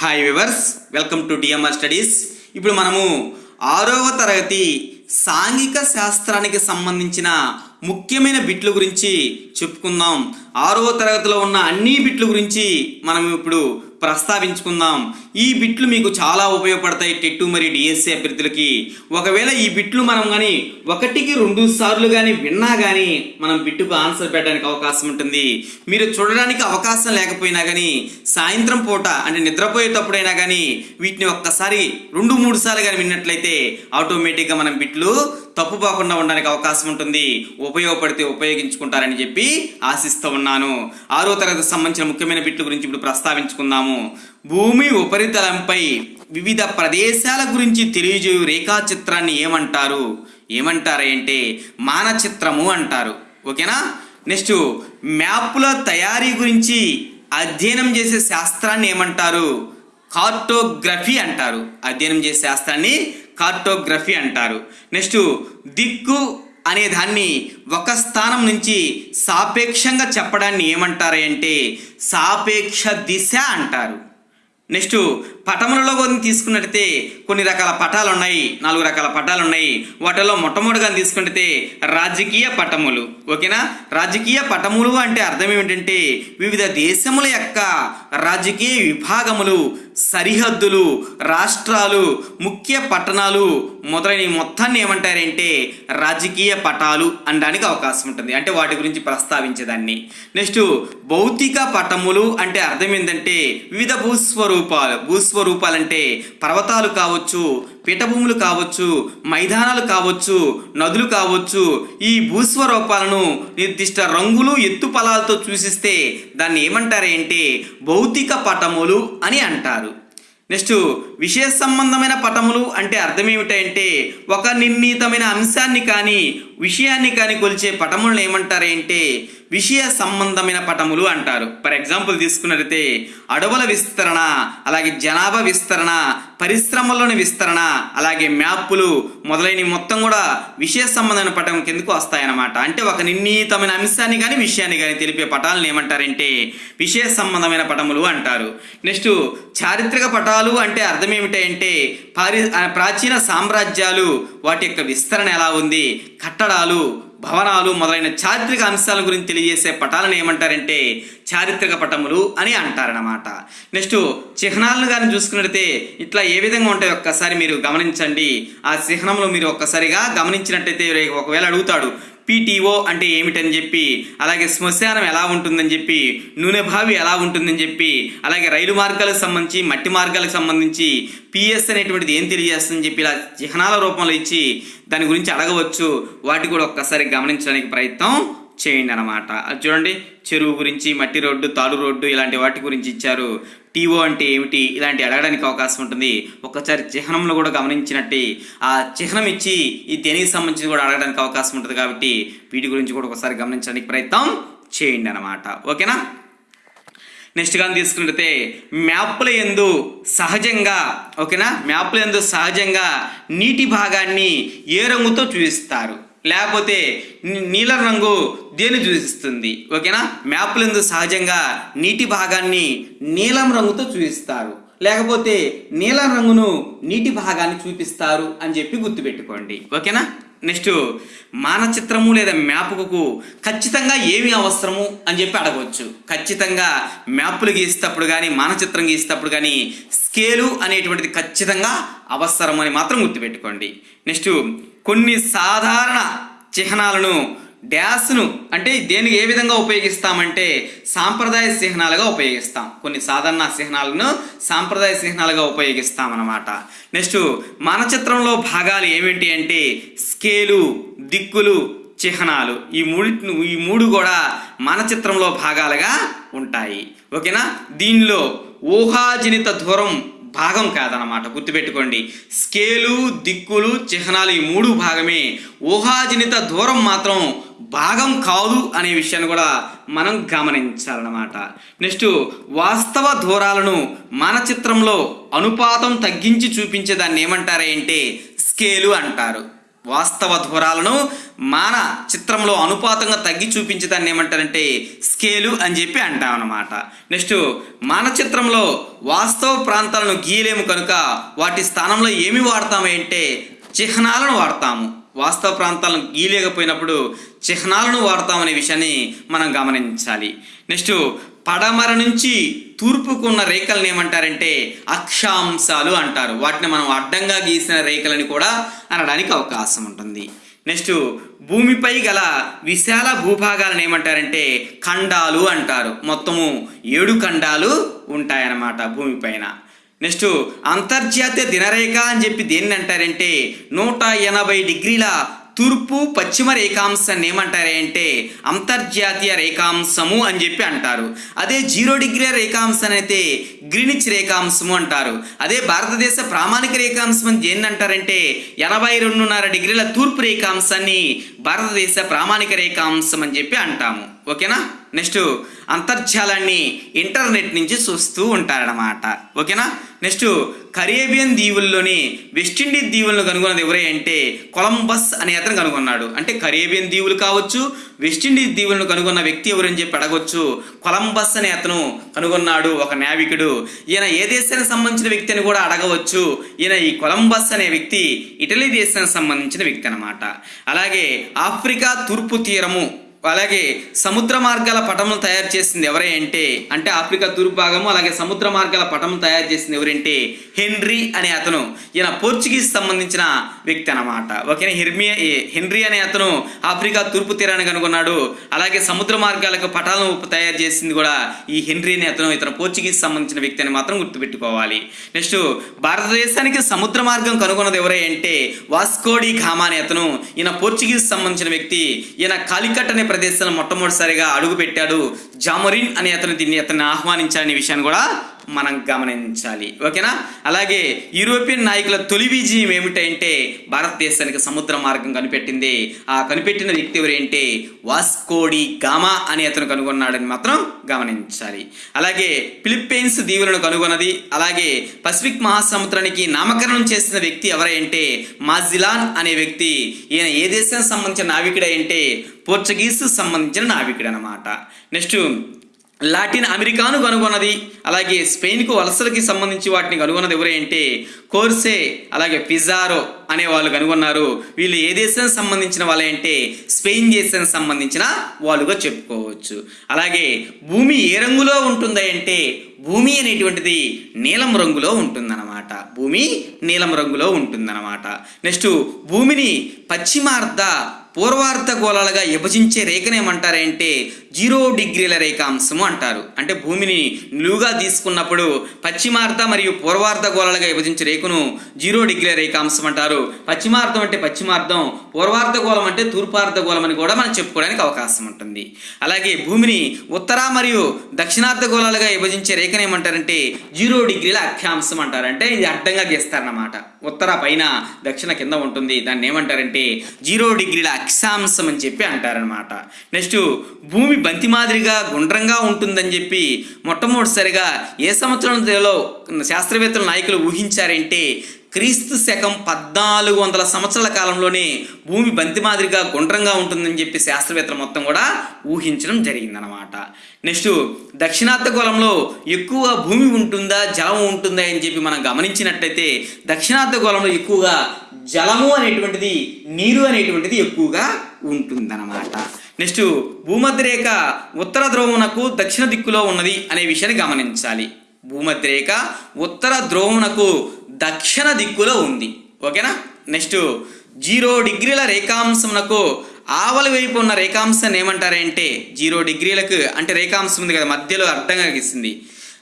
Hi viewers welcome to DMR studies ఇప్పుడు మనము ఆరవ తరగతి సాంఘిక శాస్త్రానికి సంబంధించిన ముఖ్యమైన బిట్ల గురించి చెప్పుకుందాం. ఆరవ తరగతిలో ఉన్న అన్ని బిట్ల గురించి మనం ఇప్పుడు ప్రస్తావించుకుందాం. ఈ బిట్లు మీకు చాలా ఉపయోగపడతాయి టెట్టు మరియు డిఎస్సి అభ్యర్థులకి. ఒకవేళ ఈ బిట్లు మనం కానీ ఒకటికి రెండు సార్లు కానీ విన్నా కానీ మనం బిట్టుకు ఆన్సర్ పెట్టడానికి అవకాశం ఉంటుంది. మీరు చూడడానికి అవకాశం లేకపోయినా కానీ సాయంత్రం పూట అంటే నిద్రపోయేటప్పుడైనా కానీ వీటిని ఒక్కసారి రెండు మూడు సార్లు కానీ విన్నట్లయితే ఆటోమేటిక్గా మనం బిట్లు తప్పుపోకుండా ఉండడానికి అవకాశం ఉంటుంది. ఉపయోగపడితే ఉపయోగించుకుంటారని చెప్పి ఆశిస్తూ ఉన్నాను. ఆరో తరగతికి సంబంధించిన ముఖ్యమైన బిట్ల గురించి ఇప్పుడు ప్రస్తావించుకుందాము. భూమి ఉపరితలంపై వివిధ ప్రదేశాల గురించి తెలియజేయు రేఖాచిత్రాన్ని ఏమంటారు? ఏమంటారు అంటే మానచిత్రము అంటారు. ఓకేనా? నెక్స్ట్ మ్యాప్ల తయారీ గురించి అధ్యయనం చేసే శాస్త్రాన్ని ఏమంటారు? కార్టోగ్రఫీ అంటారు. అధ్యయనం చేసే శాస్త్రాన్ని కార్టోగ్రఫీ అంటారు. నెక్స్ట్ దిక్కు అనే దాన్ని ఒక స్థానం నుంచి సాపేక్షంగా చెప్పడాన్ని ఏమంటారు అంటే సాపేక్ష దిశ అంటారు. నెక్స్ట్ పటములలో కొన్ని తీసుకున్నట్టయితే కొన్ని రకాల పటాలు ఉన్నాయి నాలుగు రకాల పటాలు ఉన్నాయి వాటిలో మొట్టమొదటిగా తీసుకుంటే రాజకీయ పటములు. ఓకేనా? రాజకీయ పటములు అంటే అర్థం ఏమిటంటే వివిధ దేశముల యొక్క రాజకీయ విభాగములు సరిహద్దులు రాష్ట్రాలు ముఖ్య పట్టణాలు మొదలైన మొత్తాన్ని ఏమంటారంటే రాజకీయ పటాలు అనడానికి అవకాశం ఉంటుంది. అంటే వాటి గురించి ప్రస్తావించేదాన్ని. నెక్స్ట్ భౌతిక పటములు అంటే అర్థం ఏంటంటే వివిధ భూస్వరూపాలు. భూస్వరూపాలంటే పర్వతాలు కావచ్చు పీఠభూములు కావచ్చు మైదానాలు కావచ్చు నదులు కావచ్చు ఈ భూస్వరూపాలను నిర్దిష్ట రంగులు ఎత్తు ఫలాలతో సూచిస్తే దాన్ని ఏమంటారంటే? భౌతిక పటములు అని అంటారు. నెక్స్ట్ విషయ సంబంధమైన పటములు అంటే అర్థం ఏమిటంటే ఒక నిర్ణీతమైన అంశాన్ని కానీ విషయాన్ని కానీ కొలిచే పటములను ఏమంటారంటే? విషయ సంబంధమైన పటములు అంటారు. ఫర్ ఎగ్జాంపుల్ తీసుకున్నట్లయితే అడవుల విస్తరణ అలాగే జనాభా విస్తరణ పరిశ్రమల్లోని విస్తరణ అలాగే మ్యాప్లు మొదలైన మొత్తం కూడా విషయ సంబంధమైన పటం కిందకు వస్తాయన్నమాట. అంటే ఒక నిర్ణీతమైన అంశాన్ని కానీ విషయాన్ని కానీ తెలిపే పటాలను ఏమంటారంటే విషయ సంబంధమైన పటములు అంటారు. నెక్స్ట్ చారిత్రక పటాలు అంటే అర్థం ఏమిటంటే పారి ప్రాచీన సామ్రాజ్యాలు వాటి యొక్క విస్తరణ ఎలా ఉంది కట్టడాలు భవనాలు మొదలైన చారిత్రక అంశాల గురించి తెలియజేసే పటాలను ఏమంటారంటే చారిత్రక పటములు అని అంటారనమాట నెక్స్ట్ చిహ్నాలను కానీ చూసుకున్నట్లయితే ఇట్లా ఏ విధంగా ఉంటాయో ఒక్కసారి మీరు గమనించండి. ఆ చిహ్నంలో మీరు ఒక్కసారిగా గమనించినట్టయితే ఒకవేళ అడుగుతాడు పీటీఓ అంటే ఏమిటని చెప్పి అలాగే శ్మశానం ఎలా ఉంటుందని చెప్పి నూనె బావి ఎలా ఉంటుందని చెప్పి అలాగే రైలు మార్గాలకు సంబంధించి మట్టి మార్గాలకు సంబంధించి పిఎస్ అనేటువంటిది ఏం తెలియజేస్తుందని చెప్పి ఇలా చిహ్నాల రూపంలో ఇచ్చి దాని గురించి అడగవచ్చు. వాటి కూడా ఒక్కసారి గమనించడానికి ప్రయత్నం చేయండి అనమాట అది చూడండి చెరువు గురించి మట్టి రోడ్డు తాడు రోడ్డు ఇలాంటి వాటి గురించి ఇచ్చారు. టీఓ అంటే ఏమిటి? ఇలాంటి అడగడానికి అవకాశం ఉంటుంది. ఒక్కసారి చిహ్నంలో కూడా గమనించినట్టు. ఆ చిహ్నం ఇచ్చి ఈ దేనికి సంబంధించి కూడా అడగడానికి అవకాశం ఉంటుంది కాబట్టి వీటి గురించి కూడా ఒకసారి గమనించడానికి ప్రయత్నం చేయండి అనమాట ఓకేనా? నెక్స్ట్ కానీ తీసుకుంటే మ్యాప్ల ఎందు సహజంగా ఓకేనా? మ్యాప్ల ఎందు సహజంగా నీటి భాగాన్ని ఏ రంగుతో చూపిస్తారు? లేకపోతే నీల నీలం రంగు దేని చూపిస్తుంది? ఓకేనా? మ్యాప్లందు సహజంగా నీటి భాగాన్ని నీలం రంగుతో చూపిస్తారు. లేకపోతే నీలం రంగును నీటి భాగాన్ని చూపిస్తారు అని చెప్పి గుర్తుపెట్టుకోండి. ఓకేనా? నెక్స్ట్ మానచిత్రము లేదా మ్యాప్కు ఖచ్చితంగా ఏమి అవసరము అని చెప్పి అడగవచ్చు ఖచ్చితంగా మ్యాప్లు గీసేటప్పుడు కానీ మానచిత్రం గీసేటప్పుడు కానీ స్కేలు అనేటువంటిది ఖచ్చితంగా అవసరం అని మాత్రం గుర్తుపెట్టుకోండి. నెక్స్ట్ కొన్ని సాధారణ చిహ్నాలను డ్యాస్ను అంటే దేనికి ఏ విధంగా ఉపయోగిస్తామంటే సాంప్రదాయ చిహ్నాలుగా ఉపయోగిస్తాం. కొన్ని సాధారణ చిహ్నాలను సాంప్రదాయ చిహ్నాలుగా ఉపయోగిస్తాం నెక్స్ట్ నెక్స్ట్ మానచిత్రంలో భాగాలు ఏమిటి అంటే స్కేలు దిక్కులు చిహ్నాలు. ఈ మూడి ఈ మూడు కూడా మానచిత్రంలో భాగాలుగా ఉంటాయి. ఓకేనా? దీనిలో ఊహాజనిత దూరం భాగం కాదనమాట గుర్తుపెట్టుకోండి. స్కేలు దిక్కులు చిహ్నాలు ఈ మూడు భాగమే. ఊహాజనిత దూరం మాత్రం భాగం కాదు అనే విషయాన్ని కూడా మనం గమనించాలన్నమాట. నెక్స్ట్ వాస్తవ దూరాలను మానచిత్రంలో అనుపాతం తగ్గించి చూపించే దాన్ని స్కేలు అంటారు. వాస్తవ దూరాలను మాన చిత్రంలో అనుపాతంగా తగ్గి చూపించేదాన్ని ఏమంటారంటే స్కేలు అని చెప్పి అంటాం అనమాట నెక్స్ట్ మాన చిత్రంలో వాస్తవ ప్రాంతాలను గీయలేము కనుక వాటి స్థానంలో ఏమి వాడతాము అంటే చిహ్నాలను వాడతాము. వాస్తవ ప్రాంతాలను గీయలేకపోయినప్పుడు చిహ్నాలను వాడతామనే విషయాన్ని మనం గమనించాలి. నెక్స్ట్ పడమర నుంచి తూర్పుకున్న రేఖలను ఏమంటారంటే అక్షాంశాలు అంటారు. వాటిని మనం అడ్డంగా గీసిన రేఖలని కూడా అనడానికి అవకాశం ఉంటుంది. నెక్స్ట్ భూమిపై గల విశాల భూభాగాలను ఏమంటారంటే ఖండాలు అంటారు. మొత్తము ఏడు ఖండాలు ఉంటాయన్నమాట భూమిపైన. నెక్స్ట్ అంతర్జాతీయ దినరేఖ అని చెప్పి దేన్ని అంటారంటే నూట ఎనభై డిగ్రీల తూర్పు పశ్చిమ రేఖాంశాన్ని ఏమంటారు అంటే అంతర్జాతీయ రేఖాంశము అని చెప్పి అంటారు. అదే జీరో డిగ్రీ రేఖాంశం అయితే గ్రీనిచ్ రేఖాంశము అంటారు. అదే భారతదేశ ప్రామాణిక రేఖాంశం అని దేన్ని అంటారంటే ఎనభై రెండున్నర డిగ్రీల తూర్పు రేఖాంశాన్ని భారతదేశ ప్రామాణిక రేఖాంశం అని చెప్పి అంటాము. ఓకేనా? నెక్స్ట్ అంతర్జాలాన్ని ఇంటర్నెట్ నుంచి చూస్తూ ఉంటారన్నమాట. ఓకేనా? నెక్స్ట్ కరేబియన్ దీవుల్లోని వెస్టిండీస్ దీవులను కనుగొన్నది ఎవరే అంటే కొలంబస్ అనే అతను కనుగొన్నాడు. అంటే కరేబియన్ దీవులు కావచ్చు వెస్టిండీస్ దీవులను కనుగొన్న వ్యక్తి ఎవరని చెప్పి అడగొచ్చు. కొలంబస్ అనే అతను కనుగొన్నాడు ఒక నావికుడు. ఈయన ఏ దేశానికి సంబంధించిన వ్యక్తి అని కూడా అడగవచ్చు. ఈయన ఈ కొలంబస్ అనే వ్యక్తి ఇటలీ దేశానికి సంబంధించిన వ్యక్తి అనమాట అలాగే ఆఫ్రికా తూర్పు తీరము అలాగే సముద్ర మార్గాల పటములు తయారు చేసింది ఎవరే అంటే అంటే ఆఫ్రికా తూర్పు అలాగే సముద్ర మార్గాల పటములు తయారు చేసింది ఎవరంటే హెన్రీ అనే అతను. ఈయన పోర్చుగీస్ సంబంధించిన వ్యక్తి అనమాట ఓకేనా? హెర్మి హెన్రీ అనే అతను ఆఫ్రికా తూర్పు తీరాన్ని కనుగొన్నాడు. అలాగే సముద్ర మార్గాలకు పటాలను తయారు చేసింది కూడా ఈ హెన్రీ అనే అతను. ఇతను పోర్చుగీస్ సంబంధించిన వ్యక్తి అని మాత్రం గుర్తుపెట్టుకోవాలి. నెక్స్ట్ భారతదేశానికి సముద్ర మార్గం కనుగొన్నది ఎవరే అంటే వాస్కోడి ఘామా అనే అతను. ఈయన పోర్చుగీస్ సంబంధించిన వ్యక్తి. ఈయన కాలికట్ అనే ప్రదేశంలో మొట్టమొదటిసారిగా అడుగు పెట్టాడు జామరిన్ అనే అతను దీన్ని అతన్ని ఆహ్వానించాలనే విషయాన్ని కూడా మనం గమనించాలి. ఓకేనా? అలాగే యూరోపియన్ నాయకుల తొలి విజయం ఏమిటంటే భారతదేశానికి సముద్ర మార్గం కనిపెట్టింది. ఆ కనిపెట్టిన వ్యక్తి ఎవరంటే వాస్కోడి గామా అని అతను కనుగొన్నాడని మాత్రం గమనించాలి. అలాగే ఫిలిప్పైన్స్ దీవులను కనుగొన్నది. అలాగే పసిఫిక్ మహాసముద్రానికి నామకరణం చేసిన వ్యక్తి ఎవరంటే మాజిలాన్ అనే వ్యక్తి. ఈయన ఏ దేశానికి సంబంధించిన నావికుడు అంటే పోర్చుగీస్ సంబంధించిన నావికుడు అనమాట నెక్స్ట్ లాటిన్ అమెరికాను కనుగొన్నది అలాగే స్పెయిన్కు వలసలకి సంబంధించి వాటిని కనుగొన్నది ఎవరంటే అంటే కోర్సే అలాగే పిజారో అనే వాళ్ళు కనుగొన్నారు. వీళ్ళు ఏ దేశానికి సంబంధించిన వాళ్ళే అంటే స్పెయిన్ దేశానికి సంబంధించిన వాళ్ళుగా చెప్పుకోవచ్చు. అలాగే భూమి ఏ రంగులో ఉంటుంది అంటే భూమి అనేటువంటిది నీలం రంగులో ఉంటుందన్నమాట. భూమి నీలం రంగులో ఉంటుందన్నమాట. నెక్స్ట్ భూమిని పశ్చిమార్ధ పూర్వార్ధ గోళాలుగా విభజించే రేఖనేమంటారంటే జీరో డిగ్రీల రేఖాంశము అంటారు. అంటే భూమిని నిలువుగా తీసుకున్నప్పుడు పశ్చిమార్ధ మరియు పూర్వార్ధ గోళాలుగా విభజించే రేఖను జీరో డిగ్రీల రేఖాంశం అంటారు. పశ్చిమార్ధం అంటే పశ్చిమార్థం పూర్వార్ధ గోళం అంటే తూర్పార్ధ గోళం అని కూడా మనం చెప్పుకోవడానికి అవకాశం ఉంటుంది. అలాగే భూమిని ఉత్తర మరియు దక్షిణార్ధ గోళాలుగా విభజించే రేఖను ఏమంటారంటే జీరో డిగ్రీల అక్షాంశం అంటారు. అంటే ఇది అడ్డంగా గీస్తారన్నమాట. ఉత్తర పైన దక్షిణ కింద ఉంటుంది. దాన్ని ఏమంటారంటే జీరో డిగ్రీల అక్షాంశం అని చెప్పి అంటారనమాట నెక్స్ట్ భూమి బంతి మాదిరిగా గుండ్రంగా ఉంటుందని చెప్పి మొట్టమొదటిసారిగా ఏ సంవత్సరంలో శాస్త్రవేత్తల నాయకులు ఊహించారంటే క్రీస్తు శకం పద్నాలుగు వందల సంవత్సరాల కాలంలోనే భూమి బంతి మాదిరిగా గుండ్రంగా ఉంటుందని చెప్పి శాస్త్రవేత్తలు మొత్తం కూడా ఊహించడం జరిగిందనమాట నెక్స్ట్ దక్షిణార్ధగోళంలో ఎక్కువ భూమి ఉంటుందా జలం ఉంటుందా అని చెప్పి మనం గమనించినట్లయితే దక్షిణార్ధగోళంలో ఎక్కువగా జలము అనేటువంటిది నీరు అనేటువంటిది ఎక్కువగా ఉంటుందన్నమాట. నెక్స్ట్ భూమధ్యరేఖ ఉత్తర ధ్రువమునకు దక్షిణ దిక్కులో ఉన్నది అనే విషయాన్ని గమనించాలి. భూమధ్యరేఖ ఉత్తర ధ్రువమునకు దక్షిణ దిక్కులో ఉంది. ఓకేనా? నెక్స్ట్ జీరో డిగ్రీల రేఖాంశమునకు ఆవలి వైపు ఉన్న రేఖాంశాన్ని ఏమంటారంటే జీరో డిగ్రీలకు అంటే రేఖాంశం ఉంది కదా మధ్యలో అర్థంగా కలిగిస్తుంది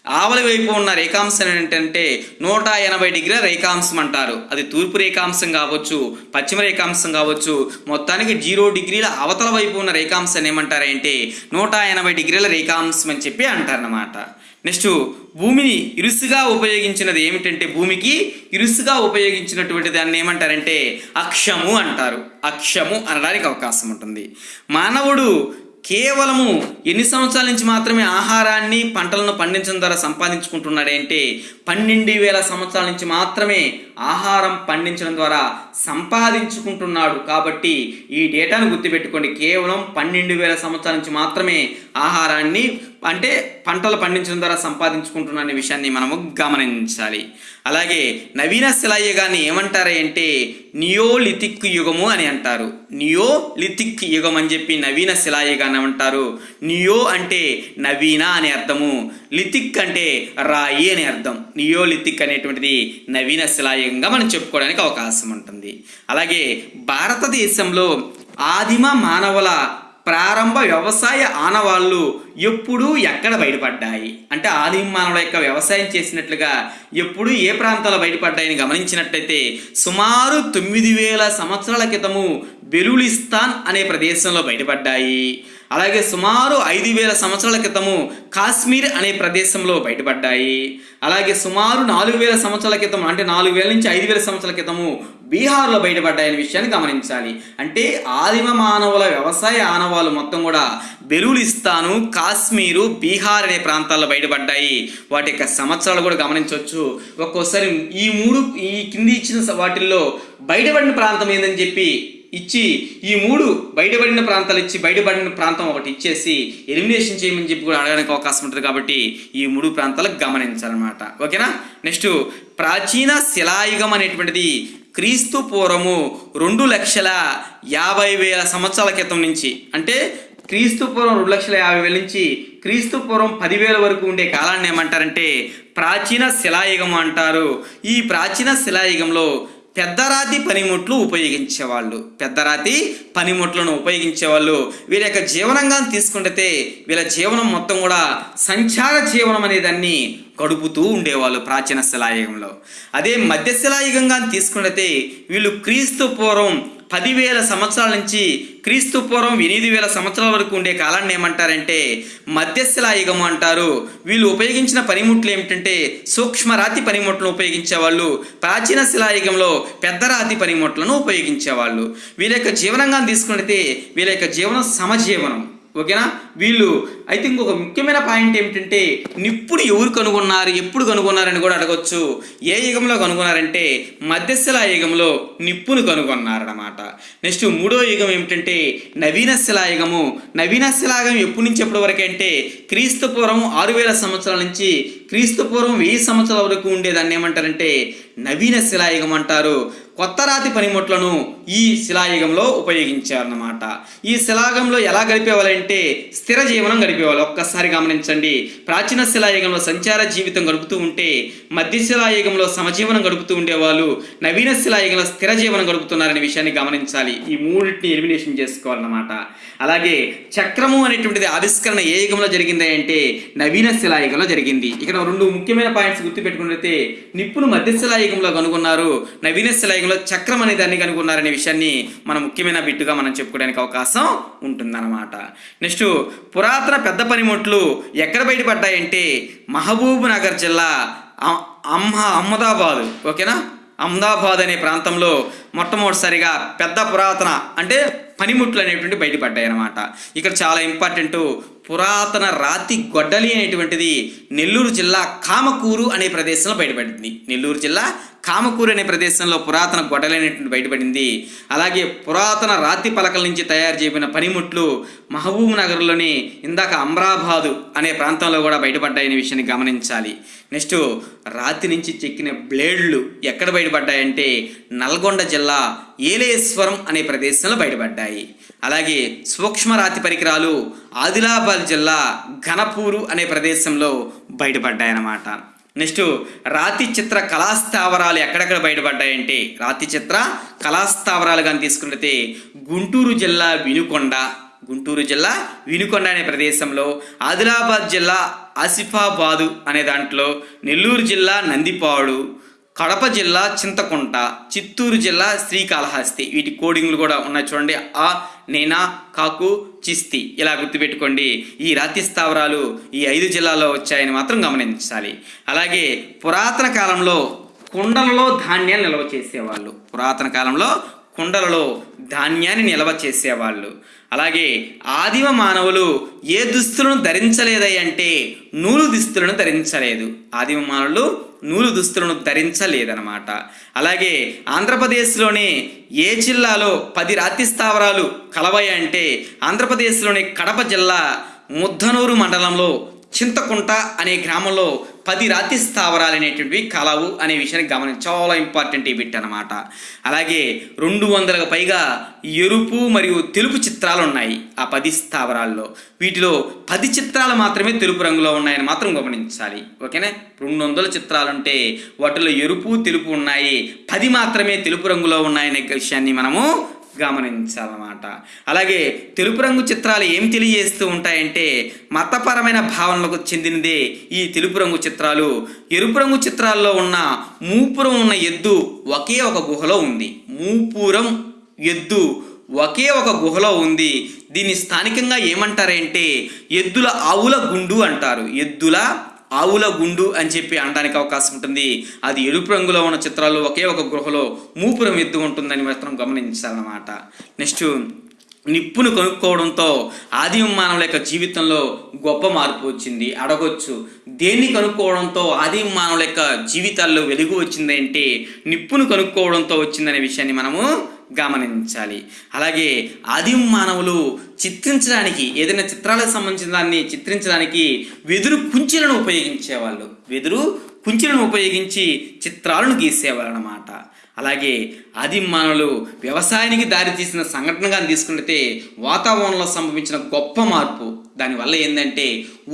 ఆవలి వైపు ఉన్న రేఖాంశం ఏంటంటే నూట ఎనభై డిగ్రీల రేఖాంశం అంటారు. అది తూర్పు రేఖాంశం కావచ్చు పశ్చిమ రేఖాంశం కావచ్చు మొత్తానికి జీరో డిగ్రీల అవతల వైపు ఉన్న రేఖాంశం ఏమంటారంటే నూట ఎనభై డిగ్రీల రేఖాంశం అని చెప్పి అంటారన్నమాట. నెక్స్ట్ భూమిని ఇరుసుగా ఉపయోగించినది ఏమిటంటే భూమికి ఇరుసుగా ఉపయోగించినటువంటి దాన్ని ఏమంటారంటే అక్షము అంటారు. అక్షము అనడానికి అవకాశం ఉంటుంది. మానవుడు కేవలము ఎన్ని సంవత్సరాల నుంచి మాత్రమే ఆహారాన్ని పంటలను పండించడం ద్వారా సంపాదించుకుంటున్నాడంటే పన్నెండు వేల సంవత్సరాల నుంచి మాత్రమే ఆహారం పండించడం ద్వారా సంపాదించుకుంటున్నాడు. కాబట్టి ఈ డేటాను గుర్తుపెట్టుకోండి. కేవలం పన్నెండు వేల సంవత్సరాల నుంచి మాత్రమే ఆహారాన్ని అంటే పంటలు పండించడం ద్వారా సంపాదించుకుంటున్న అనే విషయాన్ని మనము గమనించాలి. అలాగే నవీన శిలాయుగాన్ని ఏమంటారు అంటే నియోలిథిక్ యుగము అని అంటారు. నియోలిథిక్ యుగం అని చెప్పి నవీన శిలాయుగాన్ని అంటారు నియో అంటే నవీన అనే అర్థము లిథిక్ అంటే రాయి అనే అర్థం. నియోలిథిక్ అనేటువంటిది నవీన శిలాయుగంగా మనం చెప్పుకోవడానికి అవకాశం ఉంటుంది. అలాగే భారతదేశంలో ఆదిమ మానవుల ప్రారంభ వ్యవసాయ ఆనవాళ్ళు ఎప్పుడు ఎక్కడ బయటపడ్డాయి? అంటే ఆదిమ మానవుల యొక్క వ్యవసాయం చేసినట్లుగా ఎప్పుడు ఏ ప్రాంతాల్లో బయటపడ్డాయని గమనించినట్లయితే సుమారు తొమ్మిది వేల సంవత్సరాల క్రితము బెలులిస్తాన్ అనే ప్రదేశంలో బయటపడ్డాయి. అలాగే సుమారు ఐదు వేల సంవత్సరాల క్రితము కాశ్మీర్ అనే ప్రదేశంలో బయటపడ్డాయి. అలాగే సుమారు నాలుగు వేల సంవత్సరాల క్రితం అంటే నాలుగు వేల నుంచి ఐదు వేల సంవత్సరాల క్రితము బీహార్లో బయటపడ్డాయనే విషయాన్ని గమనించాలి. అంటే ఆదిమ మానవుల వ్యవసాయ ఆనవాళ్ళు మొత్తం కూడా బెలూలిస్తాను కాశ్మీరు బీహార్ అనే ప్రాంతాల్లో బయటపడ్డాయి. వాటి యొక్క సంవత్సరాలు కూడా గమనించవచ్చు. ఒక్కోసారి ఈ మూడు ఈ కింది ఇచ్చిన వాటిల్లో బయటపడిన ప్రాంతం ఏందని చెప్పి ఇచ్చి ఈ మూడు బయటపడిన ప్రాంతాలు ఇచ్చి బయటపడిన ప్రాంతం ఒకటి ఇచ్చేసి ఎలిమినేషన్ చేయమని చెప్పి కూడా అడగడానికి అవకాశం ఉంటుంది కాబట్టి ఈ మూడు ప్రాంతాలకు గమనించాలన్నమాట. ఓకేనా? నెక్స్ట్ ప్రాచీన శిలాయుగం అనేటువంటిది క్రీస్తు పూర్వము రెండు లక్షల యాభై వేల సంవత్సరాల క్రితం నుంచి. అంటే క్రీస్తు పూర్వం రెండు లక్షల యాభై వేల నుంచి క్రీస్తు పూర్వం పదివేల వరకు ఉండే కాలాన్ని ఏమంటారంటే ప్రాచీన శిలాయుగం అంటారు. ఈ ప్రాచీన శిలాయుగంలో పెద్దరాతి పనిముట్లు ఉపయోగించేవాళ్ళు. పెద్దరాతి పనిముట్లను ఉపయోగించేవాళ్ళు. వీళ్ళ యొక్క జీవనంగాన్ని తీసుకుంటే వీళ్ళ జీవనం మొత్తం కూడా సంచార జీవనం అనేదాన్ని గడుపుతూ ఉండేవాళ్ళు ప్రాచీన శిలాయుగంలో. అదే మధ్య శిలాయుగంగా తీసుకుంటే వీళ్ళు క్రీస్తు పూర్వం పదివేల సంవత్సరాల నుంచి క్రీస్తు పూర్వం ఎనిమిది వేల సంవత్సరాల వరకు ఉండే కాలాన్ని ఏమంటారంటే మధ్యశిలాయుగం అంటారు. వీళ్ళు ఉపయోగించిన పనిముట్లు ఏమిటంటే సూక్ష్మరాతి పనిముట్లను ఉపయోగించేవాళ్ళు ప్రాచీన శిలాయుగంలో పెద్ద రాతి పనిముట్లను ఉపయోగించేవాళ్ళు. వీళ్ళ యొక్క జీవనంగా తీసుకుంటే వీళ్ళ యొక్క జీవనం సమజీవనం. ఓకేనా? వీళ్ళు అయితే ఇంకొక ముఖ్యమైన పాయింట్ ఏమిటంటే నిప్పుడు ఎవరు కనుగొన్నారు? ఎప్పుడు కనుగొన్నారని కూడా అడగొచ్చు. ఏ యుగంలో కనుగొన్నారంటే మధ్యశిలా యుగంలో నిప్పును కనుగొన్నారనమాట నెక్స్ట్ మూడో యుగం ఏమిటంటే నవీన శిలాయుగము నవీన శిలాయుగం ఎప్పటి నుంచి ఎప్పటి వరకు అంటే క్రీస్తు పూర్వం ఆరు వేల సంవత్సరాల నుంచి క్రీస్తు పూర్వం వెయ్యి సంవత్సరాల వరకు ఉండేదాన్ని ఏమంటారంటే నవీన శిలాయుగం అంటారు. కొత్త రాతి పనిముట్లను ఈ శిలాయుగంలో ఉపయోగించారన్నమాట. ఈ శిలాయుగంలో ఎలా గడిపేవాలంటే స్థిర జీవనం గడిపేవాళ్ళు. ఒక్కసారి గమనించండి. ప్రాచీన శిలాయుగంలో సంచార జీవితం గడుపుతూ ఉంటే మధ్య శిలాయుగంలో సమజీవనం గడుపుతూ ఉండేవాళ్ళు. నవీన శిలాయుగంలో స్థిర జీవనం గడుపుతున్నారనే విషయాన్ని గమనించాలి. ఈ మూడింటిని ఎలిమినేషన్ చేసుకోవాలన్నమాట. అలాగే చక్రము అనేటువంటిది ఆవిష్కరణ ఏ యుగంలో జరిగింది అంటే నవీన శిలాయుగంలో జరిగింది. ఇక్కడ రెండు ముఖ్యమైన పాయింట్స్ గుర్తుపెట్టుకున్నట్లయితే నిప్పును మధ్య శిలాయుగంలో కనుగొన్నారు. నవీన శిలాయుగంలో చక్రం అనే దాన్ని కనుగొన్నారనే విషయాన్ని మనం ముఖ్యమైన బిట్టుగా మనం చెప్పుకోవడానికి అవకాశం ఉంటుందన్నమాట. నెక్స్ట్ పురాతన పెద్ద పనిముట్లు ఎక్కడ బయటపడ్డాయంటే మహబూబ్ నగర్ జిల్లా అమ్మ అహ్మదాబాద్ ఓకేనా? అహ్మదాబాద్ అనే ప్రాంతంలో మొట్టమొదటిసారిగా పెద్ద పురాతన అంటే పనిముట్లు అనేటువంటి బయటపడ్డాయి అనమాట ఇక్కడ చాలా ఇంపార్టెంట్ పురాతన రాతి గొడ్డలి అనేటువంటిది నెల్లూరు జిల్లా కామకూరు అనే ప్రదేశంలో బయటపడింది. నెల్లూరు జిల్లా కామకూరు అనే ప్రదేశంలో పురాతన గొడలైనటువంటి అనేటువంటి బయటపడింది. అలాగే పురాతన రాతి పలకల నుంచి తయారు చేయబడిన పనిముట్లు మహబూబ్ నగర్లోని ఇందాక అమ్రాబాదు అనే ప్రాంతంలో కూడా బయటపడ్డాయనే విషయాన్ని గమనించాలి. నెక్స్ట్ రాతి నుంచి చెక్కిన బ్లేడ్లు ఎక్కడ బయటపడ్డాయంటే నల్గొండ జిల్లా ఏలేశ్వరం అనే ప్రదేశంలో బయటపడ్డాయి. అలాగే సూక్ష్మ రాతి పరికరాలు ఆదిలాబాద్ జిల్లా ఘనపూరు అనే ప్రదేశంలో బయటపడ్డాయన్నమాట. నెక్స్ట్ రాతి చిత్ర కళాస్థావరాలు ఎక్కడెక్కడ బయటపడ్డాయంటే రాతి చిత్ర కళాస్థావరాలు కానీ తీసుకుంటే గుంటూరు జిల్లా వినుకొండ గుంటూరు జిల్లా వినుకొండ అనే ప్రదేశంలో ఆదిలాబాద్ జిల్లా ఆసిఫాబాదు అనే దాంట్లో నెల్లూరు జిల్లా నందిపాడు కడప జిల్లా చింతకుంట చిత్తూరు జిల్లా శ్రీకాళహస్తి వీటి కోడింగ్లు కూడా ఉన్నాయి చూడండి. ఆ నేనా కాకు చిస్తి. ఇలా గుర్తుపెట్టుకోండి. ఈ రాతి స్థావరాలు ఈ ఐదు జిల్లాల్లో వచ్చాయని మాత్రం గమనించాలి. అలాగే పురాతన కాలంలో కుండలలో ధాన్యాన్ని నిల్వ చేసేవాళ్ళు. పురాతన కాలంలో కుండలలో ధాన్యాన్ని నిల్వ చేసేవాళ్ళు. అలాగే ఆదిమ మానవులు ఏ దుస్తులను ధరించలేదై అంటే నూలు దుస్తులను ధరించలేదు. ఆదిమ మానవులు నూలు దుస్తులను ధరించలేదన్నమాట. అలాగే ఆంధ్రప్రదేశ్లోని ఏ జిల్లాలో పది రాతి స్థావరాలు కలవాయి అంటే ఆంధ్రప్రదేశ్లోని కడప జిల్లా ముద్దనూరు మండలంలో చింతకుంట అనే గ్రామంలో పది రాతి స్థావరాలు అనేటువంటివి కలవు అనే విషయాన్ని గమనించి చాలా ఇంపార్టెంట్ ఈ బిట్ అనమాట అలాగే రెండు వందలకు పైగా ఎరుపు మరియు తెలుపు చిత్రాలు ఉన్నాయి ఆ పది స్థావరాల్లో. వీటిలో పది చిత్రాలు మాత్రమే తెలుపు రంగులో ఉన్నాయని మాత్రం గమనించాలి. ఓకేనా? రెండు వందల చిత్రాలు ఉంటే వాటిలో ఎరుపు తెలుపు ఉన్నాయి. పది మాత్రమే తెలుపు రంగులో ఉన్నాయనే విషయాన్ని మనము గమనించాలన్నమాట. అలాగే తెలుపు రంగు చిత్రాలు ఏం తెలియజేస్తూ ఉంటాయంటే మతపరమైన భావనలకు చెందినదే ఈ తెలుపు రంగు చిత్రాలు. ఎరుపు రంగు చిత్రాల్లో ఉన్న మూపురం ఉన్న ఎద్దు ఒకే ఒక గుహలో ఉంది. మూపురం ఎద్దు ఒకే ఒక గుహలో ఉంది. దీన్ని స్థానికంగా ఏమంటారంటే ఎద్దుల ఆవుల గుండు అంటారు. ఎద్దుల ఆవుల గుండు అని చెప్పి అనడానికి అవకాశం ఉంటుంది. అది ఎరుపు రంగులో ఉన్న చిత్రాల్లో ఒకే ఒక గృహలో మూపురం ఎద్దు ఉంటుందని మాత్రం గమనించాలన్నమాట. నెక్స్ట్ నిప్పును కనుక్కోవడంతో ఆదిమ మానవుల యొక్క జీవితంలో గొప్ప మార్పు వచ్చింది. అడగొచ్చు దేన్ని కనుక్కోవడంతో ఆదిమ మానవుల యొక్క జీవితాల్లో వెలుగు వచ్చింది అంటే నిప్పును కనుక్కోవడంతో వచ్చిందనే విషయాన్ని మనము గమనించాలి. అలాగే ఆదిమ మానవులు చిత్రించడానికి ఏదైనా చిత్రాలకు సంబంధించిన దాన్ని చిత్రించడానికి వెదురు కుంచెలను ఉపయోగించేవాళ్ళు. వెదురు కుంచెలను ఉపయోగించి చిత్రాలను గీసేవాళ్ళు అన్నమాట అలాగే అది మానవులు వ్యవసాయానికి దారితీసిన సంఘటనగా తీసుకుంటే వాతావరణంలో సంభవించిన గొప్ప మార్పు. దానివల్ల ఏంటంటే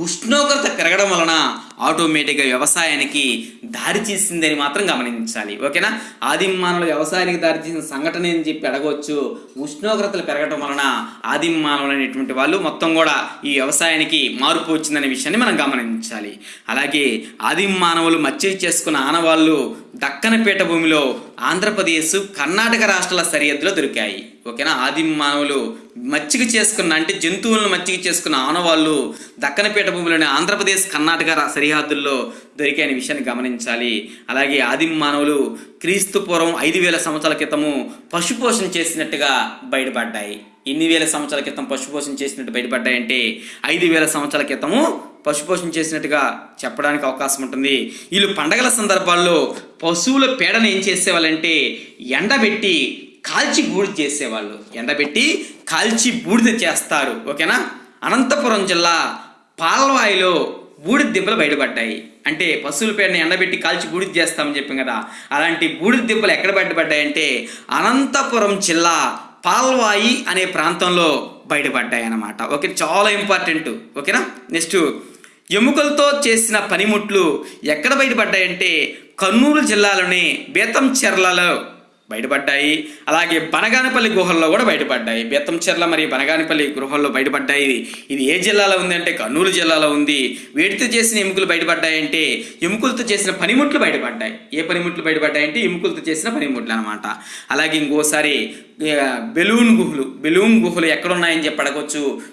ఉష్ణోగ్రత పెరగడం వలన ఆటోమేటిక్గా వ్యవసాయానికి దారి తీసిందని మాత్రం గమనించాలి ఓకేనా? ఆదిమ మానవులు వ్యవసాయానికి దారితీసిన సంఘటన అని చెప్పి అడగవచ్చు. ఉష్ణోగ్రతలు పెరగడం వలన ఆదిమ మానవులు అనేటువంటి వాళ్ళు మొత్తం కూడా ఈ వ్యవసాయానికి మార్పు వచ్చిందనే విషయాన్ని మనం గమనించాలి. అలాగే ఆదిమ మానవులు మచ్చిక చేసుకున్న ఆనవాళ్ళు దక్కన పీఠభూమిలో ఆంధ్రప్రదేశ్ కర్ణాటక రాష్ట్రాల సరిహద్దులో దొరికాయి ఓకేనా? ఆదిమ మానవులు మచ్చిక చేసుకున్న అంటే జంతువులను మచ్చిక చేసుకున్న ఆనవాళ్ళు దక్కన పీఠభూమిలోని ఆంధ్రప్రదేశ్ కర్ణాటక సరిహద్దుల్లో దొరికాయని విషయాన్ని గమనించాలి. అలాగే ఆదిమ మానవులు క్రీస్తు పూర్వం ఐదు వేల సంవత్సరాల క్రితము పశుపోషణ చేసినట్టుగా బయటపడ్డాయి. ఎన్ని వేల సంవత్సరాల క్రితం పశుపోషణ చేసినట్టు బయటపడ్డాయంటే ఐదు వేల సంవత్సరాల క్రితము పశుపోషణ చేసినట్టుగా చెప్పడానికి అవకాశం ఉంటుంది. వీళ్ళు పండగల సందర్భాల్లో పశువుల పేడను ఏం చేసేవాళ్ళంటే ఎండబెట్టి కాల్చి బూడిద చేసేవాళ్ళు. ఎండబెట్టి కాల్చి బూడిద చేస్తారు. ఓకేనా? అనంతపురం జిల్లా పాలవాయిలో బూడిద దెబ్బలు బయటపడ్డాయి. అంటే పశువుల పేడని ఎండబెట్టి కాల్చి బూడిద చేస్తామని చెప్పాం కదా. అలాంటి బూడిద దెబ్బలు ఎక్కడ బయటపడ్డాయంటే అనంతపురం జిల్లా పాల్వాయి అనే ప్రాంతంలో బయటపడ్డాయి అన్నమాట ఓకే చాలా ఇంపార్టెంట్. ఓకేనా? నెక్స్ట్ ఎముకలతో చేసిన పనిముట్లు ఎక్కడ బయటపడ్డాయంటే కర్నూలు జిల్లాలోని బేతంచెర్లలో బయటపడ్డాయి. అలాగే బనగానపల్లి గుహల్లో కూడా బయటపడ్డాయి. బెత్తంచెర్ల మరియు బనగానపల్లి గుహల్లో బయటపడ్డాయి. ఇది ఏ జిల్లాలో ఉంది అంటే కర్నూలు జిల్లాలో ఉంది. వీటితో చేసిన ఎముకలు బయటపడ్డాయంటే ఎముకలతో చేసిన పనిముట్లు బయటపడ్డాయి. ఏ పనిముట్లు బయటపడ్డాయంటే ఎముకలతో చేసిన పనిముట్లు అనమాట అలాగే ఇంకోసారి బెలూన్ గుహలు బెలూన్ గుహలు ఎక్కడున్నాయని చెప్పి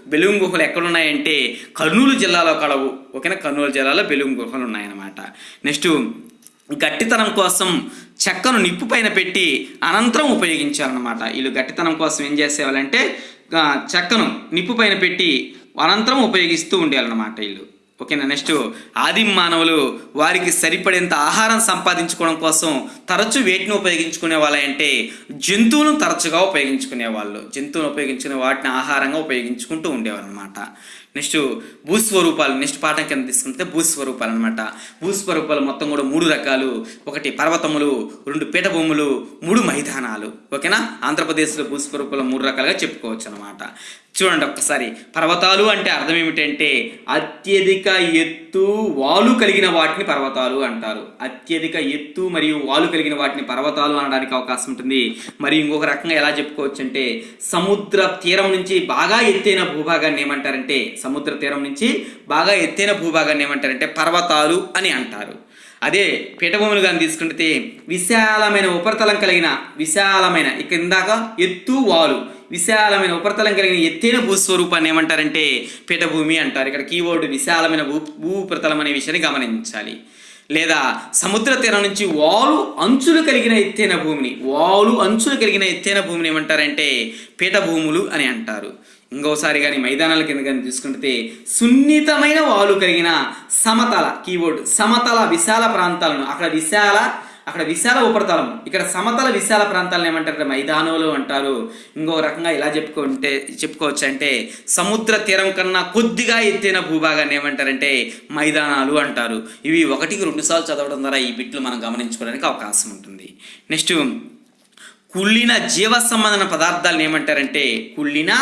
బెలూన్ గుహలు ఎక్కడున్నాయంటే కర్నూలు జిల్లాలో కలవు. ఓకేనా? కర్నూలు జిల్లాలో బెలూన్ గుహలు ఉన్నాయన్నమాట. నెక్స్ట్ గట్టితనం కోసం చెక్కను నిప్పు పైన పెట్టి అనంతరం ఉపయోగించాలన్నమాట. వీళ్ళు గట్టితనం కోసం ఏం చేసేవాళ్ళంటే చెక్కను నిప్పు పైన పెట్టి అనంతరం ఉపయోగిస్తూ ఉండేవాళ్ళనమాట వీళ్ళు. ఓకేనా? నెక్స్ట్ ఆదిమ మానవులు వారికి సరిపడేంత ఆహారం సంపాదించుకోవడం కోసం తరచు వేటిని ఉపయోగించుకునే వాళ్ళంటే జంతువులను తరచుగా ఉపయోగించుకునే వాళ్ళు జంతువులను ఉపయోగించుకునే వాటిని ఆహారంగా ఉపయోగించుకుంటూ ఉండేవారు అనమాట నెక్స్ట్ భూస్వరూపాలు నెక్స్ట్ పాఠం కింద తీసుకుంటే భూస్వరూపాలు అనమాట భూస్వరూపాలు మొత్తం కూడా మూడు రకాలు. ఒకటి పర్వతములు రెండు పీఠభూములు మూడు మైదానాలు. ఓకేనా? ఆంధ్రప్రదేశ్లో భూస్వరూపాలు మూడు రకాలుగా చెప్పుకోవచ్చు అనమాట చూడండి ఒక్కసారి. పర్వతాలు అంటే అర్థం ఏమిటంటే అత్యధిక ఎత్తు వాలు కలిగిన వాటిని పర్వతాలు అంటారు. అత్యధిక ఎత్తు మరియు వాలు కలిగిన వాటిని పర్వతాలు అనడానికి అవకాశం ఉంటుంది. మరి ఇంకొక రకంగా ఎలా చెప్పుకోవచ్చు అంటే సముద్ర తీరం నుంచి బాగా ఎత్తైన భూభాగాన్ని ఏమంటారంటే సముద్ర తీరం నుంచి బాగా ఎత్తైన భూభాగాన్ని ఏమంటారంటే పర్వతాలు అని అంటారు. అదే పీఠభూములు కానీ తీసుకుంటే విశాలమైన ఉపరితలం కలిగిన విశాలమైన ఇక ఇందాక ఎత్తు వాలు విశాలమైన ఉపరితలం కలిగిన ఎత్తైన భూస్వరూపాన్ని ఏమంటారంటే పీఠభూమి అంటారు. ఇక్కడ కీవర్డ్ విశాలమైన భూ భూ ఉపరితలం అనే విషయాన్ని గమనించాలి. లేదా సముద్ర తీరం నుంచి వాలు అంచులు కలిగిన ఎత్తైన భూమిని వాలు అంచులు కలిగిన ఎత్తైన భూమిని ఏమంటారంటే పీఠభూములు అని అంటారు. ఇంకోసారి కానీ మైదానాల కింద కానీ తీసుకుంటే సున్నితమైన వాలు కలిగిన సమతల కీబోర్డ్ సమతల విశాల ప్రాంతాలను. అక్కడ విశాల అక్కడ విశాల ఉపరితలం. ఇక్కడ సమతల విశాల ప్రాంతాలను ఏమంటారు మైదానాలు అంటారు. ఇంకో రకంగా ఇలా చెప్పుకుంటే చెప్పుకోవచ్చు అంటే సముద్ర తీరం కన్నా కొద్దిగా ఎత్తైన భూభాగాన్ని ఏమంటారంటే మైదానాలు అంటారు. ఇవి ఒకటికి రెండు సార్లు చదవడం ద్వారా ఈ బిట్లు మనం గమనించుకోవడానికి అవకాశం ఉంటుంది. నెక్స్ట్ కుళ్ళిన జీవ సంబంధన పదార్థాలను ఏమంటారంటే కుళ్ళిన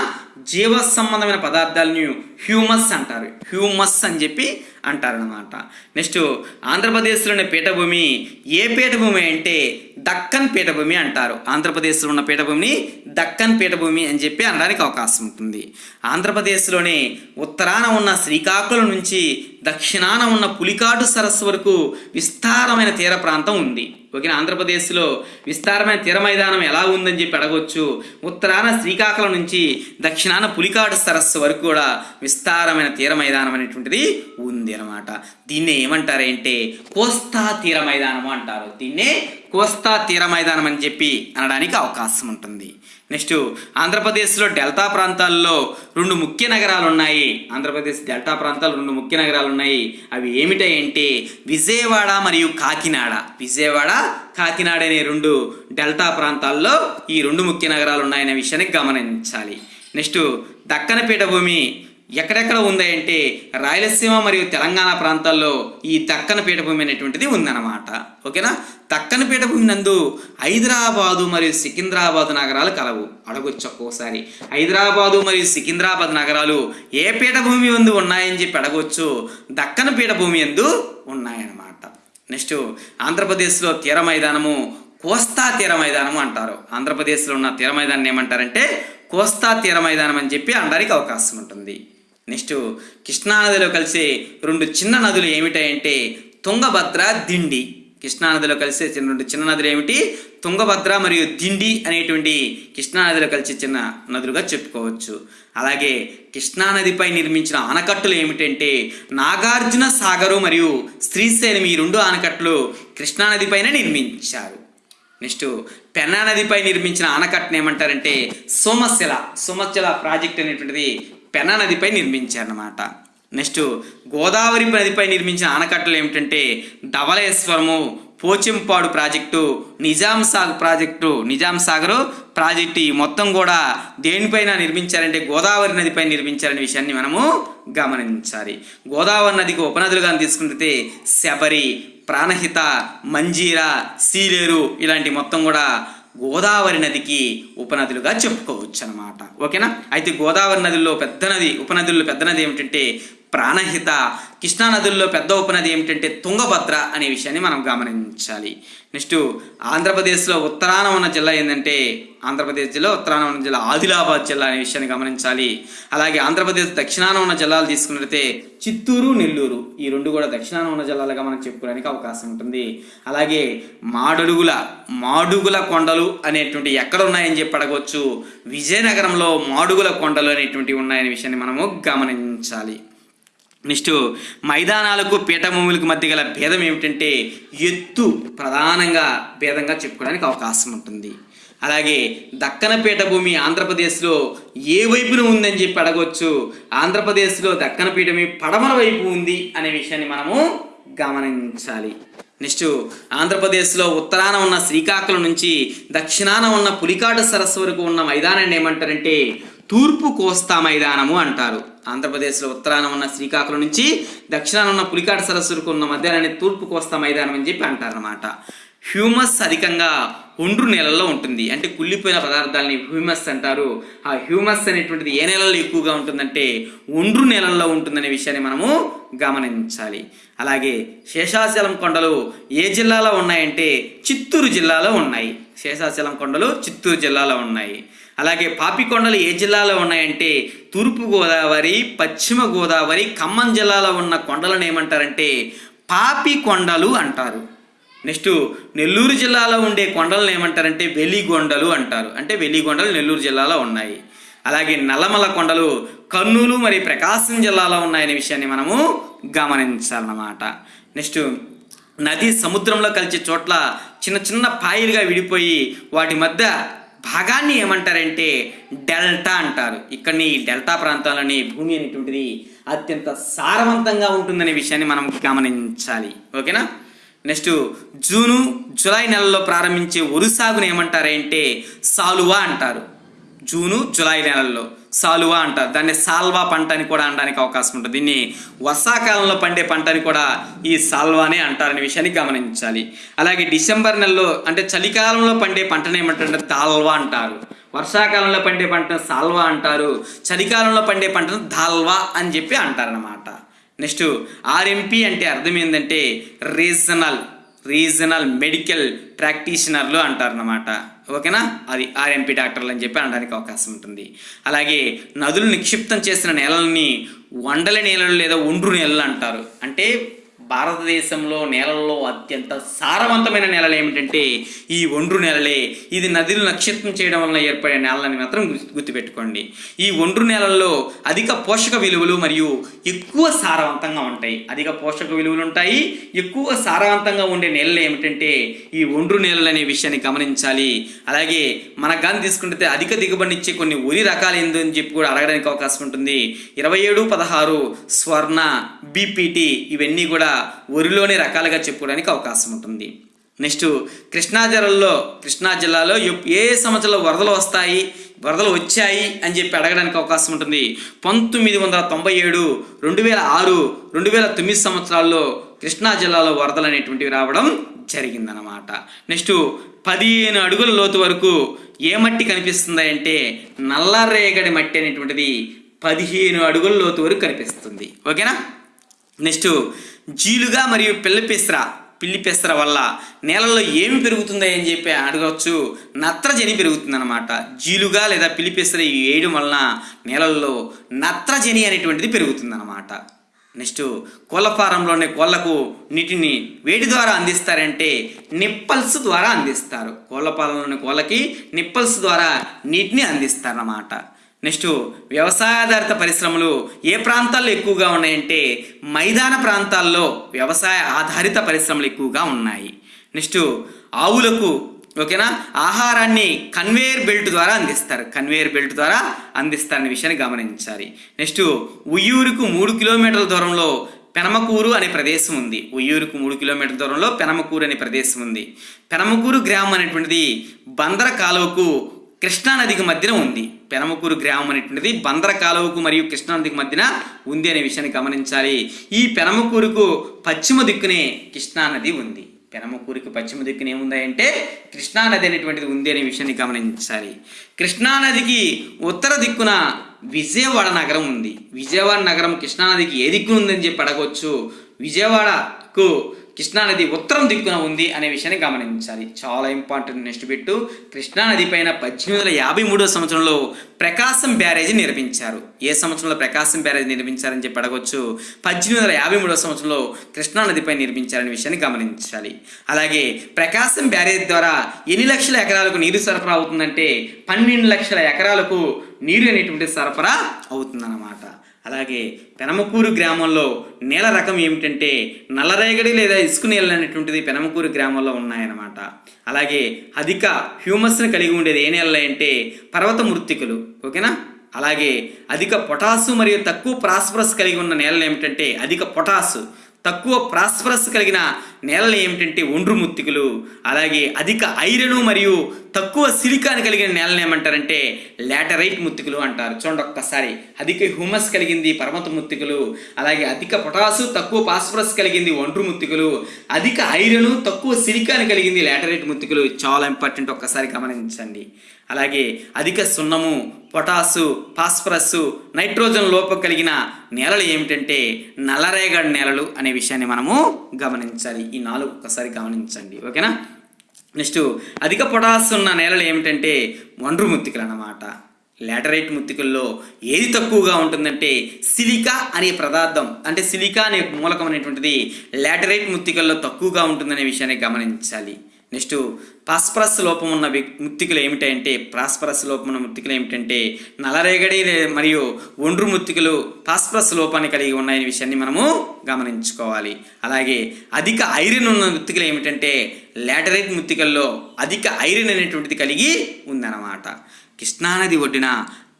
జీవ సంబంధమైన పదార్థాలను హ్యూమస్ అంటారు. హ్యూమస్ అని చెప్పి అంటారనమాట నెక్స్ట్ ఆంధ్రప్రదేశ్లోని పీఠభూమి ఏ పీఠభూమి అంటే దక్కన్ పీఠభూమి అంటారు. ఆంధ్రప్రదేశ్లో ఉన్న పీఠభూమిని దక్కన్ పీఠభూమి అని చెప్పి అనడానికి అవకాశం ఉంటుంది. ఆంధ్రప్రదేశ్లోని ఉత్తరాన ఉన్న శ్రీకాకుళం నుంచి దక్షిణాన ఉన్న పులికాటు సరస్సు వరకు విస్తారమైన తీర ప్రాంతం ఉంది. ఓకేనా? ఆంధ్రప్రదేశ్లో విస్తారమైన తీర మైదానం ఎలా ఉందని చెప్పి అడగొచ్చు. ఉత్తరాన శ్రీకాకుళం నుంచి దక్షిణాన పులికాటు సరస్సు వరకు కూడా విస్తారమైన తీర మైదానం అనేటువంటిది ఉంది అనమాట దీన్నే ఏమంటారంటే కోస్తా తీర మైదానము అంటారు. దీన్నే కోస్తా తీర మైదానం అని చెప్పి అనడానికి అవకాశం ఉంటుంది. నెక్స్ట్ ఆంధ్రప్రదేశ్లో డెల్టా ప్రాంతాల్లో రెండు ముఖ్య నగరాలు ఉన్నాయి ఆంధ్రప్రదేశ్ డెల్టా ప్రాంతాలు రెండు ముఖ్య నగరాలు ఉన్నాయి అవి ఏమిటంటే విజయవాడ మరియు కాకినాడ. విజయవాడ కాకినాడ అనే రెండు డెల్టా ప్రాంతాల్లో ఈ రెండు ముఖ్య నగరాలు ఉన్నాయనే విషయాన్ని గమనించాలి. నెక్స్ట్ దక్కన పీఠభూమి ఎక్కడెక్కడ ఉందంటే రాయలసీమ మరియు తెలంగాణ ప్రాంతాల్లో ఈ దక్కన పీఠభూమి అనేటువంటిది ఉందన్నమాట. ఓకేనా? దక్కన పీఠభూమి నందు హైదరాబాదు మరియు సికింద్రాబాదు నగరాలు కలవు. అడగొచ్చు ఒక్కోసారి. హైదరాబాదు మరియు సికింద్రాబాద్ నగరాలు ఏ పీఠభూమి ఎందు ఉన్నాయని చెప్పి అడగొచ్చు. దక్కన పీఠభూమి ఎందు ఉన్నాయన్నమాట. నెక్స్ట్ ఆంధ్రప్రదేశ్లో తీర మైదానము కోస్తా తీర మైదానము అంటారు. ఆంధ్రప్రదేశ్లో ఉన్న తీర మైదానం ఏమంటారంటే కోస్తా తీర మైదానం అని చెప్పి అనడానికి అవకాశం ఉంటుంది. నెక్స్ట్ కృష్ణానదిలో కలిసే రెండు చిన్న నదులు ఏమిటాయంటే తుంగభద్ర దిండి. కృష్ణానదిలో కలిసే చిన్న రెండు చిన్న నదులు ఏమిటి? తుంగభద్ర మరియు దిండి అనేటువంటి కృష్ణానదిలో కలిసే చిన్న నదులుగా చెప్పుకోవచ్చు. అలాగే కృష్ణానదిపై నిర్మించిన ఆనకట్టులు ఏమిటంటే నాగార్జున సాగరు మరియు శ్రీశైలం ఈ రెండు ఆనకట్టులు కృష్ణానది పైన నిర్మించారు. నెక్స్ట్ పెన్నా నదిపై నిర్మించిన ఆనకట్టను ఏమంటారంటే సోమశిల. సోమశిల ప్రాజెక్ట్ అనేటువంటిది పెన్నా నదిపై నిర్మించారన్నమాట. నెక్స్ట్ గోదావరి నదిపై నిర్మించిన ఆనకట్టలు ఏమిటంటే Dhavaleswaram Pochampadu project Nizam Sagar project Nizam Sagar project ఈ మొత్తం కూడా దేనిపైన నిర్మించారంటే గోదావరి నదిపై నిర్మించారనే విషయాన్ని మనము గమనించాలి. గోదావరి నదికి ఉపనదులుగా తీసుకుంటే శబరి ప్రాణహిత మంజీరా సీలేరు ఇలాంటి మొత్తం కూడా గోదావరి నదికి ఉపనదులుగా చెప్పుకోవచ్చు అనమాట ఓకేనా? అయితే గోదావరి నదుల్లో పెద్ద నది ఉపనదుల్లో పెద్ద నది ఏమిటంటే ప్రాణహిత కృష్ణా నదుల్లో పెద్ద ఉపనది ఏమిటంటే తుంగభద్ర అనే విషయాన్ని మనం గమనించాలి. నెక్స్ట్ ఆంధ్రప్రదేశ్లో ఉత్తరాన ఉన్న జిల్లా ఏంటంటే ఆంధ్రప్రదేశ్ జిల్లా ఉత్తరాన ఉన్న జిల్లా ఆదిలాబాద్ జిల్లా అనే విషయాన్ని గమనించాలి. అలాగే ఆంధ్రప్రదేశ్ దక్షిణాన ఉన్న జిల్లాలు తీసుకున్నట్లయితే చిత్తూరు నెల్లూరు ఈ రెండు కూడా దక్షిణాన ఉన్న జిల్లాలుగా మనం చెప్పుకోవడానికి అవకాశం ఉంటుంది. అలాగే మాడుగుల మాడుగుల కొండలు అనేటువంటి ఎక్కడ ఉన్నాయని చెప్పి అడగవచ్చు. విజయనగరంలో మాడుగుల కొండలు అనేటువంటివి ఉన్నాయనే విషయాన్ని మనము గమనించాలి. నెక్స్ట్ మైదానాలకు పీఠభూములకు మధ్య గల భేదం ఏమిటంటే ఎత్తు ప్రధానంగా భేదంగా చెప్పుకోవడానికి అవకాశం ఉంటుంది. అలాగే దక్కన పీఠభూమి ఆంధ్రప్రదేశ్లో ఏ వైపున ఉందని చెప్పి అడగవచ్చు ఆంధ్రప్రదేశ్లో దక్కన పీఠభూమి పడమర వైపు ఉంది అనే విషయాన్ని మనము గమనించాలి. నెక్స్ట్ ఆంధ్రప్రదేశ్లో ఉత్తరాన ఉన్న శ్రీకాకుళం నుంచి దక్షిణాన ఉన్న పులికాటు సరస్సు వరకు ఉన్న మైదానాన్ని ఏమంటారంటే తూర్పు కోస్తా మైదానము అంటారు. ఆంధ్రప్రదేశ్లో ఉత్తరాన ఉన్న శ్రీకాకుళం నుంచి దక్షిణాన ఉన్న పులికాట సరస్సుకు ఉన్న మధ్యాహ్నాన్ని తూర్పు కోస్తా మైదానం అని చెప్పి అంటారనమాట హ్యూమస్ అధికంగా ఒండ్రు నేలల్లో ఉంటుంది. అంటే కుళ్ళిపోయిన పదార్థాలని హ్యూమస్ అంటారు. ఆ హ్యూమస్ అనేటువంటిది ఏ నెలల్లో ఎక్కువగా ఉంటుందంటే ఒండ్రు నేలల్లో ఉంటుందనే విషయాన్ని మనము గమనించాలి. అలాగే శేషాచలం కొండలు ఏ జిల్లాలో ఉన్నాయంటే చిత్తూరు జిల్లాలో ఉన్నాయి. శేషాచలం కొండలు చిత్తూరు జిల్లాలో ఉన్నాయి. అలాగే పాపికొండలు ఏ జిల్లాలో ఉన్నాయంటే తూర్పు గోదావరి పశ్చిమ గోదావరి ఖమ్మం జిల్లాలో ఉన్న కొండలను ఏమంటారంటే పాపి కొండలు అంటారు. నెక్స్ట్ నెల్లూరు జిల్లాలో ఉండే కొండలను ఏమంటారంటే వెలిగొండలు అంటారు. అంటే వెలిగొండలు నెల్లూరు జిల్లాలో ఉన్నాయి. అలాగే నల్లమల కొండలు కర్నూలు మరియు ప్రకాశం జిల్లాలో ఉన్నాయనే విషయాన్ని మనము గమనించాలన్నమాట. నెక్స్ట్ నది సముద్రంలో కలిసే చోట్ల చిన్న చిన్న పాయలుగా విడిపోయి వాటి మధ్య భాగాన్ని ఏమంటారంటే డెల్టా అంటారు. ఇక్కడిని ఈ డెల్టా ప్రాంతాలని భూమి అనేటువంటిది అత్యంత సారవంతంగా ఉంటుందనే విషయాన్ని మనం గమనించాలి. ఓకేనా? నెక్స్ట్ జూను జూలై నెలలో ప్రారంభించే వరి సాగును ఏమంటారంటే సాలువా అంటారు. జూను జూలై నెలల్లో సాలువా అంటారు దాన్ని సాల్వా పంట అని కూడా అనడానికి అవకాశం ఉంటుంది. దీన్ని వర్షాకాలంలో పండే పంట అని కూడా ఈ సాల్వానే అంటారనే విషయాన్ని గమనించాలి. అలాగే డిసెంబర్ నెలలో అంటే చలికాలంలో పండే పంటను ఏమంటారంటే తాల్వా అంటారు. వర్షాకాలంలో పండే పంటను సాల్వా అంటారు. చలికాలంలో పండే పంటను దాల్వా అని చెప్పి అంటారనమాట నెక్స్ట్ ఆర్ఎంపీ అంటే అర్థం ఏంటంటే రీజనల్ రీజనల్ మెడికల్ ప్రాక్టీషనర్లు అంటారనమాట ఓకేనా? అది ఆర్ఎంపీ డాక్టర్లు అని చెప్పి అనడానికి అవకాశం ఉంటుంది. అలాగే నదులు నిక్షిప్తం చేసిన నేలల్ని వండల నేలలు లేదా ఒండ్రు నేలలు అంటారు. అంటే భారతదేశంలో నేలల్లో అత్యంత సారవంతమైన నేలలు ఏమిటంటే ఈ ఒండ్రు నేలలే. ఇది నదులు నక్షత్రం చేయడం వలన ఏర్పడే నేలని మాత్రం గుర్తుపెట్టుకోండి. ఈ ఒండ్రు నేలల్లో అధిక పోషక విలువలు మరియు ఎక్కువ సారవంతంగా ఉంటాయి. అధిక పోషక విలువలు ఉంటాయి. ఎక్కువ సారవంతంగా ఉండే నేలలు ఏమిటంటే ఈ ఒండ్రు నేలలు అనే విషయాన్ని గమనించాలి. అలాగే మన గాని తీసుకుంటే అధిక దిగుబడినిచ్చే కొన్ని ఉరి రకాలు ఏందని చెప్పి కూడా అడగడానికి అవకాశం ఉంటుంది. ఇరవై ఏడు పదహారు స్వర్ణ బీపీటీ ఇవన్నీ కూడా వరిలోని రకాలుగా చెప్పుకోవడానికి అవకాశం ఉంటుంది. నెక్స్ట్ కృష్ణా జిల్లాలో కృష్ణా జిల్లాలో ఏ సంవత్సరంలో వరదలు వస్తాయి వరదలు వచ్చాయి అని చెప్పి అడగడానికి అవకాశం ఉంటుంది. పంతొమ్మిది వందల తొంభై ఏడు రెండు వేల ఆరు రెండు వేల తొమ్మిది సంవత్సరాల్లో కృష్ణా జిల్లాలో వరదలు అనేటువంటివి రావడం జరిగిందనమాట నెక్స్ట్ పదిహేను అడుగుల లోతు వరకు ఏ మట్టి కనిపిస్తుంది అంటే నల్లరేగడి మట్టి అనేటువంటిది పదిహేను అడుగుల లోతు వరకు కనిపిస్తుంది. ఓకేనా? నెక్స్ట్ జీలుగా మరియు పిల్లి పెసర పిల్లి పెసర వల్ల నేలలో ఏమి పెరుగుతుంది అని చెప్పి అడగవచ్చు. నత్రజని పెరుగుతుందన్నమాట. జీలుగా లేదా పిల్లి పెసర ఇవి వేయడం వలన నేలల్లో నత్రజని అనేటువంటిది పెరుగుతుందన్నమాట. నెక్స్ట్ కోళ్ళ ఫారంలోని కోళ్ళకు నీటిని వేడి ద్వారా అందిస్తారంటే నిప్పల్స్ ద్వారా అందిస్తారు. కోళ్ళ ఫారంలోని కోళ్ళకి నిప్పల్స్ ద్వారా నీటిని అందిస్తారన్నమాట. నెక్స్ట్ వ్యవసాయాధారిత పరిశ్రమలు ఏ ప్రాంతాల్లో ఎక్కువగా ఉన్నాయంటే మైదాన ప్రాంతాల్లో వ్యవసాయ ఆధారిత పరిశ్రమలు ఎక్కువగా ఉన్నాయి. నెక్స్ట్ ఆవులకు ఓకేనా? ఆహారాన్ని కన్వేయర్ బెల్ట్ ద్వారా అందిస్తారు. కన్వేయర్ బెల్ట్ ద్వారా అందిస్తారనే విషయాన్ని గమనించాలి. నెక్స్ట్ ఉయ్యూరుకు మూడు కిలోమీటర్ల దూరంలో పెనమకూరు అనే ప్రదేశం ఉంది. ఉయ్యూరుకు మూడు కిలోమీటర్ల దూరంలో పెనమకూరు అనే ప్రదేశం ఉంది. పెనమకూరు గ్రామం అనేటువంటిది బందర కాలువకు కృష్ణానదికి మధ్యన ఉంది. పెనమకూరు గ్రామం అనేటువంటిది బందర కాలువకు మరియు కృష్ణానదికి మధ్యన ఉంది అనే విషయాన్ని గమనించాలి. ఈ పెనమకూరుకు పశ్చిమ దిక్కునే కృష్ణానది ఉంది. పెనమకూరికి పశ్చిమ దిక్కున ఏముందంటే కృష్ణానది అనేటువంటిది ఉంది అనే విషయాన్ని గమనించాలి. కృష్ణానదికి ఉత్తర దిక్కున విజయవాడ నగరం ఉంది. విజయవాడ నగరం కృష్ణానదికి ఏ దిక్కున ఉందని చెప్పి అడగవచ్చు. విజయవాడకు కృష్ణానది ఉత్తరం దిక్కున ఉంది అనే విషయాన్ని గమనించాలి. చాలా ఇంపార్టెంట్ నెక్స్ట్ బిట్టు కృష్ణానది పైన పద్దెనిమిది వందల యాభై మూడో సంవత్సరంలో ప్రకాశం బ్యారేజీ నిర్మించారు. ఏ సంవత్సరంలో ప్రకాశం బ్యారేజీ నిర్మించారని చెప్పి అడగవచ్చు పద్దెనిమిది వందల యాభై మూడో సంవత్సరంలో కృష్ణానదిపై నిర్మించారనే విషయాన్ని గమనించాలి. అలాగే ప్రకాశం బ్యారేజ్ ద్వారా ఎన్ని లక్షల ఎకరాలకు నీరు సరఫరా అవుతుందంటే పన్నెండు లక్షల ఎకరాలకు నీరు అనేటువంటి సరఫరా అవుతుందన్నమాట. అలాగే పెనమకూరు గ్రామంలో నేల రకం ఏమిటంటే నల్లరేగడి లేదా ఇసుక నేలలు అనేటువంటిది పెనమకూరు గ్రామంలో ఉన్నాయన్నమాట. అలాగే అధిక హ్యూమస్ని కలిగి ఉండేది ఏ నేలలు అంటే పర్వత మృత్తికలు ఓకేనా? అలాగే అధిక పొటాసు మరియు తక్కువ ప్రాస్పరస్ కలిగి ఉన్న నేలలు ఏమిటంటే అధిక పొటాసు. తక్కువ ప్రాస్పరస్ కలిగిన నేలలు ఏమిటంటే ఒండ్రు ముత్తికలు అలాగే అధిక ఐరను మరియు తక్కువ సిలికాన్ కలిగిన నేలను ఏమంటారంటే లాటరైట్ ముత్తికలు అంటారు. చూడండి ఒక్కసారి. అధిక హ్యూమస్ కలిగింది పర్వత ముత్తికలు అలాగే అధిక పొటాసు తక్కువ ఫాస్ఫరస్ కలిగింది ఒండ్రు ముత్తికలు అధిక ఐరను తక్కువ సిలికాన్ కలిగింది లాటరైట్ ముత్తికలు. చాలా ఇంపార్టెంట్ ఒక్కసారి గమనించండి. అలాగే అధిక సున్నము పొటాసు ఫాస్ఫరస్ నైట్రోజన్ లోపం కలిగిన నేలలు ఏమిటంటే నల్లరేగడి నేలలు అనే విషయాన్ని మనము గమనించాలి. ఈ నాలుగు ఒక్కసారి గమనించండి. ఓకేనా? నెక్స్ట్ అధిక పొటాస్ ఉన్న నేలలు ఏమిటంటే ఒండ్రు ముత్తికలు అన్నమాట. లాటరైట్ ముత్తికల్లో ఏది తక్కువగా ఉంటుందంటే సిలికా అనే పదార్థం అంటే సిలికా అనే మూలకం అనేటువంటిది లాటరైట్ ముత్తికల్లో తక్కువగా ఉంటుందనే విషయాన్ని గమనించాలి. నెక్స్ట్ పాస్పరస్ లోపం ఉన్న ముత్తికలు ఏమిటంటే పాస్పరస్ లోపం ఉన్న ముత్తికలు ఏమిటంటే నల్లరేగడి మరియు ఒండ్రు ముత్తికలు పాస్పరస్ లోపాన్ని కలిగి ఉన్నాయనే విషయాన్ని మనము గమనించుకోవాలి. అలాగే అధిక ఐరన్ ఉన్న ముత్తికలు ఏమిటంటే లాటరైట్ ముత్తికల్లో అధిక ఐరన్ అనేటువంటిది కలిగి ఉందన్నమాట. కృష్ణానది ఒడ్డిన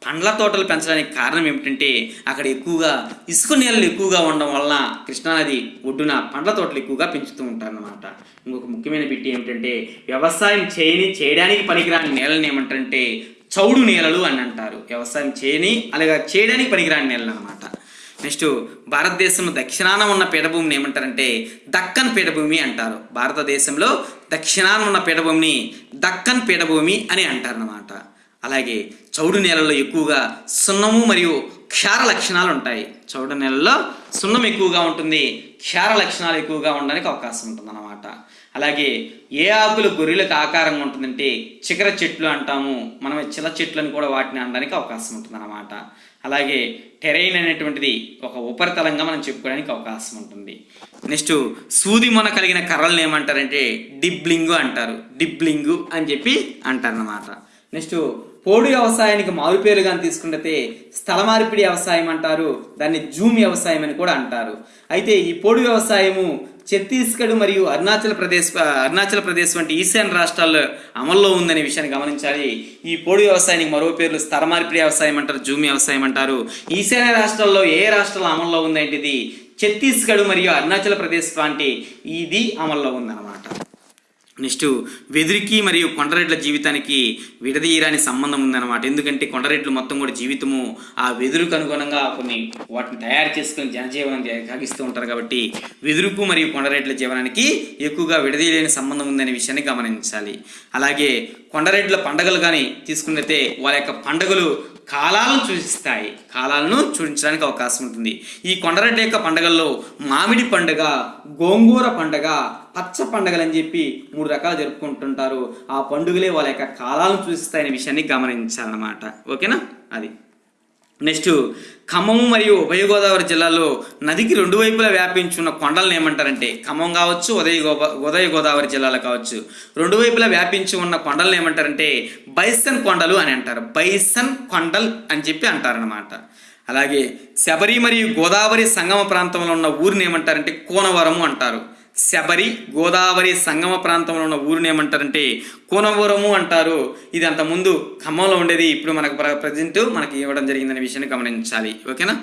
పండ్ల తోటలు పెంచడానికి కారణం ఏమిటంటే అక్కడ ఎక్కువగా ఇసుక నీళ్ళు ఎక్కువగా ఉండడం వలన కృష్ణానది ఒడ్డున పండ్ల తోటలు ఎక్కువగా పెంచుతూ ఉంటారన్నమాట. ఇంకొక ముఖ్యమైన బిట్టి ఏమిటంటే వ్యవసాయం చేయని చేయడానికి పనికిరాని నేలని ఏమంటారంటే చౌడు నేలలు అని అంటారు. వ్యవసాయం చేయని అలాగే చేయడానికి పనికిరాని నేలలు అనమాట నెక్స్ట్ భారతదేశం దక్షిణాన ఉన్న పీఠభూమిని ఏమంటారంటే దక్కన్ పీఠభూమి అంటారు. భారతదేశంలో దక్షిణాన ఉన్న పీఠభూమిని దక్కన్ పీఠభూమి అని అంటారన్నమాట. అలాగే చౌడు నేలల్లో ఎక్కువగా సున్నము మరియు క్షార లక్షణాలు ఉంటాయి చౌడు నేలల్లో సున్నం ఎక్కువగా ఉంటుంది క్షార లక్షణాలు ఎక్కువగా ఉండడానికి అవకాశం ఉంటుంది అన్నమాట అలాగే ఏ ఆకులు గొర్రెలకు ఆకారంగా ఉంటుందంటే చికర చెట్లు అంటాము. మనం చిల చెట్లు అని కూడా వాటిని అనడానికి అవకాశం ఉంటుందన్నమాట. అలాగే టెరైన్ అనేటువంటిది ఒక ఉపరితలంగా మనం చెప్పుకోవడానికి అవకాశం ఉంటుంది. నెక్స్ట్ సూది మొన కలిగిన కర్రలను ఏమంటారంటే డిబ్లింగు అంటారు. డిబ్లింగు అని చెప్పి అంటారన్నమాట. నెక్స్ట్ పోడు వ్యవసాయానికి మారుపేరుగా తీసుకుంటే స్థల మార్పిడి వ్యవసాయం అంటారు దాన్ని జూమ్ వ్యవసాయం అని కూడా అంటారు. అయితే ఈ పోడు వ్యవసాయము ఛత్తీస్గఢ్ మరియు అరుణాచల్ ప్రదేశ్ అరుణాచల్ ప్రదేశ్ వంటి ఈశాన్య రాష్ట్రాల్లో అమల్లో ఉందనే విషయాన్ని గమనించాలి. ఈ పోడు వ్యవసాయానికి మరో పేర్లు స్థల మార్పిడి వ్యవసాయం అంటారు జూమ్ వ్యవసాయం అంటారు. ఈశాన్య రాష్ట్రాల్లో ఏ రాష్ట్రాలు అమల్లో ఉందంటే ఛత్తీస్గఢ్ మరియు అరుణాచల్ ప్రదేశ్ వంటి ఇది అమల్లో ఉందన్నమాట. నెక్స్ట్ వెదురికి మరియు కొండరెడ్ల జీవితానికి విడదీయరాని సంబంధం ఉందన్నమాట. ఎందుకంటే కొండరెడ్లు మొత్తం కూడా జీవితము ఆ వెదురుకు అనుగుణంగా కొన్ని వాటిని తయారు చేసుకొని జనజీవనం సాగిస్తూ ఉంటారు కాబట్టి వెదురుకు మరియు కొండరెడ్ల జీవనానికి ఎక్కువగా విడదీయలేని సంబంధం ఉందనే విషయాన్ని గమనించాలి. అలాగే కొండరెడ్ల పండగలు కానీ తీసుకున్నట్టే వాళ్ళ యొక్క పండగలు కాలాలను సూచిస్తాయి. కాలాలను చూపించడానికి అవకాశం ఉంటుంది. ఈ కొండరెడ్డి యొక్క పండుగల్లో మామిడి పండుగ గోంగూర పండుగ పచ్చ పండుగలు అని చెప్పి మూడు రకాలు జరుపుకుంటుంటారు. ఆ పండుగలే వాళ్ళ యొక్క కాలాలను సూచిస్తాయనే విషయాన్ని గమనించాలన్నమాట. ఓకేనా? అది. నెక్స్ట్ ఖమ్మం మరియు ఉభయ గోదావరి జిల్లాలో నదికి రెండు వైపులా వ్యాపించి ఉన్న కొండలను ఏమంటారంటే ఖమ్మం కావచ్చు ఉదయ గోప ఉదయ గోదావరి జిల్లాలో కావచ్చు. రెండు వైపులా వ్యాపించి ఉన్న కొండలను ఏమంటారంటే బైసన్ కొండలు అని అంటారు. బైసన్ కొండల్ అని చెప్పి అంటారనమాట అలాగే శబరి మరియు గోదావరి సంగమ ప్రాంతంలో ఉన్న ఊరిని ఏమంటారంటే కోనవరము అంటారు. శబరి గోదావరి సంగమ ప్రాంతంలో ఉన్న ఊరిని ఏమంటారంటే కోనవరము అంటారు. ఇది అంత ముందు ఖమ్మంలో ఉండేది ఇప్పుడు మనకు ప్రజెంట్ మనకి ఇవ్వడం జరిగిందనే విషయాన్ని గమనించాలి. ఓకేనా?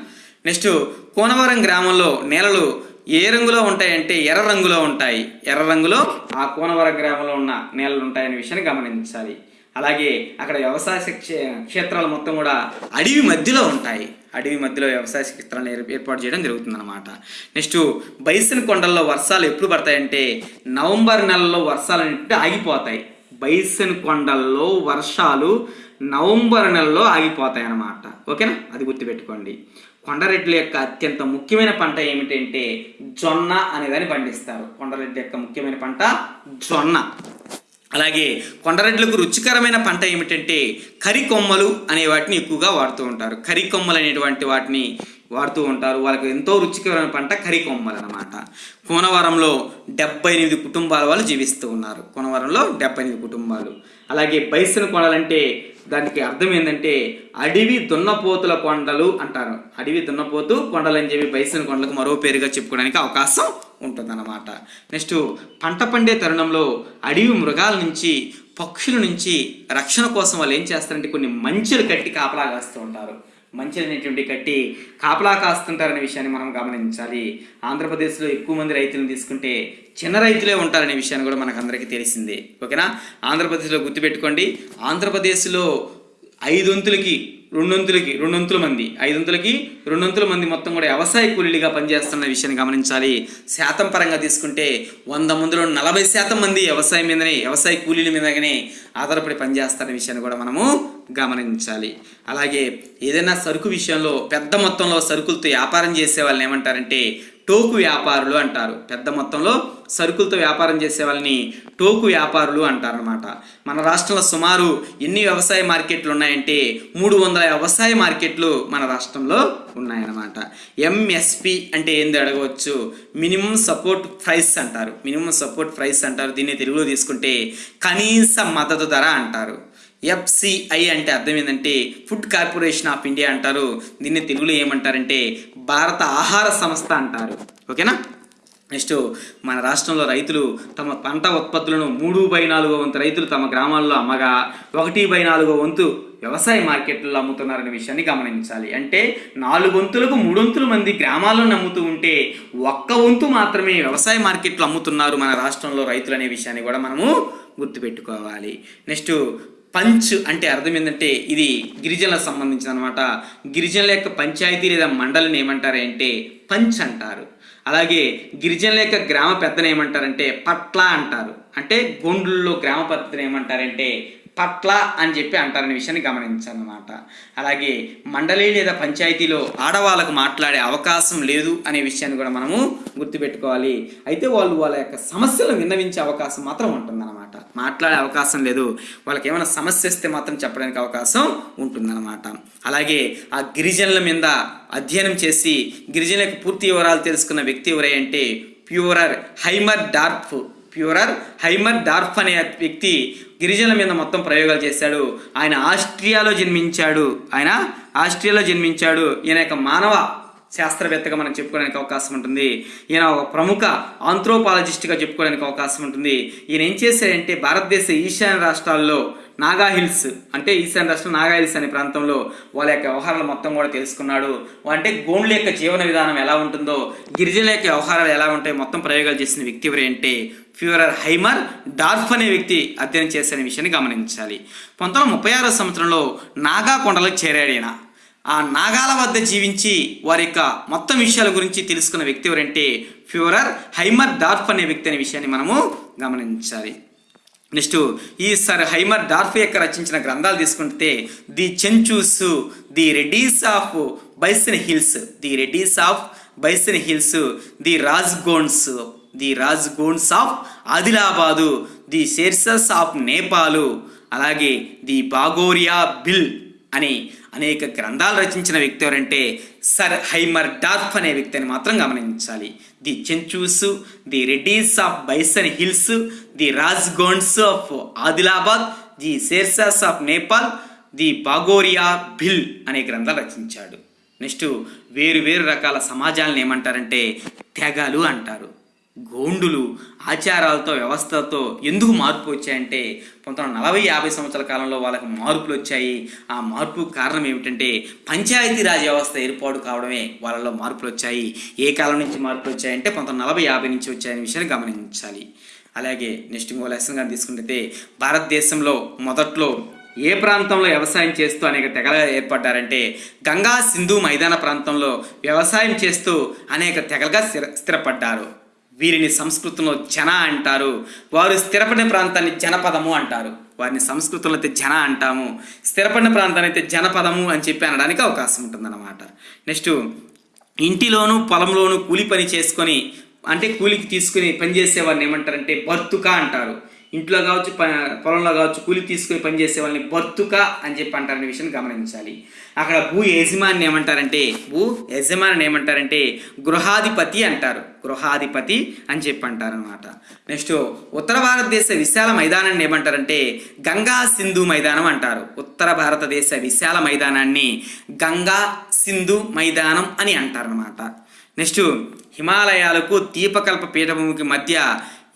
నెక్స్ట్ కోనవరం గ్రామంలో నేలలు ఏ రంగులో ఉంటాయంటే ఎర్ర రంగులో ఉంటాయి. ఎర్ర రంగులో ఆ కోనవరం గ్రామంలో ఉన్న నేలలు ఉంటాయనే విషయాన్ని గమనించాలి. అలాగే అక్కడ వ్యవసాయ క్షే- క్షేత్రాలు మొత్తం కూడా అడవి మధ్యలో ఉంటాయి. అడవి మధ్యలో వ్యవసాయ క్షేత్రాలను ఏర్- ఏర్పాటు చేయడం జరుగుతుందన్నమాట. నెక్స్ట్ బైసన్ కొండల్లో వర్షాలు ఎప్పుడు పడతాయంటే నవంబర్ నెలలో వర్షాలు అనేవి ఆగిపోతాయి. బైసన్ కొండల్లో వర్షాలు నవంబర్ నెలలో ఆగిపోతాయి అన్నమాట ఓకేనా? అది గుర్తుపెట్టుకోండి. కొండరెడ్ల యొక్క అత్యంత ముఖ్యమైన పంట ఏమిటంటే జొన్న అనేదాన్ని పండిస్తారు. కొండరెడ్డి యొక్క ముఖ్యమైన పంట జొన్న. అలాగే కొండరెడ్లకు రుచికరమైన పంట ఏమిటంటే కరి కొమ్మలు అనే వాటిని ఎక్కువగా వాడుతూ ఉంటారు. కరి కొమ్మలు అనేటువంటి వాటిని వాడుతూ ఉంటారు. వాళ్ళకి ఎంతో రుచికరమైన పంట కరి కొమ్మలు అనమాట కోనవరంలో డెబ్బై ఎనిమిది కుటుంబాల వాళ్ళు జీవిస్తూ ఉన్నారు. కోనవరంలో డెబ్బై ఎనిమిది కుటుంబాలు. అలాగే బైసన్ కొండలంటే దానికి అర్థం ఏంటంటే అడవి దున్నపోతుల కొండలు అంటారు. అడవి దున్నపోతు కొండలు అని చెప్పి బైసన్ కొండలకు మరో పేరుగా చెప్పుకోవడానికి అవకాశం ఉంటుందన్నమాట. నెక్స్ట్ పంట పండే తరుణంలో అడవి మృగాల నుంచి పక్షుల నుంచి రక్షణ కోసం వాళ్ళు ఏం చేస్తారంటే కొన్ని మంచులు కట్టి కాపలా కాస్తూ ఉంటారు. మంచులు అనేటువంటి కట్టి కాపలా కాస్తుంటారనే విషయాన్ని మనం గమనించాలి. ఆంధ్రప్రదేశ్లో ఎక్కువ మంది రైతులను తీసుకుంటే చిన్న రైతులే ఉంటారనే విషయాన్ని కూడా మనకు అందరికీ తెలిసిందే. ఓకేనా? ఆంధ్రప్రదేశ్లో గుర్తుపెట్టుకోండి. ఆంధ్రప్రదేశ్లో ఐదొంతులకి రెండొంతులకి రెండొంతుల మంది. ఐదొంతులకి రెండొంతుల మంది మొత్తం కూడా వ్యవసాయ కూలీలుగా పనిచేస్తున్న విషయాన్ని గమనించాలి. శాతం పరంగా తీసుకుంటే వంద మందిలో నలభై శాతం మంది వ్యవసాయం మీదనే వ్యవసాయ కూలీల మీదగానే ఆధారపడి పనిచేస్తున్న విషయాన్ని కూడా మనము గమనించాలి. అలాగే ఏదైనా సరుకు విషయంలో పెద్ద మొత్తంలో సరుకులతో వ్యాపారం చేసే వాళ్ళని ఏమంటారంటే టోకు వ్యాపారులు అంటారు. పెద్ద మొత్తంలో సరుకులతో వ్యాపారం చేసే వాళ్ళని టోకు వ్యాపారులు అంటారనమాట మన రాష్ట్రంలో సుమారు ఎన్ని వ్యవసాయ మార్కెట్లు ఉన్నాయంటే మూడు వందల వ్యవసాయ మార్కెట్లు మన రాష్ట్రంలో ఉన్నాయన్నమాట. ఎంఎస్పి అంటే ఏంది అడగవచ్చు? మినిమం సపోర్ట్ ప్రైస్ అంటారు. మినిమం సపోర్ట్ ప్రైస్ అంటారు. దీన్ని తెలుగులో తీసుకుంటే కనీస మద్దతు ధర అంటారు. ఎఫ్సిఐ అంటే అర్థం ఏంటంటే ఫుడ్ కార్పొరేషన్ ఆఫ్ ఇండియా అంటారు. దీన్ని తెలుగులో ఏమంటారంటే భారత ఆహార సంస్థ అంటారు. ఓకేనా? నెక్స్ట్ మన రాష్ట్రంలో రైతులు తమ పంట ఉత్పత్తులను మూడు బై నాలుగో వంతు రైతులు తమ గ్రామాల్లో అమ్మగా ఒకటి బై నాలుగో వంతు వ్యవసాయ మార్కెట్లలో అమ్ముతున్నారనే విషయాన్ని గమనించాలి. అంటే నాలుగు వంతులకు మూడొంతుల మంది గ్రామాల్లో అమ్ముతూ ఉంటే ఒక్క వంతు మాత్రమే వ్యవసాయ మార్కెట్లు అమ్ముతున్నారు మన రాష్ట్రంలో రైతులు అనే విషయాన్ని కూడా మనము గుర్తుపెట్టుకోవాలి. నెక్స్ట్ పంచ్ అంటే అర్థం ఏంటంటే ఇది గిరిజనులకు సంబంధించిన అనమాట గిరిజనుల యొక్క పంచాయతీ లేదా మండలిని ఏమంటారు అంటే పంచ్ అంటారు. అలాగే గిరిజనుల యొక్క గ్రామ పెద్దను ఏమంటారంటే పట్ల అంటారు. అంటే గోండ్లలో గ్రామ పెద్దను ఏమంటారంటే పట్ల అని చెప్పి అంటారనే విషయాన్ని గమనించాలన్నమాట అలాగే మండలి లేదా పంచాయతీలో ఆడవాళ్ళకు మాట్లాడే అవకాశం లేదు అనే విషయాన్ని కూడా మనము గుర్తుపెట్టుకోవాలి. అయితే వాళ్ళు వాళ్ళ యొక్క సమస్యలు విన్నవించే అవకాశం మాత్రం ఉంటుందన్నమాట. మాట్లాడే అవకాశం లేదు. వాళ్ళకి ఏమైనా సమస్య వస్తే మాత్రం చెప్పడానికి అవకాశం ఉంటుందన్నమాట. అలాగే ఆ గిరిజనుల మీద అధ్యయనం చేసి గిరిజనులకు పూర్తి వివరాలు తెలుసుకున్న వ్యక్తి ఎవరై అంటే Furer Haimendorf. Furer Haimendorf అనే వ్యక్తి గిరిజనుల మీద మొత్తం ప్రయోగాలు చేశాడు. ఆయన ఆస్ట్రియాలో జన్మించాడు. ఆయన ఆస్ట్రియాలో జన్మించాడు. ఈయన యొక్క మానవ శాస్త్రవేత్తగా మనం చెప్పుకోవడానికి అవకాశం ఉంటుంది. ఈయన ఒక ప్రముఖ ఆంథ్రోపాలజిస్ట్గా చెప్పుకోవడానికి అవకాశం ఉంటుంది. ఈయన ఏం చేశాడంటే భారతదేశ ఈశాన్య రాష్ట్రాల్లో నాగా హిల్స్ అంటే ఈశాన్య రాష్ట్రం నాగా హిల్స్ అనే ప్రాంతంలో వాళ్ళ యొక్క వ్యవహారాలు మొత్తం కూడా తెలుసుకున్నాడు. అంటే గోండ్ల యొక్క జీవన విధానం ఎలా ఉంటుందో గిరిజనుల యొక్క వ్యవహారాలు ఎలా ఉంటాయో మొత్తం ప్రయోగాలు చేసిన వ్యక్తి ఎవరంటే ఫ్యూరర్ హైమర్ డార్ఫ్ అనే వ్యక్తి అధ్యయనం చేసిన విషయాన్ని గమనించాలి. పంతొమ్మిది ముప్పై ఆరో సంవత్సరంలో నాగా కొండలకు చేరాడు ఈయన. ఆ నాగాల వద్ద జీవించి వారి యొక్క మొత్తం విషయాల గురించి తెలుసుకున్న వ్యక్తి ఎవరంటే ఫ్యూరర్ హైమర్ డార్ఫ్ అనే వ్యక్తి అనే విషయాన్ని మనము గమనించాలి. నెక్స్ట్ ఈ సర్ హైమర్ డార్ఫ్ యొక్క రచించిన గ్రంథాలు తీసుకుంటే the Chenchus the Reddis of Bison Hills the Reddis of Bison Hills the Rajgonds the Rajgonds of Adilabad the Sherpas of Nepal అలాగే ది బాగోరియా బిల్ అని అనేక గ్రంథాలు రచించిన వ్యక్తి ఎవరంటే సర్ హైమర్ డార్ఫ్ అనే వ్యక్తిని మాత్రం గమనించాలి. The Chenchus the Reddis of Bison Hills the Rajgonds of Adilabad the Sherpas of Nepal the Bagoria Bhil అనే గ్రంథాలు రచించాడు. నెక్స్ట్ వేరు వేరు రకాల సమాజాలను ఏమంటారంటే త్యాగాలు అంటారు. గోండులు ఆచారాలతో వ్యవస్థతో ఎందుకు మార్పు వచ్చాయంటే పంతొమ్మిది నలభై యాభై సంవత్సరాల కాలంలో వాళ్ళకి మార్పులు వచ్చాయి. ఆ మార్పు కారణం ఏమిటంటే పంచాయతీరాజ్ వ్యవస్థ ఏర్పాటు కావడమే వాళ్ళలో మార్పులు వచ్చాయి. ఏ కాలం నుంచి మార్పులు వచ్చాయంటే పంతొమ్మిది నలభై యాభై నుంచి వచ్చాయనే విషయాన్ని గమనించాలి. అలాగే నెక్స్ట్ ఇంకో లెసన్ కానీ తీసుకుంటే భారతదేశంలో మొదట్లో ఏ ప్రాంతంలో వ్యవసాయం చేస్తూ అనేక తెగలు ఏర్పడ్డారంటే గంగా సింధు మైదాన ప్రాంతంలో వ్యవసాయం చేస్తూ అనేక తెగలుగా స్థిర స్థిరపడ్డారు. వీరిని సంస్కృతంలో జన అంటారు. వారు స్థిరపడిన ప్రాంతాన్ని జనపదము అంటారు. వారిని సంస్కృతంలో అయితే జన అంటాము. స్థిరపడిన ప్రాంతాన్ని అయితే జనపదము అని చెప్పి అనడానికి అవకాశం ఉంటుందన్నమాట. నెక్స్ట్ ఇంటిలోను పొలంలోను కూలి పని చేసుకొని అంటే కూలికి తీసుకుని పని చేసే వారిని ఏమంటారంటే బర్తుక అంటారు. ఇంట్లో కావచ్చు ప పొలంలో కావచ్చు కూలి తీసుకుని పని చేసే వాళ్ళని బర్తుక అని చెప్పి అంటారనే విషయాన్ని గమనించాలి. అక్కడ భూ యజమాని ఏమంటారంటే భూ యజమాని ఏమంటారంటే గృహాధిపతి అంటారు. గృహాధిపతి అని చెప్పి అంటారనమాట నెక్స్ట్ ఉత్తర భారతదేశ విశాల మైదానాన్ని ఏమంటారంటే గంగా సింధు మైదానం అంటారు. ఉత్తర భారతదేశ విశాల మైదానాన్ని గంగా సింధు మైదానం అని అంటారనమాట నెక్స్ట్ హిమాలయాలకు దీపకల్ప పీఠభూమికి మధ్య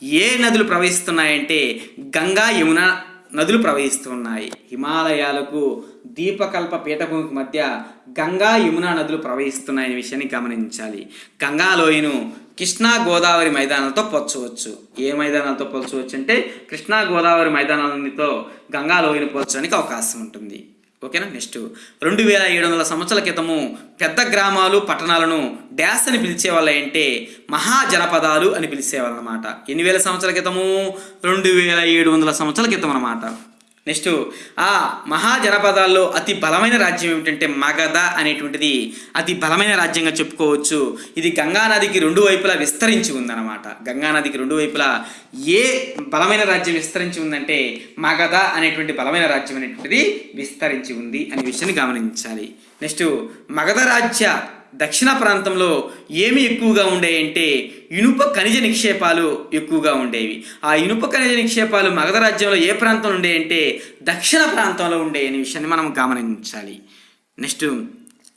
ఏ నదులు ప్రవహిస్తున్నాయంటే గంగా యమున నదులు ప్రవహిస్తున్నాయి. హిమాలయాలకు దీపకల్ప పీఠభూమికి మధ్య గంగా యమున నదులు ప్రవహిస్తున్నాయనే విషయాన్ని గమనించాలి. గంగా లోయను కృష్ణా గోదావరి మైదానాలతో పోల్చవచ్చు. ఏ మైదానాలతో పోల్చవచ్చు అంటే కృష్ణా గోదావరి మైదానాలతో గంగా లోయను పోల్చడానికి అవకాశం ఉంటుంది. ఓకేనా? నెక్స్ట్. రెండు వేల ఏడు వందల సంవత్సరాల క్రితము పెద్ద గ్రామాలు పట్టణాలను డ్యాస్ అని పిలిచేవాళ్ళు అంటే మహాజనపదాలు అని పిలిచేవాళ్ళు అనమాట ఎన్ని వేల సంవత్సరాల క్రితము? రెండు వేల ఏడు వందల సంవత్సరాల క్రితం అనమాట నెక్స్ట్ ఆ మహాజనపదాల్లో అతి బలమైన రాజ్యం ఏమిటంటే మగధ అనేటువంటిది అతి బలమైన రాజ్యంగా చెప్పుకోవచ్చు. ఇది గంగా నదికి రెండు వైపులా విస్తరించి ఉందన్నమాట. గంగా నదికి రెండు వైపులా ఏ బలమైన రాజ్యం విస్తరించి ఉందంటే మగధ అనేటువంటి బలమైన రాజ్యం అనేటువంటిది విస్తరించి ఉంది అనే విషయాన్ని గమనించాలి. నెక్స్ట్ మగధ రాజ్య దక్షిణ ప్రాంతంలో ఏమి ఎక్కువగా ఉండేయంటే ఇనుప ఖనిజ నిక్షేపాలు ఎక్కువగా ఉండేవి. ఆ ఇనుప ఖనిజ నిక్షేపాలు మగధ రాజ్యంలో ఏ ప్రాంతంలో ఉండేయంటే దక్షిణ ప్రాంతంలో ఉండే అనే విషయాన్ని మనం గమనించాలి. నెక్స్ట్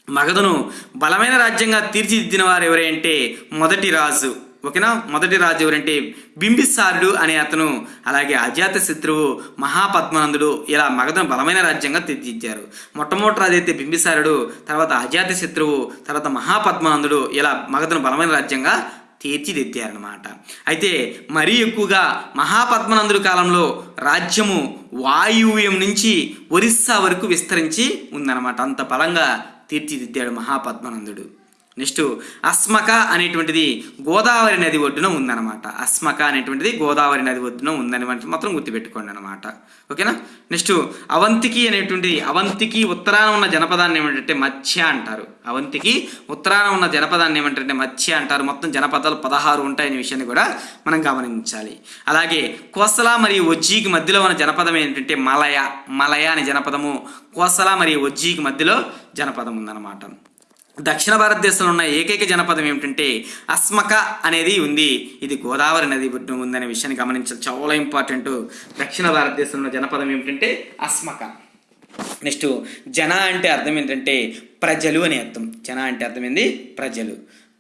మగధను బలమైన రాజ్యంగా తీర్చిదిద్దిన వారు ఎవరంటే మొదటి రాజు. ఓకేనా? మొదటి రాజు ఎవరంటే బింబిసారుడు అనే అతను అలాగే అజాత శత్రువు మహాపద్మానందుడు ఇలా మగధను బలమైన రాజ్యంగా తీర్చిదిద్దారు. మొట్టమొదటి రాజు అయితే బింబిసారుడు తర్వాత అజాత శత్రువు తర్వాత మహాపద్మానందుడు ఇలా మగధను బలమైన రాజ్యంగా తీర్చిదిద్దారనమాట అయితే మరీ ఎక్కువగా మహాపద్మనందుడి కాలంలో రాజ్యము వాయువ్యం నుంచి ఒరిస్సా వరకు విస్తరించి ఉందన్నమాట. అంత బలంగా తీర్చిదిద్దాడు మహాపద్మనందుడు. నెక్స్ట్ అస్మక అనేటువంటిది గోదావరి నది ఒడ్డున ఉందన్నమాట. అస్మక అనేటువంటిది గోదావరి నది ఒడ్డున ఉందని మాత్రం గుర్తుపెట్టుకోండి అనమాట ఓకేనా? నెక్స్ట్ అవంతికి అనేటువంటిది అవంతికి ఉత్తరాన ఉన్న జనపదాన్ని ఏమంటే మత్స్య అంటారు. అవంతికి ఉత్తరాన ఉన్న జనపదాన్ని ఏమంటారంటే మత్స్య అంటారు. మొత్తం జనపదాలు పదహారు ఉంటాయనే విషయాన్ని కూడా మనం గమనించాలి. అలాగే కోసల మరియు ఒజ్జీకి మధ్యలో ఉన్న జనపదం ఏంటంటే మలయ. మలయ అనే జనపదము కోసల మరియు ఒజ్జీకి మధ్యలో జనపదం ఉందన్నమాట. దక్షిణ భారతదేశంలో ఉన్న ఏకైక జనపదం ఏమిటంటే అస్మక అనేది ఉంది. ఇది గోదావరి నది ఒడ్డున ఉందనే విషయాన్ని గమనించాలి. చాలా ఇంపార్టెంట్. దక్షిణ భారతదేశంలో జనపదం ఏమిటంటే అస్మక. నెక్స్ట్ జన అంటే అర్థం ఏంటంటే ప్రజలు అనే అర్థం. జన అంటే అర్థం ఏంది? ప్రజలు.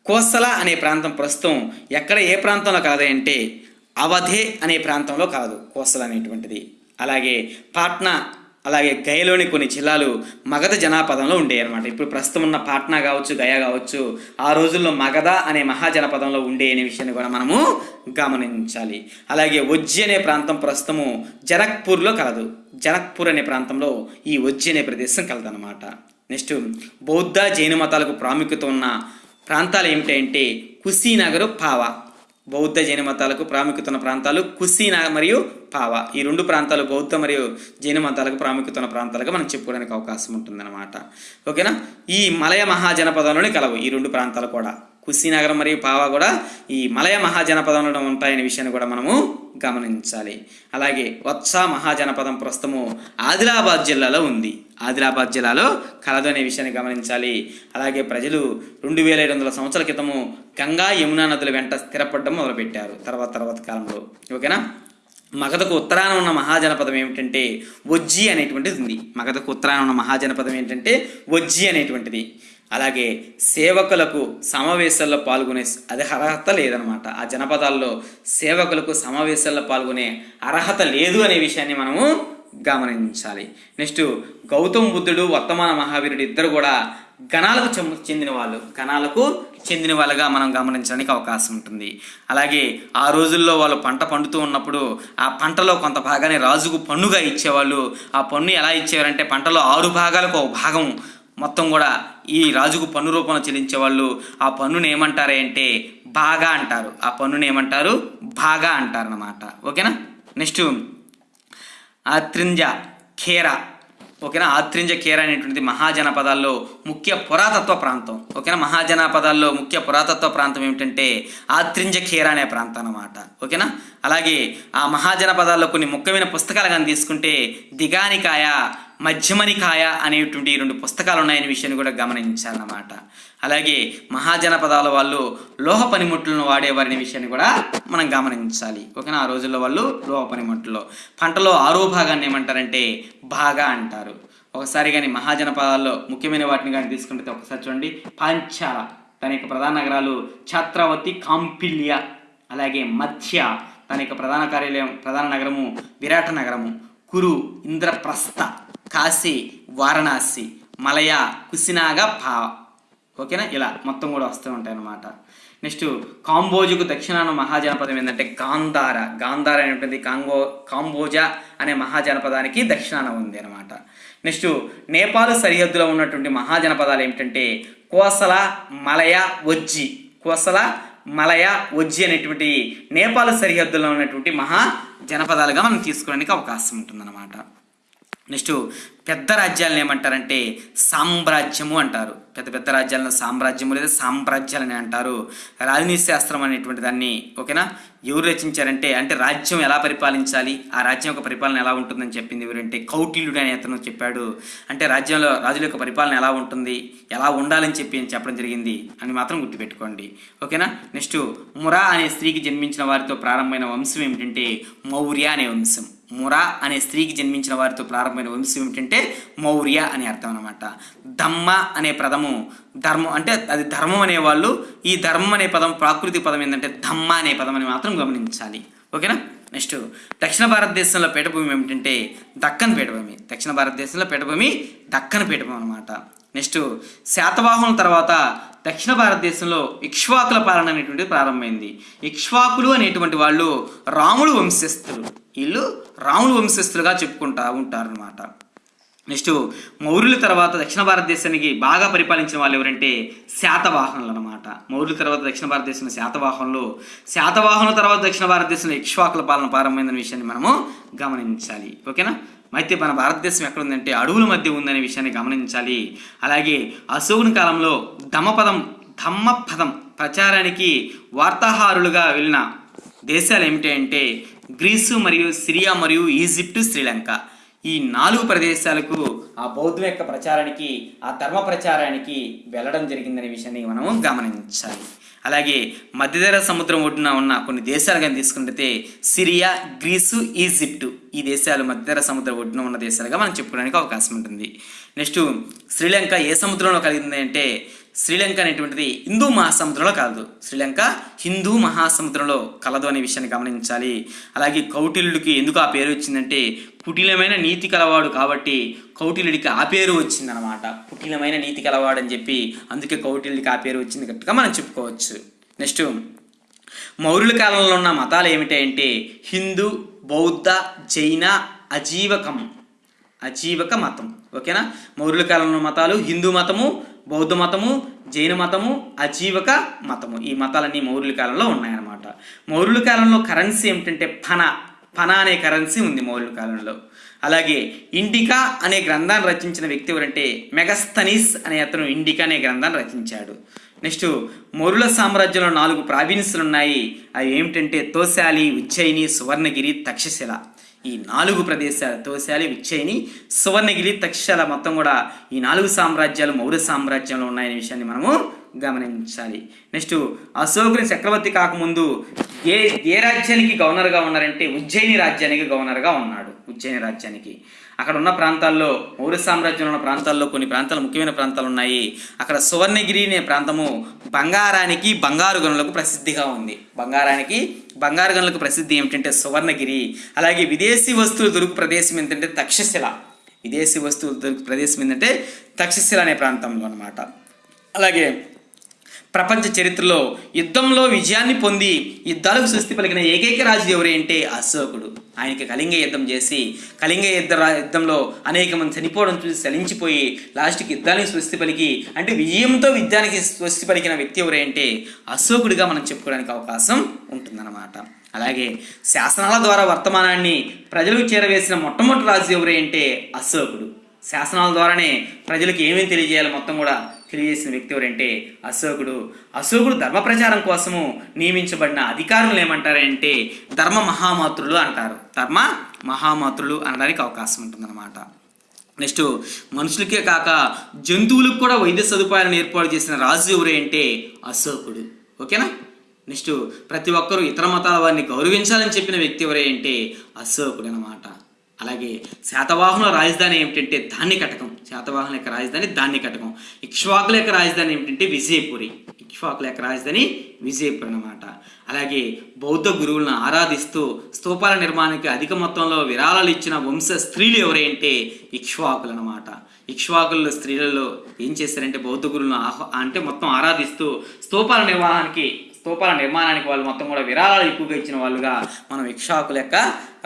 కోసల అనే ప్రాంతం ప్రస్తుతం ఎక్కడ ఏ ప్రాంతంలో కలదు అంటే అవధే అనే ప్రాంతంలో కలదు కోసల అనేటువంటిది. అలాగే పాట్నా అలాగే గయలోని కొన్ని జిల్లాలు మగధ జనాపదంలో ఉండేవి అనమాట ఇప్పుడు ప్రస్తుతం ఉన్న పాట్నా కావచ్చు గయా కావచ్చు ఆ రోజుల్లో మగధ అనే మహాజనపదంలో ఉండే అనే విషయాన్ని కూడా మనము గమనించాలి. అలాగే ఒజ్జి అనే ప్రాంతం ప్రస్తుతము జనక్పూర్లో కలదు. జనక్పూర్ అనే ప్రాంతంలో ఈ ఒజ్జి అనే ప్రదేశం కలదనమాట నెక్స్ట్ బౌద్ధ జైన మతాలకు ప్రాముఖ్యత ఉన్న ప్రాంతాలు ఏమిటంటే కుశీనగర్ పావా. బౌద్ధ జైన మతాలకు ప్రాముఖ్యత ఉన్న ప్రాంతాలు కుసీనా మరియు పావా. ఈ రెండు ప్రాంతాలు బౌద్ధ మరియు జైన మతాలకు ప్రాముఖ్యత ఉన్న ప్రాంతాలుగా మనం చెప్పుకోవడానికి అవకాశం ఉంటుందన్నమాట. ఓకేనా? ఈ మలయ మహాజనపదంలోనే కలవు ఈ రెండు ప్రాంతాలు కూడా. కుశీనగరం మరియు పావా కూడా ఈ మలయ మహాజనపదంలో ఉంటాయనే విషయాన్ని కూడా మనము గమనించాలి. అలాగే వత్స మహాజనపదం ప్రస్తుతము ఆదిలాబాద్ జిల్లాలో ఉంది. ఆదిలాబాద్ జిల్లాలో కలదు అనే విషయాన్ని గమనించాలి. అలాగే ప్రజలు రెండు వేల ఐదు వందల సంవత్సరాల క్రితము గంగా యమునా నదుల వెంట స్థిరపడడం మొదలుపెట్టారు. తర్వాత తర్వాత కాలంలో. ఓకేనా? మగధకు ఉత్తరాన ఉన్న మహాజనపదం ఏమిటంటే వజ్జి అనేటువంటిది ఉంది. మగధకు ఉత్తరాన ఉన్న మహాజనపదం ఏంటంటే వజ్జి అనేటువంటిది. అలాగే సేవకులకు సమావేశాల్లో పాల్గొనే అది అర్హత లేదనమాట. ఆ జనపదాల్లో సేవకులకు సమావేశాల్లో పాల్గొనే అర్హత లేదు అనే విషయాన్ని మనము గమనించాలి. నెక్స్ట్ గౌతమ బుద్ధుడు వర్తమాన మహావీరుడు ఇద్దరు కూడా గణాలకు చెందిన వాళ్ళు. గణాలకు చెందిన వాళ్ళుగా మనం గమనించడానికి అవకాశం ఉంటుంది. అలాగే ఆ రోజుల్లో వాళ్ళు పంట పండుతూ ఉన్నప్పుడు ఆ పంటలో కొంత భాగాన్ని రాజుకు పన్నుగా ఇచ్చేవాళ్ళు. ఆ పన్ను ఎలా ఇచ్చేవారంటే పంటలో ఆరు భాగాలకు ఒక భాగం మొత్తం కూడా ఈ రాజుకు పన్ను రూపంలో చెల్లించేవాళ్ళు. ఆ పన్నుని ఏమంటారే అంటే బాగా అంటారు. ఆ పన్నును ఏమంటారు? బాగా అంటారు అన్నమాట ఓకేనా? నెక్స్ట్ ఆత్రింజ ఖేర. ఓకేనా? ఆత్రింజ ఖేర అనేటువంటిది మహాజనపదాల్లో ముఖ్య పురాతత్వ ప్రాంతం. ఓకేనా? మహాజనపదాల్లో ముఖ్య పురాతత్వ ప్రాంతం ఏమిటంటే ఆత్రింజ ఖేర అనే ప్రాంతం అన్నమాట. ఓకేనా? అలాగే ఆ మహాజనపదాల్లో కొన్ని ముఖ్యమైన పుస్తకాలు కానీ తీసుకుంటే దిగానికాయ మధ్యమనికాయ అనేటువంటి ఈ రెండు పుస్తకాలు ఉన్నాయనే విషయాన్ని కూడా గమనించాలన్నమాట. అలాగే మహాజనపదాల వాళ్ళు లోహ పనిముట్లను వాడేవారనే విషయాన్ని కూడా మనం గమనించాలి. ఓకేనా? ఆ రోజుల్లో వాళ్ళు లోహ పనిముట్లు. పంటలో ఆరో భాగాన్ని ఏమంటారంటే బాగా అంటారు. ఒకసారి కానీ మహాజనపదాల్లో ముఖ్యమైన వాటిని కానీ తీసుకుంటే ఒకసారి చూడండి. పాంచాల దాని యొక్క ప్రధాన నగరాలు ఛత్రవతి కాంపిల్య అలాగే మధ్య దాని యొక్క ప్రధాన కార్యాలయం ప్రధాన నగరము విరాట నగరము కురు ఇంద్రప్రస్థ కాశీ వారణాసి మలయ కుసినాగ భా ఓకేనా? ఇలా మొత్తం కూడా వస్తూ ఉంటాయి అన్నమాట నెక్స్ట్ కాంబోజుకు దక్షిణాన మహాజనపదం ఏంటంటే గాంధార. గాంధార అనేటువంటి కాంగో కాంబోజా అనే మహాజనపదానికి దక్షిణాన ఉంది అనమాట నెక్స్ట్ నేపాల్ సరిహద్దులో ఉన్నటువంటి మహాజనపదాలు ఏమిటంటే కోసల మలయ ఒజ్జి. కోసల మలయ ఒజ్జి అనేటువంటి నేపాల్ సరిహద్దులో ఉన్నటువంటి మహా జనపదాలుగా మనం తీసుకోవడానికి అవకాశం ఉంటుందన్నమాట. నెక్స్ట్ పెద్ద రాజ్యాలను ఏమంటారంటే సామ్రాజ్యము అంటారు. పెద్ద పెద్ద రాజ్యాలను సామ్రాజ్యము లేదా సామ్రాజ్యాలని అంటారు. రాజనీతి శాస్త్రం అనేటువంటి దాన్ని ఓకేనా? ఎవరు రచించారంటే అంటే రాజ్యం ఎలా పరిపాలించాలి ఆ రాజ్యం యొక్క పరిపాలన ఎలా ఉంటుందని చెప్పింది ఎవరంటే కౌటిల్యుడు అనే అతను చెప్పాడు. అంటే రాజ్యంలో రాజుల యొక్క పరిపాలన ఎలా ఉంటుంది ఎలా ఉండాలని చెప్పి అని చెప్పడం జరిగింది అని మాత్రం గుర్తుపెట్టుకోండి. ఓకేనా? నెక్స్ట్ మురా అనే స్త్రీకి జన్మించిన వారితో ప్రారంభమైన వంశం ఏమిటంటే మౌర్య అనే వంశం. మురా అనే స్త్రీకి జన్మించిన వారితో ప్రారంభమైన వంశం ఏమిటంటే మౌర్య అనే అర్థం అనమాట ధమ్మ అనే పదము ధర్మం అంటే అది ధర్మం అనేవాళ్ళు ఈ ధర్మం అనే పదం ప్రాకృతి పదం ఏంటంటే ధమ్మ అనే పదం అని మాత్రం గమనించాలి. ఓకేనా? నెక్స్ట్ దక్షిణ భారతదేశంలో పీఠభూమి ఏమిటంటే దక్కన్ పీఠభూమి. దక్షిణ భారతదేశంలో పీఠభూమి దక్కన్ పీఠభూమి అనమాట నెక్స్ట్ శాతవాహనం తర్వాత దక్షిణ భారతదేశంలో ఇక్ష్వాకుల పాలన అనేటువంటిది ప్రారంభమైంది. ఇక్ష్వాకులు అనేటువంటి వాళ్ళు రాముడు వంశస్థులు. వీళ్ళు రాముడు వంశస్థులుగా చెప్పుకుంటా ఉంటారనమాట నెక్స్ట్ మౌర్యుల తర్వాత దక్షిణ భారతదేశానికి బాగా పరిపాలించిన వాళ్ళు ఎవరంటే శాతవాహనులు అనమాట మౌర్యుల తర్వాత దక్షిణ భారతదేశంలో శాతవాహనులు. శాతవాహనుల తర్వాత దక్షిణ భారతదేశంలో ఇక్ష్వాకుల పాలన ప్రారంభమైన విషయాన్ని మనము గమనించాలి. ఓకేనా? అయితే మన భారతదేశం ఎక్కడ ఉందంటే అడవుల మధ్య ఉందనే విషయాన్ని గమనించాలి. అలాగే అశోకుని కాలంలో ధమపదం ధమ్మపదం ప్రచారానికి వార్తాహారులుగా వెళ్ళిన దేశాలు ఏమిటి అంటే గ్రీసు మరియు సిరియా మరియు ఈజిప్టు శ్రీలంక. ఈ నాలుగు ప్రదేశాలకు ఆ బౌద్ధం యొక్క ప్రచారానికి ఆ ధర్మ ప్రచారానికి వెళ్ళడం జరిగిందనే విషయాన్ని మనము గమనించాలి. అలాగే మధ్యధర సముద్రం ఒడ్డున ఉన్న కొన్ని దేశాలు కానీ తీసుకుంటే సిరియా గ్రీసు ఈజిప్టు ఈ దేశాలు మధ్యధర సముద్రం ఒడ్డున ఉన్న దేశాలుగా మనం చెప్పుకోవడానికి అవకాశం ఉంటుంది. నెక్స్ట్ శ్రీలంక ఏ సముద్రంలో కలిగింది అంటే శ్రీలంక అనేటువంటిది హిందూ మహాసముద్రంలో కలదు. శ్రీలంక హిందూ మహాసముద్రంలో కలదు అనే విషయాన్ని గమనించాలి. అలాగే కౌటిల్యుడికి ఎందుకు ఆ పేరు వచ్చిందంటే కుటిలమైన నీతి కలవాడు కాబట్టి కౌటిల్యుడికి ఆ పేరు వచ్చిందనమాట. కుటిలమైన నీతి కలవాడు అని చెప్పి అందుకే కౌటిల్యుడికి ఆ పేరు వచ్చింది గట్టిగా మనం చెప్పుకోవచ్చు. నెక్స్ట్ మౌర్యుల కాలంలో ఉన్న మతాలు ఏమిటంటే హిందూ బౌద్ధ జైన అజీవకం. అజీవక మతం. ఓకేనా? మౌర్యుల కాలంలో మతాలు హిందూ మతము బౌద్ధ మతము జైన మతము అజీవక మతము. ఈ మతాలన్నీ మౌర్యుల కాలంలో ఉన్నాయన్నమాట. మౌర్యుల కాలంలో కరెన్సీ ఏమిటంటే పన పన అనే కరెన్సీ ఉంది మౌర్యుల కాలంలో. అలాగే ఇండికా అనే గ్రంథాన్ని రచించిన వ్యక్తి ఎవరంటే మెగస్తనీస్ అనే అతను ఇండికా అనే గ్రంథాన్ని రచించాడు. నెక్స్ట్ మౌర్యుల సామ్రాజ్యంలో నాలుగు ప్రావిన్స్లు ఉన్నాయి అవి ఏమిటంటే తోశాలి ఉజ్జయిని సువర్ణగిరి తక్షశిల. ఈ నాలుగు ప్రదేశాలు తోశాలి విచ్చయిని సువర్ణగిరి తక్షశిల మొత్తం కూడా ఈ నాలుగు సామ్రాజ్యాలు మౌర్య సామ్రాజ్యంలో ఉన్నాయనే విషయాన్ని మనము గమనించాలి. నెక్స్ట్ అశోకుని చక్రవర్తి కాకముందు ఏ ఏ రాజ్యానికి గవర్నర్గా ఉన్నారంటే ఉజ్జయిని రాజ్యానికి గవర్నర్గా ఉన్నాడు ఉజ్జయిని రాజ్యానికి. అక్కడ ఉన్న ప్రాంతాల్లో మౌర్య సామ్రాజ్యంలో ఉన్న ప్రాంతాల్లో కొన్ని ప్రాంతాలు ముఖ్యమైన ప్రాంతాలు ఉన్నాయి. అక్కడ సువర్ణగిరి అనే ప్రాంతము బంగారానికి బంగారు గనులకు ప్రసిద్ధిగా ఉంది. బంగారానికి బంగారు గనులకు ప్రసిద్ధి ఏమిటంటే సువర్ణగిరి. అలాగే విదేశీ వస్తువులు దొరుకు ప్రదేశం ఏంటంటే తక్షశిల. విదేశీ వస్తువులు దొరుకు ప్రదేశం ఏంటంటే తక్షశిల అనే ప్రాంతంలో అనమాట అలాగే ప్రపంచ చరిత్రలో యుద్ధంలో విజయాన్ని పొంది యుద్ధాలకు సుస్థి పలికిన ఏకైక రాజు ఎవరు అంటే అశోకుడు. ఆయనకి కళింగ యుద్ధం చేసి కళింగ యుద్ధ యుద్ధంలో అనేక మంది చనిపోవడం చూసి చలించిపోయి లాస్ట్కి యుద్ధానికి స్వస్తి పలికి అంటే విజయంతో విద్యానికి స్వస్తి పలికిన వ్యక్తి ఎవరు అంటే అశోకుడిగా మనం చెప్పుకోవడానికి అవకాశం ఉంటుందన్నమాట. అలాగే శాసనాల ద్వారా వర్తమానాన్ని ప్రజలకు చేరవేసిన మొట్టమొదటి రాజు ఎవరు అంటే అశోకుడు. శాసనాల ద్వారానే ప్రజలకు ఏమేమి తెలియజేయాలి మొత్తం కూడా తెలియజేసిన వ్యక్తి ఎవరంటే అశోకుడు. అశోకుడు ధర్మ ప్రచారం కోసము నియమించబడిన అధికారులు ఏమంటారంటే ధర్మ మహామాతృలు అంటారు. ధర్మ మహామాతృలు అనడానికి అవకాశం ఉంటుందన్నమాట. నెక్స్ట్ మనుషులకే కాక జంతువులకు కూడా వైద్య సదుపాయాలను ఏర్పాటు చేసిన రాజు ఎవరు అశోకుడు. ఓకేనా? నెక్స్ట్ ప్రతి ఒక్కరూ ఇతర మతాల వారిని గౌరవించాలని చెప్పిన వ్యక్తి ఎవరే అంటే అశోకుడు అనమాట అలాగే శాతవాహన రాజధాని ఏమిటంటే ధాన్య కటకం శాతవాహనుల యొక్క రాజధాని ధాన్య కటకం ఇక్ష్వాకుల యొక్క రాజధాని ఏమిటంటే విజయపురి. ఇక్ష్వాకుల యొక్క రాజధాని విజయపురి అనమాట అలాగే బౌద్ధ గురువులను ఆరాధిస్తూ స్తూపాల నిర్మాణానికి అధిక మొత్తంలో విరాళాలు ఇచ్చిన వంశ స్త్రీలు ఎవరంటే ఇక్ష్వాకులు అనమాట ఇక్ష్వాకుల స్త్రీలలో ఏం చేశారంటే బౌద్ధ గురువులను ఆహ్వా అంటే మొత్తం ఆరాధిస్తూ స్తూపాల నిర్వహణకి స్తూపాల నిర్మాణానికి వాళ్ళు మొత్తం కూడా విరాళాలు ఎక్కువగా ఇచ్చిన వాళ్ళుగా మనం ఇక్షాకుల యొక్క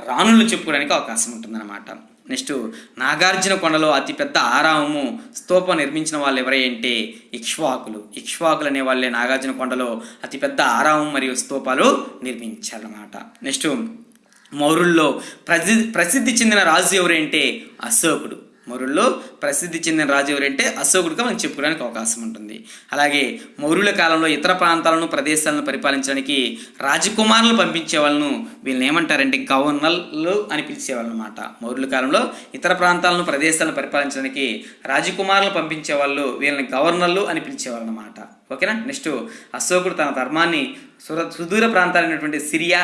రాణులను చెప్పుకోవడానికి అవకాశం ఉంటుందన్నమాట. నెక్స్ట్ నాగార్జున కొండలో అతిపెద్ద ఆరామము స్తూపం నిర్మించిన వాళ్ళు ఎవరంటే ఇక్ష్వాకులు ఇక్ష్వాకులు అనే వాళ్ళే నాగార్జున కొండలో అతిపెద్ద ఆరామం మరియు స్తూపాలు నిర్మించారన్నమాట. నెక్స్ట్ మౌరుల్లో ప్రసిద్ధి ప్రసిద్ధి చెందిన రాజు ఎవరంటే అశోకుడు. మౌర్యుల్లో ప్రసిద్ధి చెందిన రాజు ఎవరంటే అశోకుడిగా మనం చెప్పుకోవడానికి అవకాశం ఉంటుంది. అలాగే మౌర్యుల కాలంలో ఇతర ప్రాంతాలను ప్రదేశాలను పరిపాలించడానికి రాజకుమారులు పంపించే వాళ్ళను వీళ్ళని ఏమంటారంటే గవర్నర్లు అని పిలిచేవాళ్ళు అనమాట మౌర్యుల కాలంలో ఇతర ప్రాంతాలను ప్రదేశాలను పరిపాలించడానికి రాజకుమారులు పంపించే వాళ్ళు వీళ్ళని గవర్నర్లు అని పిలిచేవాళ్ళు అనమాట ఓకేనా? నెక్స్ట్ అశోకుడు తన ధర్మాన్ని సుర సుదూర ప్రాంతాలైనటువంటి సిరియా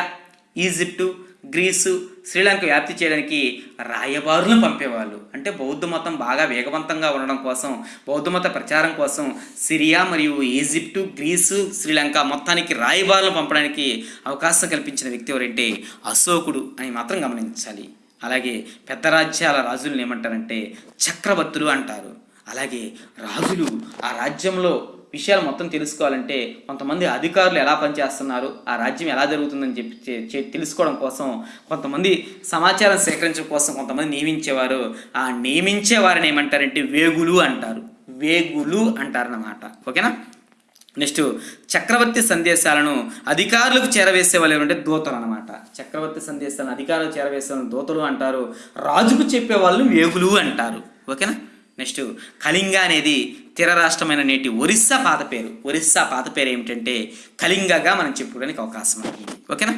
ఈజిప్టు గ్రీసు శ్రీలంక వ్యాప్తి చేయడానికి రాయబారులను పంపేవాళ్ళు. అంటే బౌద్ధ మతం బాగా వేగవంతంగా ఉండడం కోసం బౌద్ధ మత ప్రచారం కోసం సిరియా మరియు ఈజిప్టు గ్రీసు శ్రీలంక మొత్తానికి రాయబారులను పంపడానికి అవకాశం కల్పించిన వ్యక్తి ఎవరంటే అశోకుడు అని మాత్రం గమనించాలి. అలాగే పెద్ద రాజ్యాల రాజులను ఏమంటారంటే చక్రవర్తులు అంటారు. అలాగే రాజులు ఆ రాజ్యంలో విషయాలు మొత్తం తెలుసుకోవాలంటే కొంతమంది అధికారులు ఎలా పనిచేస్తున్నారు ఆ రాజ్యం ఎలా జరుగుతుందని చెప్పి తెలుసుకోవడం కోసం కొంతమంది సమాచారం సేకరించడం కోసం కొంతమంది నియమించేవారు. ఆ నియమించే వారిని ఏమంటారంటే వేగులు అంటారు. వేగులు అంటారన్నమాట. ఓకేనా? నెక్స్ట్ చక్రవర్తి సందేశాలను అధికారులకు చేరవేసే వాళ్ళు ఎవరంటే దూతలు అనమాట చక్రవర్తి సందేశాలను అధికారులకు చేరవేసే వాళ్ళని దూతలు అంటారు. రాజుకు చెప్పే వాళ్ళని వేగులు అంటారు. ఓకేనా? నెక్స్ట్ కళింగ అనేది తీర రాష్ట్రమైన నేటి ఒరిస్సా పాత పేరు. ఒరిస్సా పాత పేరు ఏమిటంటే కళింగగా మనం చెప్పుకోవడానికి అవకాశం ఉంది. ఓకేనా?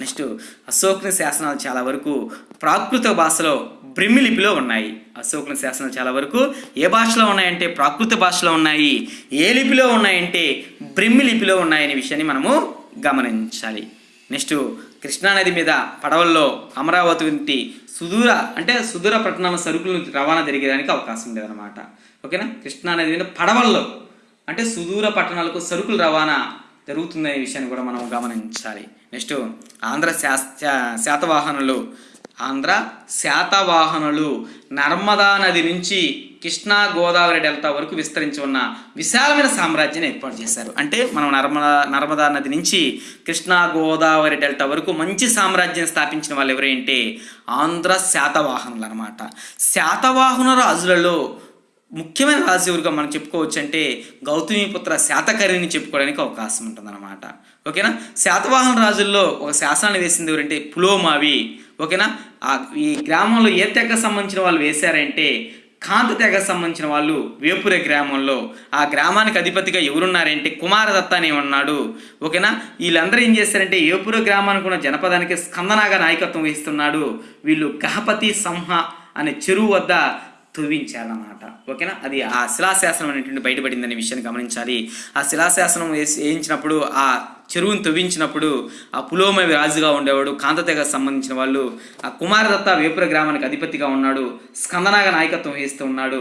నెక్స్ట్ అశోకుని శాసనాలు చాలా వరకు ప్రాకృత భాషలో బ్రిమి లిపిలో ఉన్నాయి. అశోకుని శాసనాలు చాలా వరకు ఏ భాషలో ఉన్నాయంటే ప్రాకృత భాషలో ఉన్నాయి. ఏ లిపిలో ఉన్నాయంటే బ్రిమి లిపిలో ఉన్నాయనే విషయాన్ని మనము గమనించాలి. నెక్స్ట్ కృష్ణానది మీద పడవల్లో అమరావతి వంటి సుదూర అంటే సుదూర పట్టణాల సరుకులు రవాణా జరిగేదానికి అవకాశం లేదనమాట ఓకేనా? కృష్ణానది మీద పడవల్లో అంటే సుదూర పట్టణాలకు సరుకులు రవాణా జరుగుతుందనే విషయాన్ని కూడా మనం గమనించాలి. నెక్స్ట్ ఆంధ్ర శాస్త శాతవాహనులు ఆంధ్ర శాతవాహనులు నర్మదా నది నుంచి కృష్ణా గోదావరి డెల్టా వరకు విస్తరించి ఉన్న విశాలమైన సామ్రాజ్యాన్ని ఏర్పాటు చేశారు. అంటే మనం నర్మదా నర్మదా నది నుంచి కృష్ణా గోదావరి డెల్టా వరకు మంచి సామ్రాజ్యం స్థాపించిన వాళ్ళు ఎవరంటే ఆంధ్ర శాతవాహనులు అనమాట శాతవాహన రాజులలో ముఖ్యమైన రాజు ఎవరుగా మనం చెప్పుకోవచ్చు అంటే గౌతమిపుత్ర శాతకరిని చెప్పుకోవడానికి అవకాశం ఉంటుందన్నమాట. ఓకేనా? శాతవాహన రాజుల్లో ఒక శాసనాన్ని వేసింది ఎవరంటే పులోమావి. ఓకేనా? ఈ గ్రామంలో ఏ తెగ సంబంధించిన వాళ్ళు వేశారంటే కాంత తెగకు సంబంధించిన వాళ్ళు వేపురే గ్రామంలో ఆ గ్రామానికి అధిపతిగా ఎవరున్నారంటే కుమారదత్త అని ఉన్నాడు. ఓకేనా? వీళ్ళందరూ ఏం చేస్తారంటే ఏపుర గ్రామానికి ఉన్న జనపదానికి స్కందనాగా నాయకత్వం వహిస్తున్నాడు. వీళ్ళు గహపతి సంహ అనే చెరువు వద్ద తవ్వించారన్నమాట ఓకేనా? అది ఆ శిలాశాసనం అనేటువంటి బయటపడిందనే విషయాన్ని గమనించాలి. ఆ శిలాశాసనం వేసి వేయించినప్పుడు ఆ చెరువును తవ్వించినప్పుడు ఆ పులోమ రాజుగా ఉండేవాడు కాంతతెగ సంబంధించిన వాళ్ళు ఆ కుమారదత్త వేపుర గ్రామానికి అధిపతిగా ఉన్నాడు స్కందనాగా నాయకత్వం వహిస్తూ ఉన్నాడు.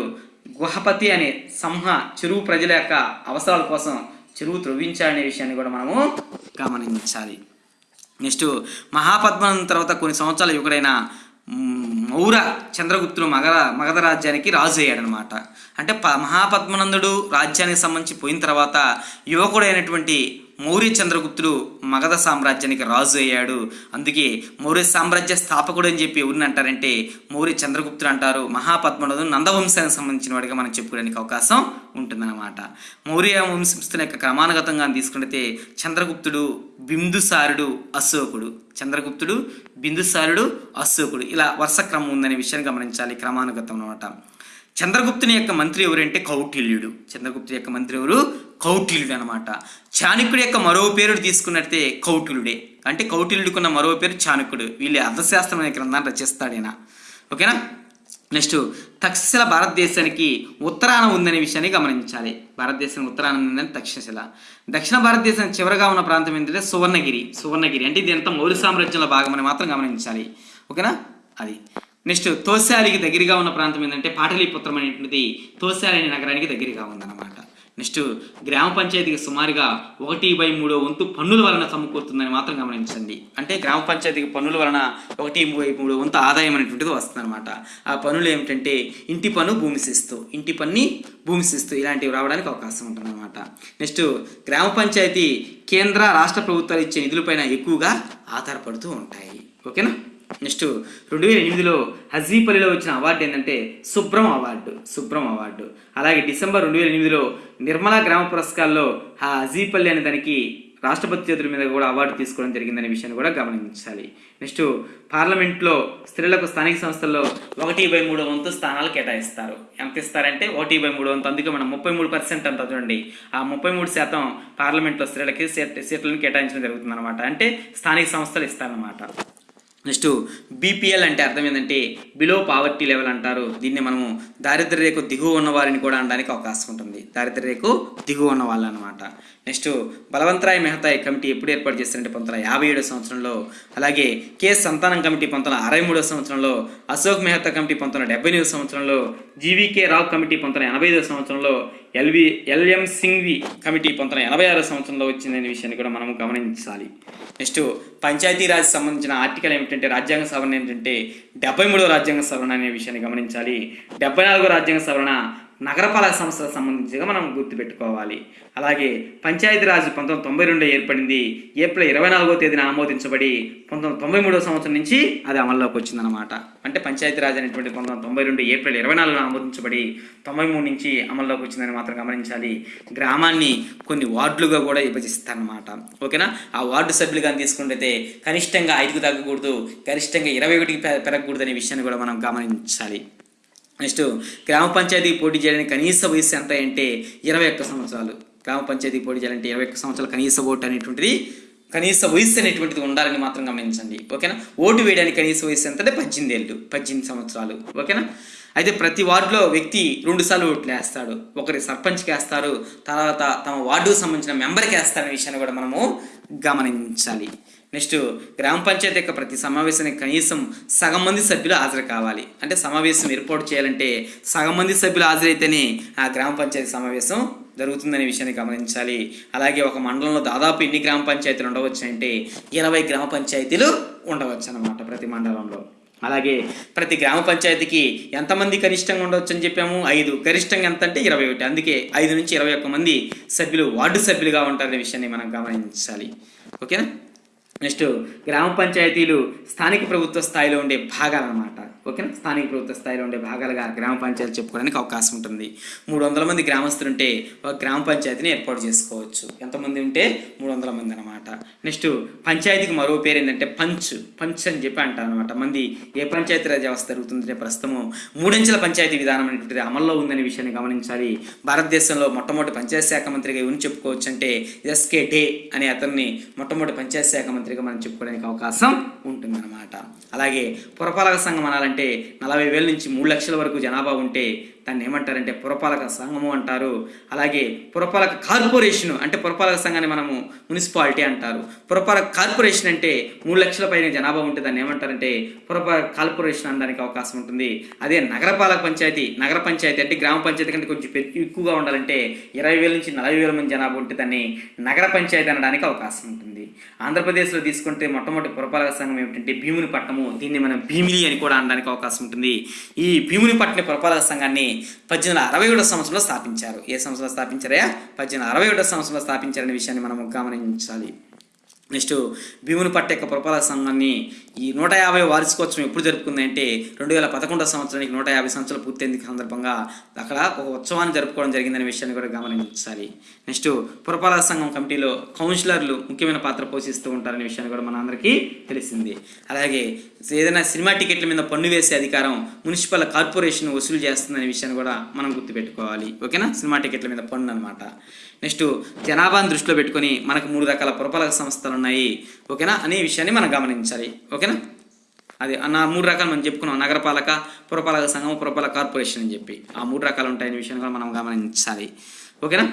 గుహపతి అనే సంహ చెరువు ప్రజల యొక్క అవసరాల కోసం చెరువు త్రవ్వించాడనే విషయాన్ని కూడా మనము గమనించాలి. నెక్స్ట్ మహాపద్మం తర్వాత కొన్ని సంవత్సరాల యువకుడైన మౌర చంద్రగుప్తుడు మగర మగధ రాజ్యానికి రాజు అయ్యాడనమాట. అంటే ప మహాపద్మనందుడు రాజ్యానికి సంబంధించి పోయిన తర్వాత యువకుడైనటువంటి మౌర్య చంద్రగుప్తుడు మగధ సామ్రాజ్యానికి రాజు అయ్యాడు. అందుకే మౌర్య సామ్రాజ్య స్థాపకుడు అని చెప్పి ఎవరిని అంటారంటే మౌర్య చంద్రగుప్తుడు అంటారు. మహాపద్మనందుడు నందవంశానికి సంబంధించిన వాడిగా మనం చెప్పుకోవడానికి అవకాశం ఉంటుందన్నమాట. మౌర్య వంశస్థుల యొక్క క్రమానుగతంగా తీసుకుంటే చంద్రగుప్తుడు బిందుసారుడు అశోకుడు. చంద్రగుప్తుడు బిందుసారుడు అశోకుడు. ఇలా వరుస క్రమం ఉందనే విషయాన్ని గమనించాలి. క్రమానుగతం అనమాట చంద్రగుప్తుని యొక్క మంత్రి ఎవరంటే కౌటిల్యుడు. చంద్రగుప్తుని యొక్క మంత్రి ఎవరు? కౌటిల్యుడు అనమాట చాణక్యుడి యొక్క మరో పేరు తీసుకున్నట్టే కౌటిల్యుడే. అంటే కౌటిల్యుడికున్న మరో పేరు చాణక్యుడు. వీళ్ళు అర్థశాస్త్రం అనే గ్రంథాన్ని రచిస్తాడు ఓకేనా? నెక్స్ట్ తక్షశిల భారతదేశానికి ఉత్తరాన ఉందనే విషయాన్ని గమనించాలి. భారతదేశం ఉత్తరాన ఉందని తక్షశిల. దక్షిణ భారతదేశం చివరగా ఉన్న ప్రాంతం ఏంటంటే సువర్ణగిరి. సువర్ణగిరి. అంటే ఇది ఎంత మౌర్య సామ్రాజ్యంలో భాగమని మాత్రం గమనించాలి. ఓకేనా? అది. నెక్స్ట్ తోశాలికి దగ్గరగా ఉన్న ప్రాంతం ఏంటంటే పాటలీపుత్రం అనేటువంటిది తోశాలి అనే నగరానికి దగ్గరగా ఉందన్నమాట. నెక్స్ట్ గ్రామ పంచాయతీకి సుమారుగా ఒకటి బై మూడో వంతు పన్నుల వలన సమకూరుతుందని మాత్రం గమనించండి. అంటే గ్రామ పంచాయతీకి పన్నుల వలన ఒకటి బై మూడో వంతు ఆదాయం అనేటువంటిది వస్తుందన్నమాట. ఆ పన్నులు ఏమిటంటే ఇంటి పన్ను భూమి శిస్తు ఇంటి పన్ని భూమి శిస్తు ఇలాంటివి రావడానికి అవకాశం ఉంటుందన్నమాట. నెక్స్ట్ గ్రామ పంచాయతీ కేంద్ర రాష్ట్ర ప్రభుత్వాలు ఇచ్చే నిధులపైన ఎక్కువగా ఆధారపడుతూ ఉంటాయి. ఓకేనా? నెక్స్ట్ రెండు వేల ఎనిమిదిలో హజీపల్లిలో వచ్చిన అవార్డు ఏంటంటే శుభ్రం అవార్డు శుభ్రం అవార్డు. అలాగే డిసెంబర్ రెండు వేల ఎనిమిదిలో నిర్మలా గ్రామ పురస్కార్లో ఆ హజీపల్లి అనే దానికి రాష్ట్రపతి చేతుల మీద కూడా అవార్డు తీసుకోవడం జరిగిందనే విషయాన్ని కూడా గమనించాలి. నెక్స్ట్ పార్లమెంట్లో స్త్రీలకు స్థానిక సంస్థల్లో ఒకటి బై మూడు వంతు స్థానాలు కేటాయిస్తారు. ఎంత ఇస్తారంటే ఒకటి బై మూడు వంతు అందుకే మనం ముప్పై మూడు పర్సెంట్ అంత చూడండి. ఆ ముప్పై మూడు శాతం పార్లమెంట్లో స్త్రీలకి సీట్ సీట్లను కేటాయించడం జరుగుతుంది అనమాట అంటే స్థానిక సంస్థలు ఇస్తారన్నమాట. నెక్స్ట్ బీపీఎల్ అంటే అర్థం ఏంటంటే బిలో పావర్టీ లెవెల్ అంటారు. దీన్ని మనము దారిద్ర్య రేఖ దిగువ ఉన్న వారిని కూడా అనడానికి అవకాశం ఉంటుంది. దారిద్ర్య రేఖ దిగువ ఉన్న వాళ్ళు అనమాట నెక్స్ట్ బలవంతరాయ్ మెహతా కమిటీ ఎప్పుడు ఏర్పాటు చేశారంటే పంతొమ్మిది వందల యాభై ఏడో సంవత్సరంలో అలాగే కె సంతానం కమిటీ పంతొమ్మిది అరవై మూడో సంవత్సరంలో అశోక్ మెహతా కమిటీ పంతొమ్మిది డెబ్బై ఎనిమిదో సంవత్సరంలో జీవీకే రావు కమిటీ పంతొమ్మిది ఎనభై ఐదో సంవత్సరంలో ఎల్వి ఎల్ఎం సింగ్వి కమిటీ పంతొమ్మిది ఎనభై ఆరో సంవత్సరంలో వచ్చిందనే విషయాన్ని కూడా మనం గమనించాలి. నెక్స్ట్ పంచాయతీరాజ్ సంబంధించిన ఆర్టికల్ ఏమిటంటే రాజ్యాంగ సవరణ ఏంటంటే డెబ్బై మూడో రాజ్యాంగ సవరణ అనే విషయాన్ని గమనించాలి. డెబ్బై నాలుగో రాజ్యాంగ సవరణ నగరపాలక సంస్థలకు సంబంధించిగా మనం గుర్తుపెట్టుకోవాలి. అలాగే పంచాయతీరాజ్ పంతొమ్మిది తొంభై రెండులో ఏర్పడింది. ఏప్రిల్ ఇరవై నాలుగో తేదీన ఆమోదించబడి పంతొమ్మిది తొంభై మూడో సంవత్సరం నుంచి అది అమల్లోకి వచ్చిందనమాట అంటే పంచాయతీరాజ్ అనేటువంటి పంతొమ్మిది తొంభై రెండు ఏప్రిల్ ఇరవై నాలుగులో ఆమోదించబడి తొంభై మూడు నుంచి అమల్లోకి వచ్చిందని మాత్రం గమనించాలి. గ్రామాన్ని కొన్ని వార్డులుగా కూడా విభజిస్తారనమాట ఓకేనా? ఆ వార్డు సభ్యులు కానీ తీసుకుంటే కనిష్టంగా ఐదుకు తగ్గకూడదు గరిష్టంగా ఇరవై ఒకటికి పె- పెరగకూడదు అనే విషయాన్ని కూడా మనం గమనించాలి. నెక్స్ట్ గ్రామ పంచాయతీ పోటీ చేయడానికి కనీస వయసు ఎంత అంటే ఇరవై ఒక్క సంవత్సరాలు. గ్రామ పంచాయతీ పోటీ చేయాలంటే ఇరవై ఒక్క సంవత్సరాలు కనీస ఓటు అనేటువంటిది కనీస వయసు అనేటువంటిది ఉండాలని మాత్రం గమనించండి. ఓకేనా? ఓటు వేయడానికి కనీస వయసు ఎంత అంటే పద్దెనిమిది ఏళ్ళు పద్దెనిమిది సంవత్సరాలు. ఓకేనా? అయితే ప్రతి వార్డులో వ్యక్తి రెండుసార్లు ఓట్లు వేస్తాడు. ఒకరి సర్పంచ్కి వేస్తారు తర్వాత తమ వార్డుకు సంబంధించిన మెంబర్కి వేస్తారనే విషయాన్ని కూడా మనము గమనించాలి. నెక్స్ట్ గ్రామ పంచాయతీ యొక్క ప్రతి సమావేశానికి కనీసం సగం మంది సభ్యులు హాజరు కావాలి. అంటే సమావేశం ఏర్పాటు చేయాలంటే సగం మంది సభ్యులు హాజరైతేనే ఆ గ్రామ పంచాయతీ సమావేశం జరుగుతుందనే విషయాన్ని గమనించాలి. అలాగే ఒక మండలంలో దాదాపు ఎన్ని గ్రామ పంచాయతీలు ఉండవచ్చు అంటే ఇరవై గ్రామ పంచాయతీలు ఉండవచ్చు అనమాట ప్రతి మండలంలో. అలాగే ప్రతి గ్రామ పంచాయతీకి ఎంతమంది కనిష్టంగా ఉండవచ్చు అని చెప్పాము? ఐదు. గరిష్టంగా ఎంత అంటే ఇరవై ఒకటి. అందుకే ఐదు నుంచి ఇరవై ఒక్క మంది సభ్యులు వార్డు సభ్యులుగా ఉంటారనే విషయాన్ని మనం గమనించాలి. ఓకేనా? నెక్స్ట్ గ్రామ పంచాయతీలు స్థానిక ప్రభుత్వ స్థాయిలో ఉండే భాగాలు అనమాట ఓకేనా? స్థానిక ప్రభుత్వ స్థాయిలో ఉండే భాగాలుగా గ్రామ పంచాయతీ చెప్పుకోవడానికి అవకాశం ఉంటుంది. మూడు వందల మంది గ్రామస్తులు ఉంటే ఒక గ్రామ పంచాయతీని ఏర్పాటు చేసుకోవచ్చు. ఎంతమంది ఉంటే మూడు వందల మంది అనమాట నెక్స్ట్ పంచాయతీకి మరో పేరు ఏంటంటే పంచ్. పంచ్ అని చెప్పి అంటారు అనమాట మంది ఏ పంచాయతీరాజ్ వ్యవస్థ జరుగుతుందంటే ప్రస్తుతము మూడంచెల పంచాయతీ విధానం అనేటువంటిది అమల్లో ఉందనే విషయాన్ని గమనించాలి. భారతదేశంలో మొట్టమొదటి పంచాయతీ శాఖ మంత్రిగా ఎవరిని చెప్పుకోవచ్చు అంటే ఎస్కే డే అనే అతన్ని మొట్టమొదటి పంచాయతీ శాఖ మంత్రి పత్రిక మనం చెప్పుకోవడానికి అవకాశం ఉంటుందన్నమాట. అలాగే పురపాలక సంఘం అనాలంటే నలభై వేల నుంచి మూడు లక్షల వరకు జనాభా ఉంటే దాన్ని ఏమంటారంటే పురపాలక సంఘము అంటారు. అలాగే పురపాలక కార్పొరేషన్ అంటే పురపాలక సంఘాన్ని మనము మున్సిపాలిటీ అంటారు. పురపాలక కార్పొరేషన్ అంటే మూడు లక్షల పైన జనాభా ఉంటే దాన్ని ఏమంటారంటే పురపాలక కార్పొరేషన్ అనడానికి అవకాశం ఉంటుంది. అదే నగరపాలక పంచాయతీ నగర పంచాయతీ అంటే గ్రామ పంచాయతీ కంటే కొంచెం పె- ఎక్కువగా ఉండాలంటే ఇరవై వేల నుంచి నలభై వేల మంది జనాభా ఉంటే దాన్ని నగర పంచాయతీ అనడానికి అవకాశం ఉంటుంది. ఆంధ్రప్రదేశ్లో తీసుకుంటే మొట్టమొదటి పురపాలక సంఘం ఏమిటంటే భీముని పట్టణము దీన్ని మనం భీమిలి అని కూడా అనడానికి అవకాశం ఉంటుంది. ఈ భీముని పట్టణ పురపాలక సంఘాన్ని పద్దెనిమిది వందల అరవై ఒకటో సంవత్సరంలో స్థాపించారు. ఏ సంవత్సరంలో స్థాపించారయా పద్దెనిమిది వందల అరవై ఒకటో సంవత్సరంలో స్థాపించారనే విషయాన్ని మనం గమనించాలి. నెక్స్ట్ భీముని పట్ట యొక్క పురపాలక సంఘాన్ని ఈ నూట యాభై వార్షికోత్సవం ఎప్పుడు జరుపుకుంది అంటే రెండు వేల పదకొండో సంవత్సరానికి నూట యాభై సంవత్సరాలు పూర్తయింది సందర్భంగా అక్కడ ఒక ఉత్సవాన్ని జరుపుకోవడం జరిగిందనే విషయాన్ని కూడా గమనించాలి. నెక్స్ట్ పురపాలక సంఘం కమిటీలో కౌన్సిలర్లు ముఖ్యమైన పాత్ర పోషిస్తూ ఉంటారనే విషయాన్ని కూడా మన అందరికీ తెలిసింది. అలాగే ఏదైనా సినిమా టికెట్ల మీద పన్ను వేసే అధికారం మున్సిపల్ కార్పొరేషన్ వసూలు చేస్తుందనే విషయాన్ని కూడా మనం గుర్తుపెట్టుకోవాలి. ఓకేనా? సినిమా టికెట్ల మీద పన్ను అనమాట నెక్స్ట్ జనాభాను దృష్టిలో పెట్టుకొని మనకు మూడు రకాల పురపాలక సంస్థలు ఉన్నాయి. ఓకేనా? అనే విషయాన్ని మనం గమనించాలి. ఓకేనా? అది నా మూడు రకాలు మనం చెప్పుకున్నాం. నగరపాలక పురపాలక సంఘం పురపాలక కార్పొరేషన్ అని చెప్పి. ఆ మూడు రకాలు ఉంటాయనే విషయాన్ని కూడా మనం గమనించాలి. ఓకేనా?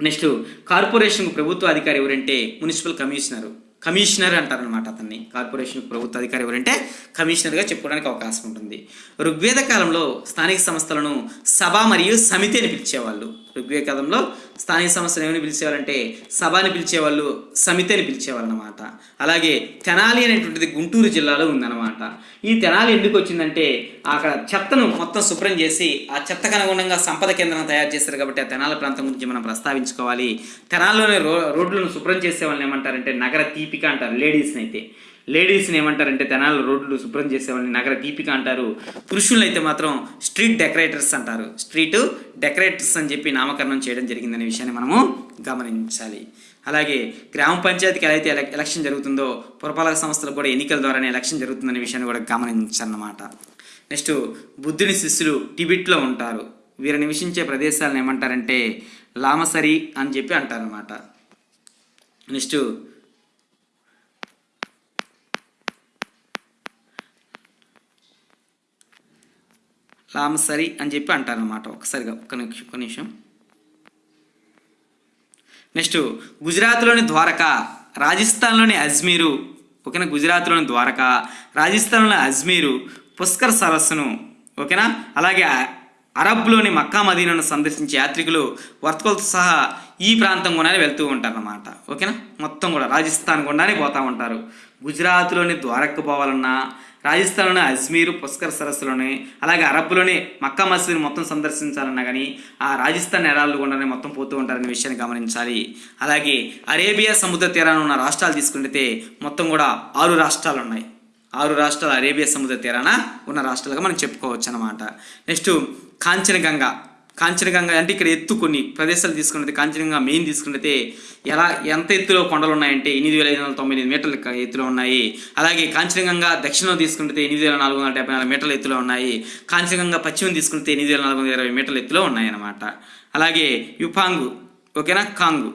నెక్స్ట్ కార్పొరేషన్కు ప్రభుత్వ అధికారి ఎవరంటే మున్సిపల్ కమిషనర్. కమిషనర్ అంటారనమాట అతన్ని. కార్పొరేషన్ ప్రభుత్వ అధికారి ఎవరంటే కమిషనర్గా చెప్పుకోవడానికి అవకాశం ఉంటుంది. ఋగ్వేద కాలంలో స్థానిక సంస్థలను సభ మరియు సమితి అని పిలిచేవాళ్ళు. ఋగ్వేద కాలంలో స్థానిక సంస్థలు ఏమని పిలిచేవాళ్ళంటే సభని పిలిచేవాళ్ళు సమితి అని పిలిచేవాళ్ళు అనమాట అలాగే తెనాలి అనేటువంటిది గుంటూరు జిల్లాలో ఉందన్నమాట. ఈ తెనాలి ఎందుకు వచ్చిందంటే అక్కడ చెత్తను మొత్తం శుభ్రం చేసి ఆ చెత్తకు అనుగుణంగా సంపద కేంద్రం తయారు చేశారు కాబట్టి ఆ తెనాల ప్రాంతం గురించి మనం ప్రస్తావించుకోవాలి. తెనాల్లోనే రో రోడ్లను శుభ్రం చేసే వాళ్ళని ఏమంటారంటే నగర తీపిక అంటారు లేడీస్ని అయితే. లేడీస్ని ఏమంటారంటే తెనాలి రోడ్లు శుభ్రం చేసేవాళ్ళని నగర దీపిక అంటారు. పురుషులను అయితే మాత్రం స్ట్రీట్ డెకరేటర్స్ అంటారు. స్ట్రీట్ డెకరేటర్స్ అని చెప్పి నామకరణం చేయడం జరిగిందనే విషయాన్ని మనము గమనించాలి. అలాగే గ్రామ పంచాయతీకి ఎలా అయితే ఎలక్- ఎలక్షన్ జరుగుతుందో పురపాలక సంస్థలు కూడా ఎన్నికల ద్వారానే ఎలక్షన్ జరుగుతుందనే విషయాన్ని కూడా గమనించన్నమాట. నెక్స్ట్ బుద్ధుని శిష్యులు టిబిట్లో ఉంటారు. వీరు నివసించే ప్రదేశాలను ఏమంటారంటే లామసరి అని చెప్పి అంటారనమాట నెక్స్ట్ లామసరి అని చెప్పి అంటారనమాట ఒకసారిగా ఒక్క ఒక్క నిమిషం. నెక్స్ట్ గుజరాత్లోని ద్వారకా రాజస్థాన్లోని అజ్మీరు ఓకేనా? గుజరాత్లోని ద్వారకా రాజస్థాన్లోని అజ్మీరు పుష్కర్ సరస్సును ఓకేనా? అలాగే అరబ్లోని మక్కా మదీనాను సందర్శించే యాత్రికులు వర్తకులతో సహా ఈ ప్రాంతం గుండానే వెళ్తూ ఉంటారన్నమాట. ఓకేనా? మొత్తం కూడా రాజస్థాన్ గుండానే పోతూ ఉంటారు. గుజరాత్లోని ద్వారక్కు పోవాలన్నా రాజస్థాన్లోని అజ్మీరు పుష్కర్ సరస్సులోని అలాగే అరబ్లోని మక్కా మసీద్ మొత్తం సందర్శించాలన్నా కానీ ఆ రాజస్థాన్ ఎడాళ్ళు గుండానే మొత్తం పోతూ ఉంటారనే విషయాన్ని గమనించాలి. అలాగే అరేబియా సముద్ర తీరాన ఉన్న రాష్ట్రాలు తీసుకుంటే మొత్తం కూడా ఆరు రాష్ట్రాలు ఉన్నాయి. ఆరు రాష్ట్రాలు అరేబియా సముద్ర తీరాన ఉన్న రాష్ట్రాలుగా మనం చెప్పుకోవచ్చు అనమాట నెక్స్ట్ కాంచనగంగ. కాంచనగంగ అంటే ఇక్కడ ఎత్తు కొన్ని ప్రదేశాలు తీసుకున్నది కాంచనగంగా మెయిన్ తీసుకున్నట్టే ఎలా ఎంత ఎత్తులో కొండలు ఉన్నాయంటే ఎనిమిది వేల ఐదు వందల తొంభై ఎనిమిది మీటర్ల ఎత్తులో ఉన్నాయి. అలాగే కాంచనగంగా దక్షిణం తీసుకుంటే ఎనిమిది వేల నాలుగు వందల డెబ్బై నాలుగు మీటర్ల ఎత్తులో ఉన్నాయి. కాంచనగంగా పశ్చిమం తీసుకుంటే ఎనిమిది వేల నాలుగు వందల ఇరవై మీటర్ల ఎత్తులో ఉన్నాయన్నమాట. అలాగే యుపాంగు ఓకేనా? కాంగు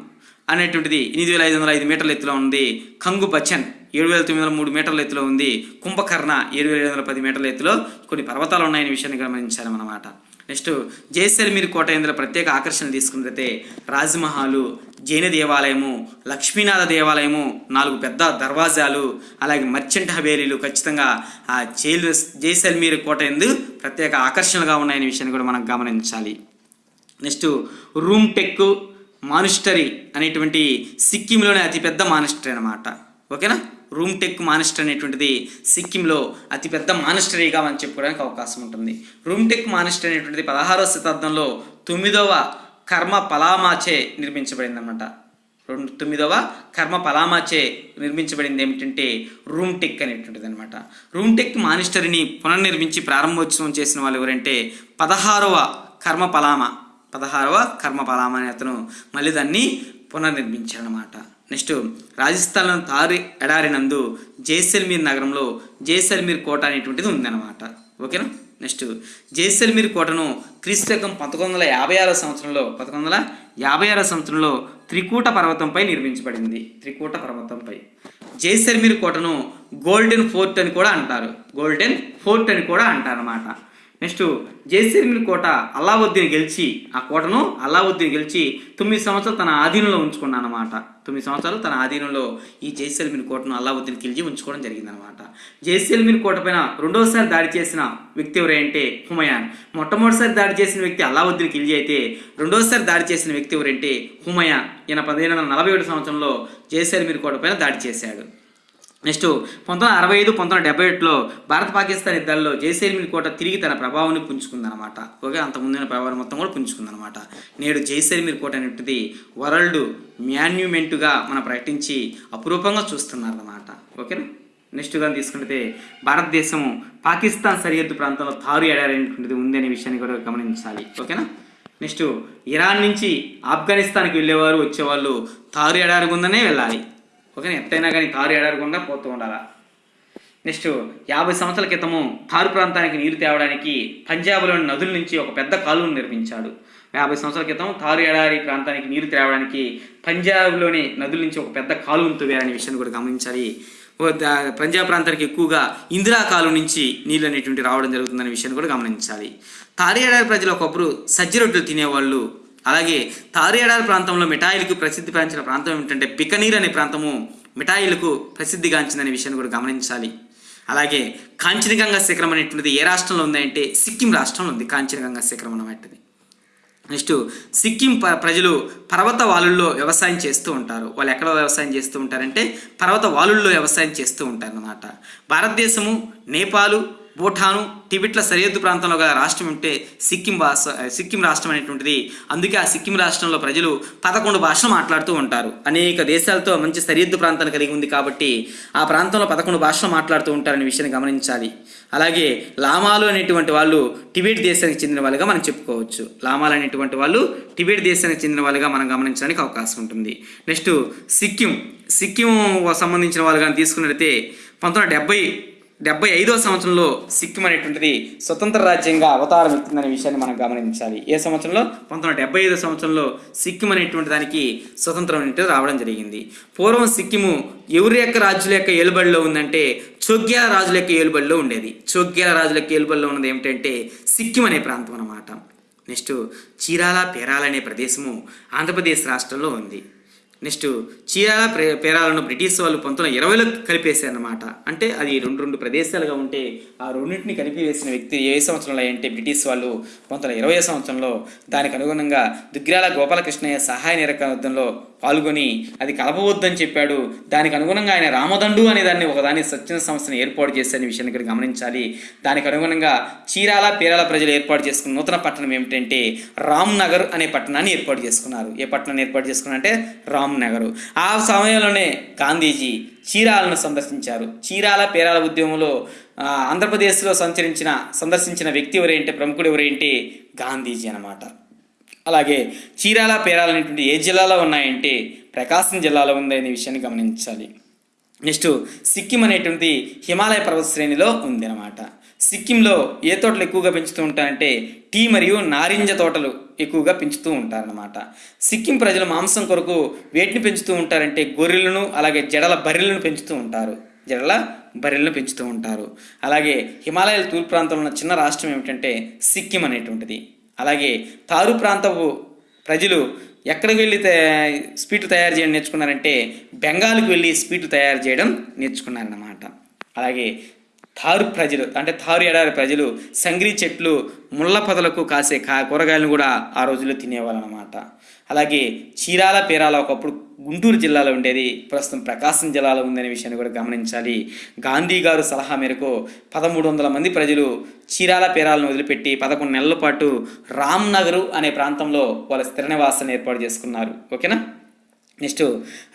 అనేటువంటిది ఎనిమిది వేల ఐదు వందల ఐదు మీటర్ల ఎత్తులో ఉంది. కంగు బచ్చన్ ఏడు వేల తొమ్మిది వందల మూడు మీటర్ల ఎత్తులో ఉంది. కుంభకర్ణ ఏడు వేల ఐదు వందల పది మీటర్ల ఎత్తులో కొన్ని పర్వతాలు ఉన్నాయనే విషయాన్ని గమనించాలన్నమాట నెక్స్ట్ జైసల్మీర్ కోట ఇందులో ప్రత్యేక ఆకర్షణ తీసుకున్నట్లయితే రాజ్మహల్ జైన దేవాలయము లక్ష్మీనాథ దేవాలయము నాలుగు పెద్ద దర్వాజాలు అలాగే మర్చెంట్ హవేలీలు ఖచ్చితంగా ఆ జైలు జైసల్మీర్ కోట ఎందు ప్రత్యేక ఆకర్షణగా ఉన్నాయనే విషయాన్ని కూడా మనం గమనించాలి. నెక్స్ట్ రూమ్ టెక్ మానిస్టరీ అనేటువంటి సిక్కింలోనే అతిపెద్ద మానిస్టరీ అనమాట ఓకేనా? రూమ్ టెక్ మానిస్టర్ అనేటువంటిది సిక్కింలో అతిపెద్ద మానిస్టరీగా మనం చెప్పుకోవడానికి అవకాశం ఉంటుంది. రూమ్ టెక్ మానిస్టర్ అనేటువంటిది పదహారవ శతాబ్దంలో తొమ్మిదవ కర్మ పలామాచే నిర్మించబడిందన్నమాట. రెండు తొమ్మిదవ కర్మ పలామాచే నిర్మించబడింది ఏమిటంటే రూమ్ టెక్ అనేటువంటిది అనమాట రూమ్ టెక్ మానిస్టరీని పునర్నిర్మించి ప్రారంభోత్సవం చేసిన వాళ్ళు ఎవరంటే పదహారవ కర్మ పలామ పదహారవ కర్మ పలామ అనే అతను మళ్ళీ దాన్ని పునర్నిర్మించాడనమాట నెక్స్ట్ రాజస్థాన్లో తారు ఎడారినందు జైసల్మీర్ నగరంలో జైసల్మీర్ కోట అనేటువంటిది ఉందన్నమాట. ఓకేనా? నెక్స్ట్ జైసల్మీర్ కోటను క్రీస్తుకం పంతొమ్మిది వందల యాభై ఆరో సంవత్సరంలో పంతొమ్మిది వందల యాభై ఆరో సంవత్సరంలో త్రికూట పర్వతంపై నిర్మించబడింది. త్రికూట పర్వతంపై. జైసల్మీర్ కోటను గోల్డెన్ ఫోర్ట్ అని కూడా అంటారు. గోల్డెన్ ఫోర్ట్ అని కూడా అంటారన్నమాట. నెక్స్ట్ జైసల్మీర్ కోట అల్లావుద్దీన్ గెలిచి ఆ కోటను అల్లావుద్దీన్ గెలిచి తొమ్మిది సంవత్సరాలు తన ఆధీనంలో ఉంచుకున్నాను అనమాట తొమ్మిది సంవత్సరాలు తన ఆధీనంలో ఈ జైసల్మీర్ కోటను అల్లావుద్దీన్ గెలిచి ఉంచుకోవడం జరిగిందనమాట. జైసల్మీర్ కోట పైన రెండోసారి దాడి చేసిన వ్యక్తి ఎవరంటే హుమయాన్. మొట్టమొదటిసారి దాడి చేసిన వ్యక్తి అల్లావుద్దీన్ ఖిల్జీ అయితే రెండోసారి దాడి చేసిన వ్యక్తి ఎవరంటే హుమయాన్. ఈయన పదిహేను వందల నలభై ఏడు సంవత్సరంలో జైసల్మీర్ కోట పైన దాడి చేశాడు. నెక్స్ట్ పంతొమ్మిది వందల అరవై ఐదు పంతొమ్మిది వందల డెబ్బై ఎట్లో భారత పాకిస్తాన్ యుద్ధాల్లో జైసల్మీర్ కోట తిరిగి తన ప్రభావాన్ని పుంజుకుందనమాట ఓకే అంత ముందున్న ప్రభావం మొత్తం కూడా పుంజుకుందనమాట నేడు జైసల్మీర్ కోట అనేటిది వరల్డ్ మాన్యుమెంట్గా మనం ప్రకటించి అపురూపంగా చూస్తున్నారన్నమాట. ఓకేనా? నెక్స్ట్ కానీ తీసుకుంటే భారతదేశం పాకిస్తాన్ సరిహద్దు ప్రాంతంలో తారు ఎడారనేటువంటిది ఉంది అనే విషయాన్ని కూడా గమనించాలి. ఓకేనా? నెక్స్ట్ ఇరాన్ నుంచి ఆఫ్ఘనిస్తాన్కి వెళ్ళేవారు వచ్చేవాళ్ళు తారు ఎడారి గుందనే వెళ్ళాలి. ఓకేనా? ఎత్తైనా కానీ తారు ఎడారకుండా పోతూ ఉండాలా? నెక్స్ట్ యాభై సంవత్సరాల క్రితము తారు ప్రాంతానికి నీరు తేవడానికి పంజాబ్లోని నదుల నుంచి ఒక పెద్ద కాలువను నిర్మించాడు. యాభై సంవత్సరాల క్రితం తారు ఎడారి ప్రాంతానికి నీరు తేవడానికి పంజాబ్లోని నదుల నుంచి ఒక పెద్ద కాలువను తవ్వారనే విషయాన్ని కూడా గమనించాలి. పంజాబ్ ప్రాంతానికి ఎక్కువగా ఇందిరా కాలువ నుంచి నీళ్ళు అనేటువంటి రావడం జరుగుతుందనే విషయాన్ని కూడా గమనించాలి. తారు ప్రజలు ఒకప్పుడు సజ్జ రొట్టెలు తినేవాళ్ళు. అలాగే తారు ప్రాంతంలో మిఠాయిలకు ప్రసిద్ధి పెంచిన ప్రాంతం ఏమిటంటే బికనీర్ అనే ప్రాంతము మిఠాయిలకు ప్రసిద్ధిగాంచిందనే విషయాన్ని కూడా గమనించాలి. అలాగే కాంచనగంగా శిఖరం అనేటువంటిది ఏ రాష్ట్రంలో ఉందంటే సిక్కిం రాష్ట్రంలో ఉంది. కాంచనగంగా శిఖరం అనేటువంటిది నెక్స్ట్ సిక్కిం ప ప్రజలు పర్వత వాలుల్లో వ్యవసాయం చేస్తూ ఉంటారు. వాళ్ళు ఎక్కడ వ్యవసాయం చేస్తూ ఉంటారంటే పర్వత వాలుల్లో వ్యవసాయం చేస్తూ ఉంటారు అన్నమాట భారతదేశము నేపాలు భూటాను టిబెట్ల సరిహద్దు ప్రాంతంలో గల రాష్ట్రం ఉంటే సిక్కిం భాష సిక్కిం రాష్ట్రం అనేటువంటిది. అందుకే ఆ సిక్కిం రాష్ట్రంలో ప్రజలు పదకొండు భాషలు మాట్లాడుతూ ఉంటారు. అనేక దేశాలతో మంచి సరిహద్దు ప్రాంతాన్ని కలిగి ఉంది కాబట్టి ఆ ప్రాంతంలో పదకొండు భాషలు మాట్లాడుతూ ఉంటారనే విషయాన్ని గమనించాలి. అలాగే లామాలు అనేటువంటి వాళ్ళు టిబెట్ దేశానికి చెందిన వాళ్ళుగా మనం చెప్పుకోవచ్చు. లామాలు అనేటువంటి వాళ్ళు టిబెట్ దేశానికి చెందిన వాళ్ళుగా మనం గమనించడానికి అవకాశం ఉంటుంది. నెక్స్ట్ సిక్కిం. సిక్కిం సంబంధించిన వాళ్ళు కానీ తీసుకున్నట్లయితే పంతొమ్మిది వందల డెబ్బై ఐదో సంవత్సరంలో సిక్కిం అనేటువంటిది స్వతంత్ర రాజ్యంగా అవతారం ఎత్తిందనే విషయాన్ని మనం గమనించాలి. ఏ సంవత్సరంలో? పంతొమ్మిది వందల డెబ్బై ఐదో సంవత్సరంలో సిక్కిం అనేటువంటి దానికి స్వతంత్రం అనేది రావడం జరిగింది. పూర్వం సిక్కిము ఎవరి యొక్క రాజుల యొక్క ఏలుబడిలో ఉందంటే చోగ్యాల రాజుల యొక్క ఏలుబడిలో ఉండేది. చొగ్గ్యాల రాజుల యొక్క ఏలుబడిలో ఉన్నది ఏమిటంటే సిక్కిం అనే ప్రాంతం అన్నమాట. నెక్స్ట్ చీరాల పేరాల అనే ప్రదేశము ఆంధ్రప్రదేశ్ రాష్ట్రంలో ఉంది. నెక్స్ట్ చీరాల ప్రే పేరాలను బ్రిటిష్ వాళ్ళు పంతొమ్మిది ఇరవైలో కలిపేశారనమాట అంటే అది రెండు రెండు ప్రదేశాలుగా ఉంటే ఆ రెండింటిని కలిపి వేసిన వ్యక్తి ఏ సంవత్సరంలో అంటే బ్రిటిష్ వాళ్ళు పంతొమ్మిది ఇరవై సంవత్సరంలో. దానికి అనుగుణంగా దుగ్గిరాల గోపాలకృష్ణయ్య సహాయ నిరక పాల్గొని అది కలపవద్దని చెప్పాడు. దానికి అనుగుణంగా ఆయన రామదండు అనే దాన్ని ఒకదాని సత్యన సంస్థను ఏర్పాటు చేశారనే విషయాన్ని ఇక్కడ గమనించాలి. దానికి అనుగుణంగా చీరాల పేరాల ప్రజలు ఏర్పాటు చేసుకున్న నూతన పట్టణం ఏమిటంటే రామ్ నగర్ అనే పట్టణాన్ని ఏర్పాటు చేసుకున్నారు. ఏ పట్టణాన్ని ఏర్పాటు చేసుకున్నారంటే రామ్ నగర్ ఆ సమయంలోనే గాంధీజీ చీరాలను సందర్శించారు. చీరాల పేరాల ఉద్యమంలో ఆంధ్రప్రదేశ్లో సంచరించిన సందర్శించిన వ్యక్తి ఎవరేంటి ప్రముఖుడు ఎవరేంటి గాంధీజీ అన్నమాట. అలాగే చీరాల పేరాల అనేటువంటి ఏ జిల్లాలో ఉన్నాయంటే ప్రకాశం జిల్లాలో ఉంది అనే విషయాన్ని గమనించాలి. నెక్స్ట్ సిక్కిం అనేటువంటి హిమాలయ పర్వత శ్రేణిలో ఉంది అనమాట సిక్కింలో ఏ తోటలు ఎక్కువగా పెంచుతూ ఉంటారంటే టీ మరియు నారింజ తోటలు ఎక్కువగా పెంచుతూ ఉంటారన్నమాట. సిక్కిం ప్రజలు మాంసం కొరకు వేటిని పెంచుతూ ఉంటారంటే గొర్రెలను అలాగే జడల బర్రెలను పెంచుతూ ఉంటారు. జడల బర్రెలను పెంచుతూ ఉంటారు. అలాగే హిమాలయాల తూర్పు ప్రాంతంలో ఉన్న చిన్న రాష్ట్రం ఏమిటంటే సిక్కిం అనేటువంటిది. అలాగే తారు ప్రాంతపు ప్రజలు ఎక్కడికి వెళ్ళి తయా- స్వీట్లు తయారు చేయడం నేర్చుకున్నారంటే బెంగాల్కి వెళ్ళి స్వీట్లు తయారు చేయడం నేర్చుకున్నారన్నమాట. అలాగే తారు ప్రజలు అంటే తారు ఎడారి ప్రజలు సంగ్రీ చెట్లు ముళ్ళ పొదలకు కాసే కా కూరగాయలను కూడా ఆ రోజుల్లో తినేవాళ్ళు అనమాట అలాగే చీరాల పేరాల ఒకప్పుడు గుంటూరు జిల్లాలో ఉండేది. ప్రస్తుతం ప్రకాశం జిల్లాలో ఉందనే విషయాన్ని కూడా గమనించాలి. గాంధీ గారు సలహా మేరకు పదమూడు వందల మంది ప్రజలు చీరాల పేరాలను వదిలిపెట్టి పదకొండు నెలల పాటు రామ్నగర్ అనే ప్రాంతంలో వాళ్ళ స్థిర నివాసాన్ని ఏర్పాటు చేసుకున్నారు. ఓకేనా? నెక్స్ట్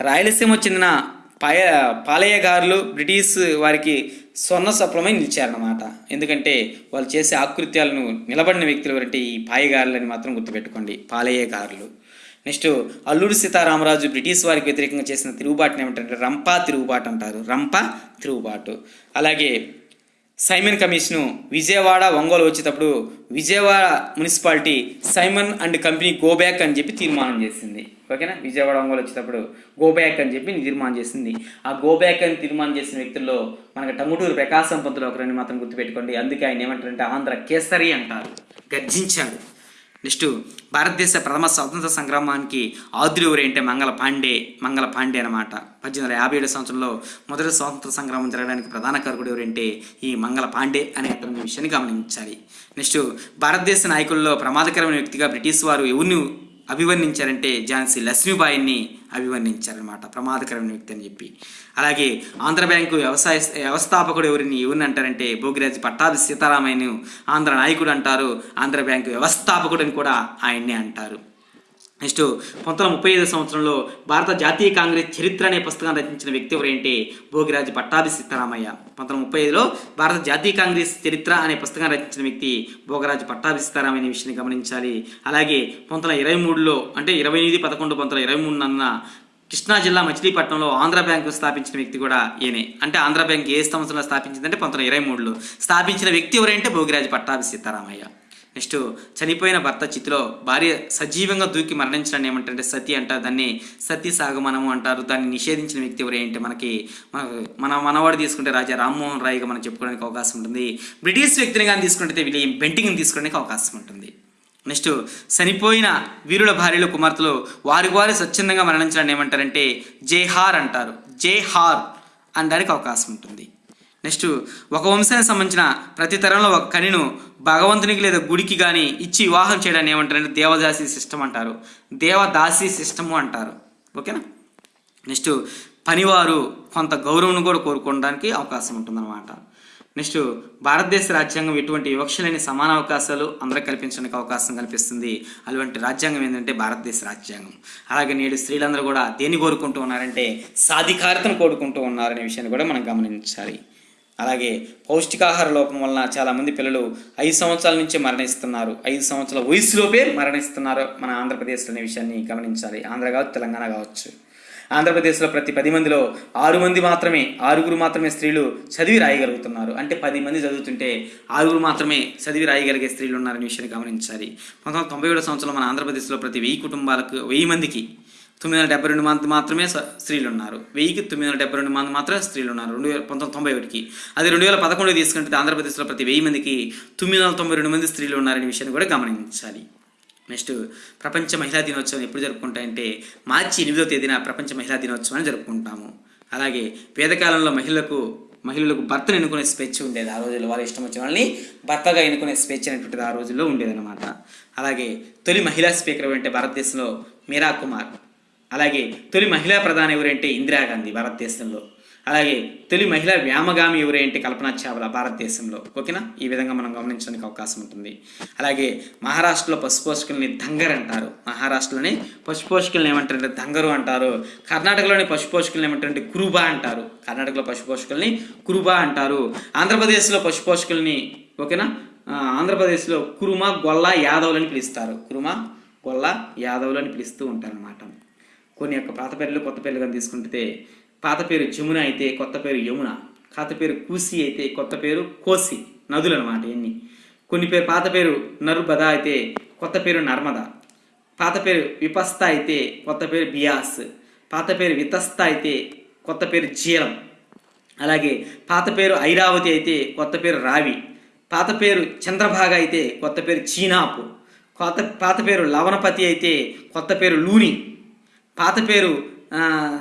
రాయలసీమ చెందిన పాయ పాలయ్యగారులు బ్రిటిష్ వారికి స్వర్ణ సఫలమై నిలిచారన్నమాట. ఎందుకంటే వాళ్ళు చేసే ఆకృత్యాలను నిలబడిన వ్యక్తులు ఎవరంటే ఈ పాయగారులని మాత్రం గుర్తుపెట్టుకోండి. పాలయ్యగారులు. నెక్స్ట్ అల్లూరి సీతారామరాజు బ్రిటిష్ వారికి వ్యతిరేకంగా చేసిన తిరుగుబాటుని ఏమిటంటే రంపా తిరుగుబాటు అంటారు. రంపా తిరుగుబాటు. అలాగే సైమన్ కమిషను విజయవాడ ఒంగోలు వచ్చేటప్పుడు Vijayawada municipality Simon and company go back అని చెప్పి తీర్మానం చేసింది. ఓకేనా? విజయవాడ ఒంగోలు వచ్చేటప్పుడు గో బ్యాక్ అని చెప్పి తీర్మానం చేసింది. ఆ గో బ్యాక్ అని తీర్మానం చేసిన వ్యక్తుల్లో మనకు టంగుటూరు ప్రకాశం పంతులు ఒకరిని మాత్రం గుర్తుపెట్టుకోండి. అందుకే ఆయన ఏమంటారంటే ఆంధ్ర కేసరి అంటారు. గర్జించాడు. నెక్స్ట్ భారతదేశ ప్రథమ స్వాతంత్ర సంగ్రామానికి ఆదులు ఎవరంటే మంగళ పాండే మంగళ పాండే అనమాట పద్దెనిమిది వందల యాభై ఏడు సంవత్సరంలో మొదటి స్వాతంత్ర సంగ్రామం జరగడానికి ప్రధాన కారకుడు ఎవరంటే ఈ మంగళ పాండే అనే అతని. విషయాన్ని గమనించాలి. నెక్స్ట్ భారతదేశ నాయకుల్లో ప్రమాదకరమైన వ్యక్తిగా బ్రిటిష్ వారు ఎవరిని అభివర్ణించారంటే ఝాన్సీ లక్ష్మీబాయిని అభివర్ణించారనమాట ప్రమాదకరమైన వ్యక్తి అని చెప్పి. అలాగే ఆంధ్ర బ్యాంకు వ్యవసాయ వ్యవస్థాపకుడు ఎవరిని ఎవరిని అంటారంటే భోగిరాజు పట్టాభి సీతారామయ్యను ఆంధ్ర నాయకుడు అంటారు ఆంధ్ర బ్యాంకు వ్యవస్థాపకుడు అని కూడా ఆయన్నే అంటారు. నెక్స్ట్ పంతొమ్మిది ముప్పై ఐదు సంవత్సరంలో భారత జాతీయ కాంగ్రెస్ చరిత్ర అనే పుస్తకాన్ని రచించిన వ్యక్తి ఎవరేంటి? భోగిరాజు పట్టాభి సీతారామయ్య. పంతొమ్మిది ముప్పై ఐదులో భారత జాతీయ కాంగ్రెస్ చరిత్ర అనే పుస్తకాన్ని రచించిన వ్యక్తి భోగరాజు పట్టాభి సీతారామయ్య అనే విషయాన్ని గమనించాలి. అలాగే పంతొమ్మిది ఇరవై మూడులో అంటే ఇరవై ఎనిమిది పదకొండు పంతొమ్మిది వందల ఇరవై అన్న కృష్ణా జిల్లా మచిలీపట్నంలో ఆంధ్ర బ్యాంకు స్థాపించిన వ్యక్తి కూడా ఈయనే. అంటే ఆంధ్ర బ్యాంక్ ఏ సంవత్సరంలో స్థాపించిందంటే పంతొమ్మిది ఇరవై మూడులో. స్థాపించిన వ్యక్తి ఎవరంటే? భోగిరాజు పట్టాభి సీతారామయ్య. నెక్స్ట్ చనిపోయిన భర్త చితిలో భార్య సజీవంగా దూకి మరణించడాన్ని ఏమంటారంటే సతి అంటారు దాన్ని సతీ సాగమనము అంటారు. దాన్ని నిషేధించిన వ్యక్తి ఎవరు ఏంటి? మనకి మన మనవాడు తీసుకుంటే రాజా రామ్మోహన్ రాయ్గా మనం చెప్పుకోవడానికి అవకాశం ఉంటుంది. బ్రిటిష్ వ్యక్తిని కానీ తీసుకుంటే వీళ్ళు బెంటింగ్ని తీసుకోవడానికి అవకాశం ఉంటుంది. నెక్స్ట్ చనిపోయిన వీరుల భార్యలు కుమార్తెలు వారి వారి స్వచ్ఛందంగా మరణించడాన్ని ఏమంటారంటే జేహార్ అంటారు. జేహార్ అనడానికి అవకాశం ఉంటుంది. నెక్స్ట్ ఒక వంశానికి సంబంధించిన ప్రతి తరంలో ఒక కనిను భగవంతునికి లేదా గుడికి కానీ ఇచ్చి వివాహం చేయడాన్ని ఏమంటారంటే దేవదాసి సిస్టమ్ అంటారు. దేవదాసి సిస్టము అంటారు. ఓకేనా? నెక్స్ట్ పనివారు కొంత గౌరవం కూడా కోరుకోవడానికి అవకాశం ఉంటుందన్నమాట. నెక్స్ట్ భారతదేశ రాజ్యాంగం ఎటువంటి వివక్ష లేని సమాన అవకాశాలు అందరికి కల్పించడానికి అవకాశం కల్పిస్తుంది. అటువంటి రాజ్యాంగం ఏంటంటే భారతదేశ రాజ్యాంగం. అలాగే నేడు స్త్రీలందరూ కూడా దేన్ని కోరుకుంటూ ఉన్నారంటే సాధికారతను కోరుకుంటూ ఉన్నారనే విషయాన్ని కూడా మనం గమనించాలి. అలాగే పౌష్టికాహార లోపం వలన చాలామంది పిల్లలు ఐదు సంవత్సరాల నుంచే మరణిస్తున్నారు. ఐదు సంవత్సరాల వయసులోపే మరణిస్తున్నారు మన ఆంధ్రప్రదేశ్లో అనే విషయాన్ని గమనించాలి. ఆంధ్ర కావచ్చు తెలంగాణ కావచ్చు. ఆంధ్రప్రదేశ్లో ప్రతి పది మందిలో ఆరు మంది మాత్రమే ఆరుగురు మాత్రమే స్త్రీలు చదివి రాయగలుగుతున్నారు. అంటే పది మంది చదువుతుంటే ఆరుగురు మాత్రమే చదివి రాయగలిగే స్త్రీలు ఉన్నారనే విషయాన్ని గమనించాలి. పంతొమ్మిది వందల తొంభై ఏడో సంవత్సరంలో మన ఆంధ్రప్రదేశ్లో ప్రతి వెయ్యి కుటుంబాలకు వెయ్యి మందికి తొమ్మిది వందల డెబ్బై రెండు మంది మాత్రమే స్త్రీలు ఉన్నారు వెయ్యికి తొమ్మిది వందల డెబ్బై రెండు మంది మాత్రమే స్త్రీలు ఉన్నారు రెండు వేల పంతొమ్మిది తొంభై ఒకటికి. అది రెండు వేల పదకొండు తీసుకుంటే ఆంధ్రప్రదేశ్లో ప్రతి వెయ్యి మందికి తొమ్మిది వందల తొంభై రెండు మంది స్త్రీలు ఉన్నారనే విషయాన్ని కూడా గమనించాలి. నెక్స్ట్ ప్రపంచ మహిళా దినోత్సవం ఎప్పుడు జరుపుకుంటాయంటే మార్చి ఎనిమిదో తేదీన ప్రపంచ మహిళా దినోత్సవాన్ని జరుపుకుంటాము. అలాగే వేదకాలంలో మహిళలకు మహిళలకు భర్తను ఎన్నుకునే స్వేచ్ఛ ఉండేది. ఆ రోజుల్లో వారు ఇష్టం వచ్చిన వాళ్ళని భర్తగా ఎన్నుకునే స్వేచ్ఛ అనేటువంటిది ఆ రోజుల్లో ఉండేదన్నమాట. అలాగే తొలి మహిళా స్పీకర్ అంటే భారతదేశంలో మీరా కుమార్. అలాగే తొలి మహిళా ప్రధాని ఎవరంటే ఇందిరాగాంధీ భారతదేశంలో. అలాగే తొలి మహిళా వ్యామగామి ఎవరంటే కల్పనా చావ్లా భారతదేశంలో. ఓకేనా ఈ విధంగా మనం గమనించడానికి అవకాశం ఉంటుంది. అలాగే మహారాష్ట్రలో పశుపోషకుల్ని దంగర్ అంటారు. మహారాష్ట్రలోని పశుపోషకుల్ని ఏమంటారంటే దంగరు అంటారు. కర్ణాటకలోని పశుపోషకులను ఏమంటారంటే కురుబా అంటారు. కర్ణాటకలో పశుపోషకుల్ని కురుబా అంటారు. ఆంధ్రప్రదేశ్లో పశుపోషకుల్ని ఓకేనా ఆంధ్రప్రదేశ్లో కురుమ గొల్ల యాదవులని పిలుస్తారు. కురుమ గొల్ల యాదవులని అని పిలుస్తూ ఉంటారన్నమాట. కొన్ని యొక్క పాత పేర్లు కొత్త పేర్లు కానీ తీసుకుంటే పాత పేరు జమున అయితే కొత్త పేరు యమున పాత పేరు కూసి అయితే కొత్త పేరు కోసి నదులు అనమాట ఇవన్నీ కొన్ని పేరు పాత పేరు నర్బద అయితే కొత్త పేరు నర్మద పాత పేరు విపస్త అయితే కొత్త పేరు బియాస్ పాత పేరు వితస్త అయితే కొత్త పేరు జీలం. అలాగే పాత పేరు ఐరావతి అయితే కొత్త పేరు రావి పాత పేరు చంద్రభాగ అయితే కొత్త పేరు చీనాపు కొత్త పాత పేరు లవణపతి అయితే కొత్త పేరు లూని పాత పేరు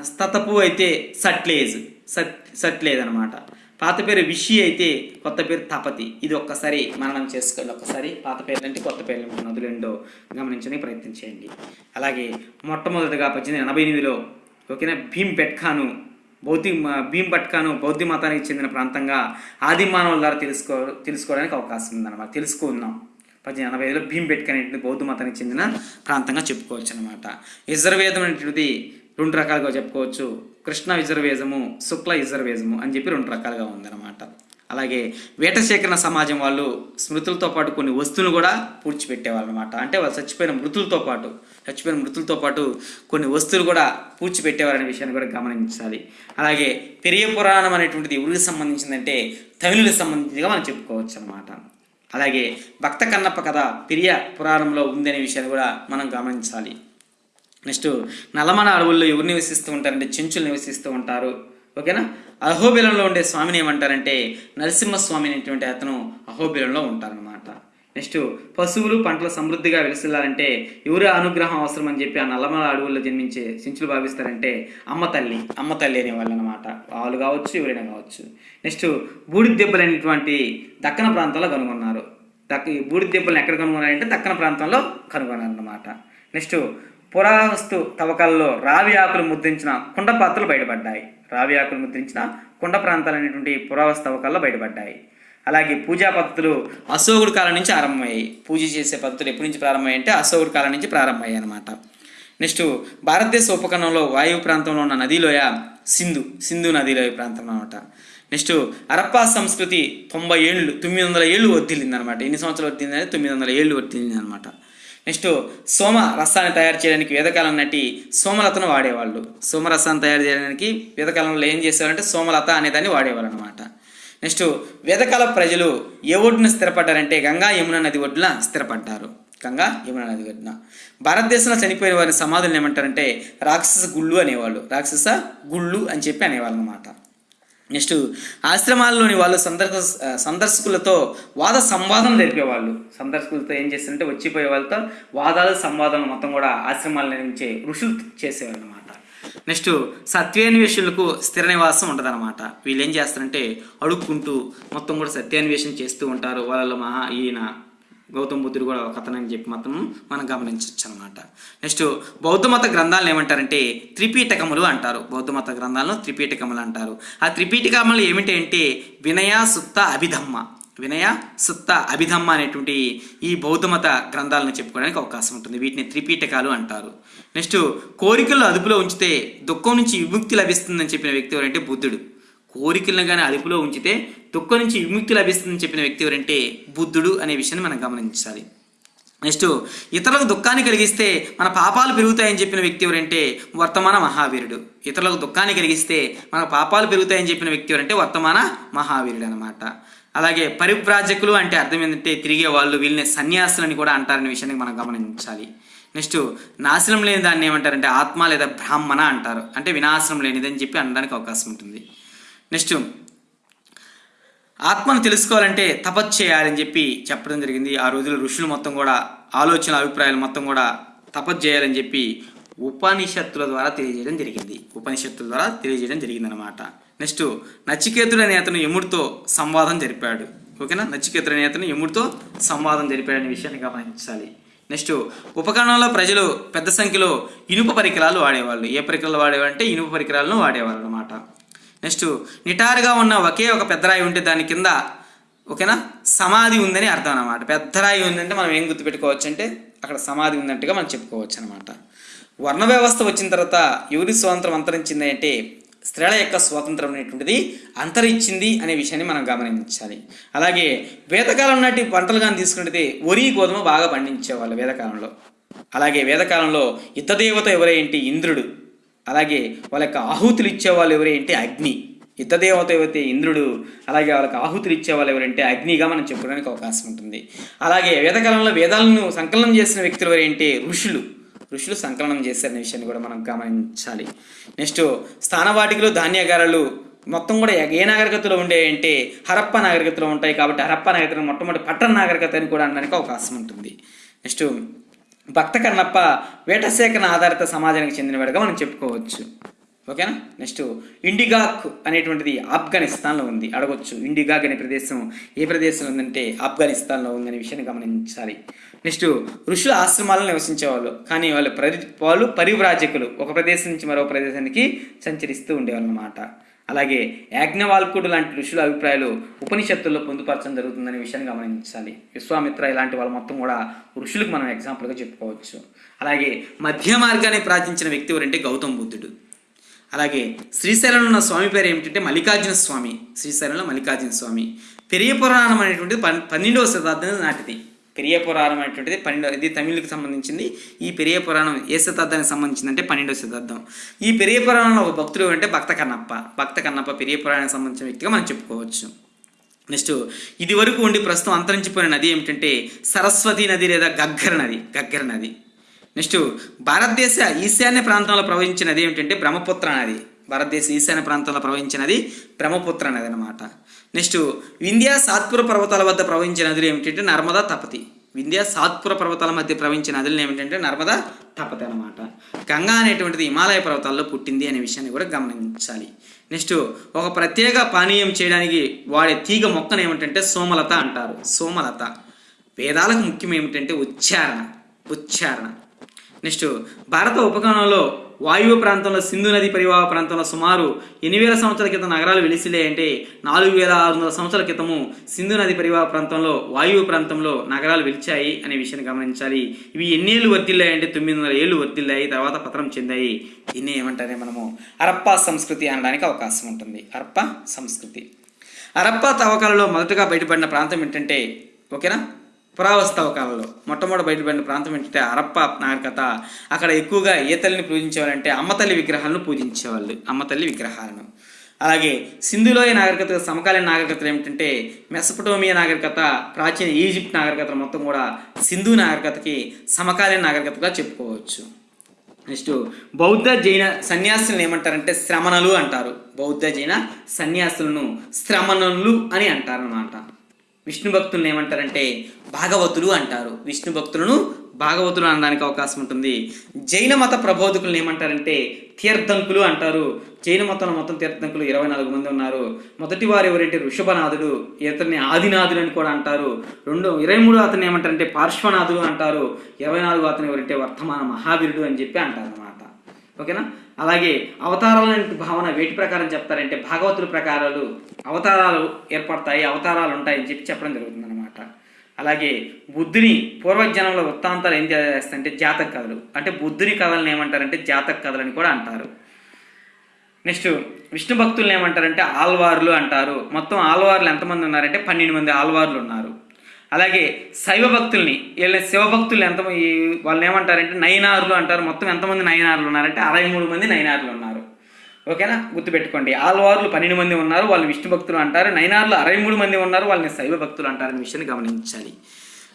స్తతపు అయితే సట్లేజ్ సట్ సట్లేజ్ అనమాట పాత పేరు విషి అయితే కొత్త పేరు తపతి. ఇది ఒక్కసారి మననం చేసుకోవాలి. ఒక్కసారి పాత పేర్లు అంటే కొత్త పేర్లు ఉన్నది నదులు గమనించడానికి ప్రయత్నం చేయండి. అలాగే మొట్టమొదటిగా పద్దెనిమిది ఎనభై ఎనిమిదిలో ఓకేనా భీమ్ బెట్ఖాను బౌద్ధి భీమ్ బట్కాను బౌద్ధ మతానికి చెందిన ప్రాంతంగా ఆది మానవుల ద్వారా తెలుసుకో తెలుసుకోవడానికి అవకాశం ఉందన్నమాట. తెలుసుకుందాం. పద్దెనిమిది ఎనభై ఐదులో భీమ్ బెట్క అనేటువంటి బౌద్ధ మతానికి చెందిన ప్రాంతంగా చెప్పుకోవచ్చు అనమాట యజుర్వేదం అనేటువంటిది రెండు రకాలుగా చెప్పుకోవచ్చు. కృష్ణ యజుర్వేదము శుక్ల యజుర్వేదము అని చెప్పి రెండు రకాలుగా ఉందన్నమాట. అలాగే వేట సేకరణ సమాజం వాళ్ళు స్మృతులతో పాటు కొన్ని వస్తువులు కూడా పూడ్చిపెట్టేవాళ్ళు అనమాట అంటే వాళ్ళు చచ్చిపోయిన మృతులతో పాటు చచ్చిపోయిన మృతులతో పాటు కొన్ని వస్తువులు కూడా పూడ్చిపెట్టేవారనే విషయాన్ని కూడా గమనించాలి. అలాగే పెరియ పురాణం అనేటువంటిది ఎవరికి సంబంధించిందంటే తమిళులకు సంబంధించిందిగా మనం చెప్పుకోవచ్చు అనమాట అలాగే భక్త కన్నప్ప కథ పిరియ పురాణంలో ఉందనే విషయాన్ని కూడా మనం గమనించాలి. నెక్స్ట్ నల్లమల అడవుల్లో ఎవరు నివసిస్తూ ఉంటారంటే చెంచులు నివసిస్తూ ఉంటారు. ఓకేనా? అహోబిలంలో ఉండే స్వామిని ఏమంటారంటే నరసింహస్వామి అనేటువంటి అతను అహోబిలంలో ఉంటారనమాట నెక్స్ట్ పశువులు పంటలు సమృద్ధిగా విలసిల్లాలంటే ఎవరి అనుగ్రహం అవసరం అని చెప్పి ఆ నల్లమల అడవుల్లో జన్మించే చెంచులు భావిస్తారంటే అమ్మ తల్లి అమ్మ తల్లి అనేవాళ్ళు అనమాట వాళ్ళు కావచ్చు ఎవరైనా కావచ్చు. నెక్స్ట్ బూడిద దెబ్బలైనటువంటి దక్కన ప్రాంతంలో కనుగొన్నారు. దక్క ఈ బూడిద దెబ్బలను ఎక్కడ కనుగొన్నారంటే దక్కన ప్రాంతంలో కనుగొన్నారనమాట నెక్స్ట్ పురావస్తు తవ్వకాల్లో రావి ఆకులు ముద్రించిన కుండ పాత్రలు బయటపడ్డాయి. రావి ఆకులు ముద్రించిన కుండ ప్రాంతాలు అనేటువంటి పురావస్తు తవ్వకాల్లో బయటపడ్డాయి. అలాగే పూజా పద్ధతులు అశోకుడి కాలం నుంచి ఆరంభమయ్యాయి. పూజ చేసే పద్ధతులు ఎప్పటి నుంచి ప్రారంభమయ్యాయి అంటే అశోకుడి కాలం నుంచి ప్రారంభమయ్యాయి అనమాట నెక్స్ట్ భారతదేశ ఉపఖండంలో వాయువు ప్రాంతంలో ఉన్న నదిలోయ సింధు సింధు నదిలోయ ప్రాంతం అనమాట నెక్స్ట్ అరప్పా సంస్కృతి తొంభై ఏళ్ళు తొమ్మిది వందల ఏళ్ళు వర్ధిల్లింది అనమాట ఎన్ని సంవత్సరాలు వర్ధిల్లింది అంటే తొమ్మిది వందల ఏళ్ళు వర్ధిల్లింది అనమాట నెక్స్ట్ సోమ రసాన్ని తయారు చేయడానికి వేదకాలం నటి సోమలతను వాడేవాళ్ళు. సోమరసాన్ని తయారు చేయడానికి వేదకాలంలో ఏం చేసేవారంటే సోమలత అనేదాన్ని వాడేవాళ్ళు అనమాట నెక్స్ట్ వెదకాల ప్రజలు ఏ ఒడ్డున స్థిరపడ్డారంటే గంగా యమున నది ఒడ్డున స్థిరపడ్డారు. గంగా యమున నది ఒడ్డున. భారతదేశంలో చనిపోయిన వారి సమాధులను ఏమంటారంటే రాక్షస గుళ్ళు అనేవాళ్ళు. రాక్షస గుళ్ళు అని చెప్పి అనేవాళ్ళు అనమాట నెక్స్ట్ ఆశ్రమాల్లోని వాళ్ళు సందర్శ సందర్శకులతో వాద సంవాదం జరిపేవాళ్ళు. సందర్శకులతో ఏం చేస్తారంటే వచ్చిపోయే వాళ్ళతో వాదాలు సంవాదాలు మొత్తం కూడా ఆశ్రమాల నిర్మించే ఋషులు చేసేవాళ్ళు అనమాట నెక్స్ట్ సత్యాన్వేషణలకు స్థిర నివాసం ఉండదన్నమాట. వీళ్ళు ఏం చేస్తారంటే అడుక్కుంటూ మొత్తం కూడా సత్యాన్వేషణ చేస్తూ ఉంటారు. వాళ్ళలో మహా ఈయన గౌతమ బుద్ధుడు కూడా ఒక అని చెప్పి మాత్రం మనం గమనించవచ్చు అనమాట నెక్స్ట్ బౌద్ధ మత గ్రంథాలను ఏమంటారంటే త్రిపీఠకములు అంటారు. బౌద్ధ మత గ్రంథాలను త్రిపీఠకములు అంటారు. ఆ త్రిపీఠకములు ఏమిటి అంటే వినయ సుత్త అభిధమ్మ. వినయ సుత్త అభిధమ్మ అనేటువంటి ఈ బౌద్ధమత గ్రంథాలను చెప్పుకోవడానికి అవకాశం ఉంటుంది. వీటిని త్రిపీఠకాలు అంటారు. నెక్స్ట్ కోరికలను అదుపులో ఉంచితే దుఃఖం నుంచి విముక్తి లభిస్తుందని చెప్పిన వ్యక్తి ఎవరంటే బుద్ధుడు. కోరికలను కానీ అదుపులో ఉంచితే దుఃఖం నుంచి విముక్తి లభిస్తుందని చెప్పిన వ్యక్తి ఎవరంటే బుద్ధుడు అనే విషయాన్ని మనం గమనించాలి. నెక్స్ట్ ఇతరులకు దుఃఖాన్ని కలిగిస్తే మన పాపాలు పెరుగుతాయని చెప్పిన వ్యక్తి ఎవరంటే వర్తమాన మహావీరుడు. ఇతరులకు దుఃఖాన్ని కలిగిస్తే మన పాపాలు పెరుగుతాయని చెప్పిన వ్యక్తి ఎవరంటే వర్తమాన మహావీరుడు అనమాట అలాగే పరివ్రాజకులు అంటే అర్థం ఏంటంటే తిరిగే వాళ్ళు వీళ్ళని సన్యాసులని కూడా అంటారనే విషయాన్ని మనం గమనించాలి. నెక్స్ట్ నాశనం లేని దాన్ని ఏమంటారంటే ఆత్మ లేదా బ్రాహ్మణ అంటారు. అంటే వినాశనం లేనిదని చెప్పి అనడానికి అవకాశం ఉంటుంది. నెక్స్ట్ ఆత్మను తెలుసుకోవాలంటే తపస్సు చేయాలని చెప్పి చెప్పడం జరిగింది. ఆ రోజుల్లో ఋషులు మొత్తం కూడా ఆలోచన అభిప్రాయాలు మొత్తం కూడా తపస్సు చేయాలని చెప్పి ఉపనిషత్తుల ద్వారా తెలియజేయడం జరిగింది. ఉపనిషత్తుల ద్వారా తెలియజేయడం జరిగిందనమాట నెక్స్ట్ నచికేతుడు అనే అతను యముడితో సంవాదం జరిపాడు. ఓకేనా? నచికేతుడు అనే అతను యముడితో సంవాదం జరిపాడనే విషయాన్ని గమనించాలి. నెక్స్ట్ ఉపకరణంలో ప్రజలు పెద్ద సంఖ్యలో ఇనుప పరికరాలు వాడేవాళ్ళు. ఏ పరికరాలు వాడేవాళ్ళు అంటే ఇనుప పరికరాలను వాడేవాళ్ళు అనమాట నెక్స్ట్ నిటారుగా ఉన్న ఒకే ఒక పెద్ద రాయి ఉంటే దాని కింద ఓకేనా? సమాధి ఉందని అర్థం అనమాట పెద్ద రాయి ఉందంటే మనం ఏం గుర్తుపెట్టుకోవచ్చు అంటే అక్కడ సమాధి ఉందంటగా మనం చెప్పుకోవచ్చు అనమాట వర్ణ వ్యవస్థ వచ్చిన తర్వాత ఎవరి స్వాతంత్రం అంతరించింది అంటే స్త్రీల యొక్క స్వాతంత్రం అనేటువంటిది అంతరించింది అనే విషయాన్ని మనం గమనించాలి. అలాగే వేదకాలం నాటి పంటలు కానీ తీసుకున్నట్టయితే వరి గోధుమ బాగా పండించేవాళ్ళు వేదకాలంలో. అలాగే వేదకాలంలో యుద్ధదేవత ఎవరేంటి? ఇంద్రుడు. అలాగే వాళ్ళ యొక్క ఆహుతులు ఇచ్చేవాళ్ళు ఎవరేంటి? అగ్ని. యుద్ధదేవత ఎవరైతే ఇంద్రుడు అలాగే వాళ్ళకి ఆహుతులు ఇచ్చేవాళ్ళు ఎవరంటే అగ్నిగా మనం చెప్పుకోవడానికి అవకాశం ఉంటుంది. అలాగే వేదకాలంలో వేదాలను సంకలనం చేసిన వ్యక్తులు ఎవరేంటి ఋషులు. ఋషులు సంకలనం చేశారనే విషయాన్ని కూడా మనం గమనించాలి. నెక్స్ట్ స్థానవాటికలు ధాన్యాగారాలు మొత్తం కూడా ఏ నాగరికతలో ఉండే అంటే హరప్ప నాగరికతలో ఉంటాయి కాబట్టి హరప్ప నాగరికత మొట్టమొదటి పట్టణ నాగరికత అని కూడా అనడానికి అవకాశం ఉంటుంది. నెక్స్ట్ భక్త కన్నప్ప వేట సేకరణ ఆధారిత సమాజానికి చెందినవాడుగా మనం చెప్పుకోవచ్చు. ఓకేనా? నెక్స్ట్ ఇండిగాక్ అనేటువంటిది ఆఫ్ఘనిస్తాన్లో ఉంది. అడగొచ్చు. ఇండిగాక్ అనే ప్రదేశం ఏ ప్రదేశంలో ఉందంటే ఆఫ్ఘనిస్తాన్లో ఉందనే విషయాన్ని గమనించాలి. నెక్స్ట్ ఋషుల ఆశ్రమాలను నివసించేవాళ్ళు. కానీ వాళ్ళు ప్రతి వాళ్ళు పరివ్రాజకులు. ఒక ప్రదేశం నుంచి మరో ప్రదేశానికి సంచరిస్తూ ఉండేవాళ్ళు అన్నమాట అలాగే యాజ్ఞవాల్కుడు లాంటి ఋషుల అభిప్రాయాలు ఉపనిషత్తుల్లో పొందుపరచడం జరుగుతుందనే విషయాన్ని గమనించాలి. విశ్వామిత్ర ఇలాంటి వాళ్ళు మొత్తం కూడా ఋషులకు మనం ఎగ్జాంపుల్గా చెప్పుకోవచ్చు. అలాగే మధ్య మార్గాన్ని ప్రార్థించిన వ్యక్తి ఎవరంటే గౌతమ్ బుద్ధుడు. అలాగే శ్రీశైలంలో ఉన్న స్వామి పేరు ఏమిటంటే మల్లికార్జున స్వామి. శ్రీశైలంలో మల్లికార్జున స్వామి. పెరియ పురాణం అనేటువంటిది పన్ పన్నెండవ శతాబ్దం నాటిది. పెరియ పురాణం అనేటువంటిది పన్నెండవ ఇది తమిళకి సంబంధించింది. ఈ పెరియ పురాణం ఏ శతాబ్దానికి సంబంధించింది అంటే పన్నెండవ శతాబ్దం. ఈ పెరియ పురాణంలో ఒక భక్తుడు అంటే భక్త కన్నప్ప. భక్త కన్నప్ప పెరియ పురాణానికి సంబంధించిన వ్యక్తిగా మనం చెప్పుకోవచ్చు. నెక్స్ట్ ఇది వరకు ఉండి ప్రస్తుతం అంతరించిపోయిన నది ఏమిటంటే సరస్వతి నది లేదా గగ్గర నది. గగ్గర నది. నెక్స్ట్ భారతదేశ ఈశాన్య ప్రాంతంలో ప్రవహించిన నది ఏమిటంటే బ్రహ్మపుత్ర నది. భారతదేశ ఈశాన్య ప్రాంతంలో ప్రవహించినది బ్రహ్మపుత్ర నది అనమాట నెక్స్ట్ వింధ్యా సాత్పుర పర్వతాల వద్ద ప్రవహించిన నదులు ఏమిటంటే నర్మదా తపతి. వింధ్యా సాత్పుర పర్వతాల మధ్య ప్రవహించిన నదులు ఏమిటంటే నర్మదా తపతి అనమాట గంగా అనేటువంటిది హిమాలయ పర్వతాల్లో పుట్టింది అనే విషయాన్ని కూడా గమనించాలి. నెక్స్ట్ ఒక ప్రత్యేక పానీయం చేయడానికి వాడే తీగ మొక్కను ఏమిటంటే సోమలత అంటారు. సోమలత. వేదాలకు ముఖ్యం ఏమిటంటే ఉచ్చారణ. ఉచ్చారణ. నెక్స్ట్ భారత ఉపఖండంలో వాయువ్య ప్రాంతంలో సింధు నది పరివాహ ప్రాంతంలో సుమారు ఎన్ని వేల సంవత్సరాల క్రితం నగరాలు వెలిసిలే నాలుగు వేల ఆరు వందల సంవత్సరాల క్రితము సింధు నది పరివాహ ప్రాంతంలో వాయువ్య ప్రాంతంలో నగరాలు వెలిచాయి అనే విషయాన్ని గమనించాలి. ఇవి ఎన్నేళ్ళు వర్దిల్లాయి అంటే తొమ్మిది వందల ఏళ్ళు వర్దిల్లాయి తర్వాత పతనం చెందాయి. దీన్ని ఏమంటారే మనము? హరప్పా సంస్కృతి అనడానికి అవకాశం ఉంటుంది. హరప్ప సంస్కృతి. హరప్ప తవ్వకాలలో మొదటగా బయటపడిన ప్రాంతం ఏంటంటే ఓకేనా? పురావస్తవకాలలో మొట్టమొదటి బయటపడిన ప్రాంతం ఏంటంటే అరప్ప నాగరికత. అక్కడ ఎక్కువగా ఏ తల్లిని పూజించేవాళ్ళంటే అమ్మతల్లి విగ్రహాలను పూజించేవాళ్ళు. అమ్మతల్లి విగ్రహాలను. అలాగే సింధులోయ నాగరికత సమకాలీన నాగరికతలు ఏమిటంటే మెసపటోమియా నాగరికత ప్రాచీన ఈజిప్ట్ నాగరికత మొత్తం కూడా సింధు నాగరికతకి సమకాలీన నాగరికతగా చెప్పుకోవచ్చు. నెక్స్ట్ బౌద్ధ జైన సన్యాసులను ఏమంటారంటే శ్రమణలు అంటారు. బౌద్ధ జైన సన్యాసులను శ్రమణులు అని అంటారు అన్నమాట విష్ణు భక్తులను ఏమంటారంటే భాగవతులు అంటారు. విష్ణు భక్తులను భాగవతులు అనడానికి అవకాశం ఉంటుంది. జైన మత ప్రబోధకులను ఏమంటారంటే తీర్థంకులు అంటారు. జైన మతంలో మొత్తం తీర్థంకులు ఇరవై నాలుగు మంది ఉన్నారు. మొదటి వారు ఎవరంటే ఋషభనాథుడు ఇతన్ని ఆదినాథుడు అని కూడా అంటారు. రెండు ఇరవై మూడు అతను ఏమంటారంటే పార్శ్వనాథుడు అంటారు. ఇరవై నాలుగు అతను ఎవరంటే వర్తమాన మహావీరుడు అని చెప్పి అంటారు అన్నమాట ఓకేనా? అలాగే అవతారాల భావన వేటి ప్రకారం చెప్తారంటే భాగవతుల ప్రకారాలు అవతారాలు ఏర్పడతాయి అవతారాలు ఉంటాయని చెప్పి చెప్పడం జరుగుతుంది అనమాట అలాగే బుద్ధుని పూర్వజన్మల వృత్తాంతాలు ఏం చేస్తాయంటే జాతక కథలు. అంటే బుద్ధుని కథలను ఏమంటారంటే జాతక కథలని కూడా అంటారు. నెక్స్ట్ విష్ణు భక్తులను ఏమంటారంటే ఆల్వార్లు అంటారు. మొత్తం ఆల్వార్లు ఎంతమంది ఉన్నారంటే పన్నెండు మంది ఆల్వార్లు ఉన్నారు. అలాగే శైవ భక్తుల్ని వీళ్ళ శివభక్తులు ఎంత వాళ్ళని ఏమంటారంటే నయనారులు అంటారు. మొత్తం ఎంతమంది నయనారులు ఉన్నారంటే అరవై మూడు మంది నయనారులు ఉన్నారు. ఓకేనా? గుర్తుపెట్టుకోండి. ఆల్వార్లు పన్నెండు మంది ఉన్నారు వాళ్ళు విష్ణు భక్తులు అంటారు. నయనార్లు అరవై మూడు మంది ఉన్నారు వాళ్ళని శైవ భక్తులు అంటారనే విషయాన్ని గమనించాలి.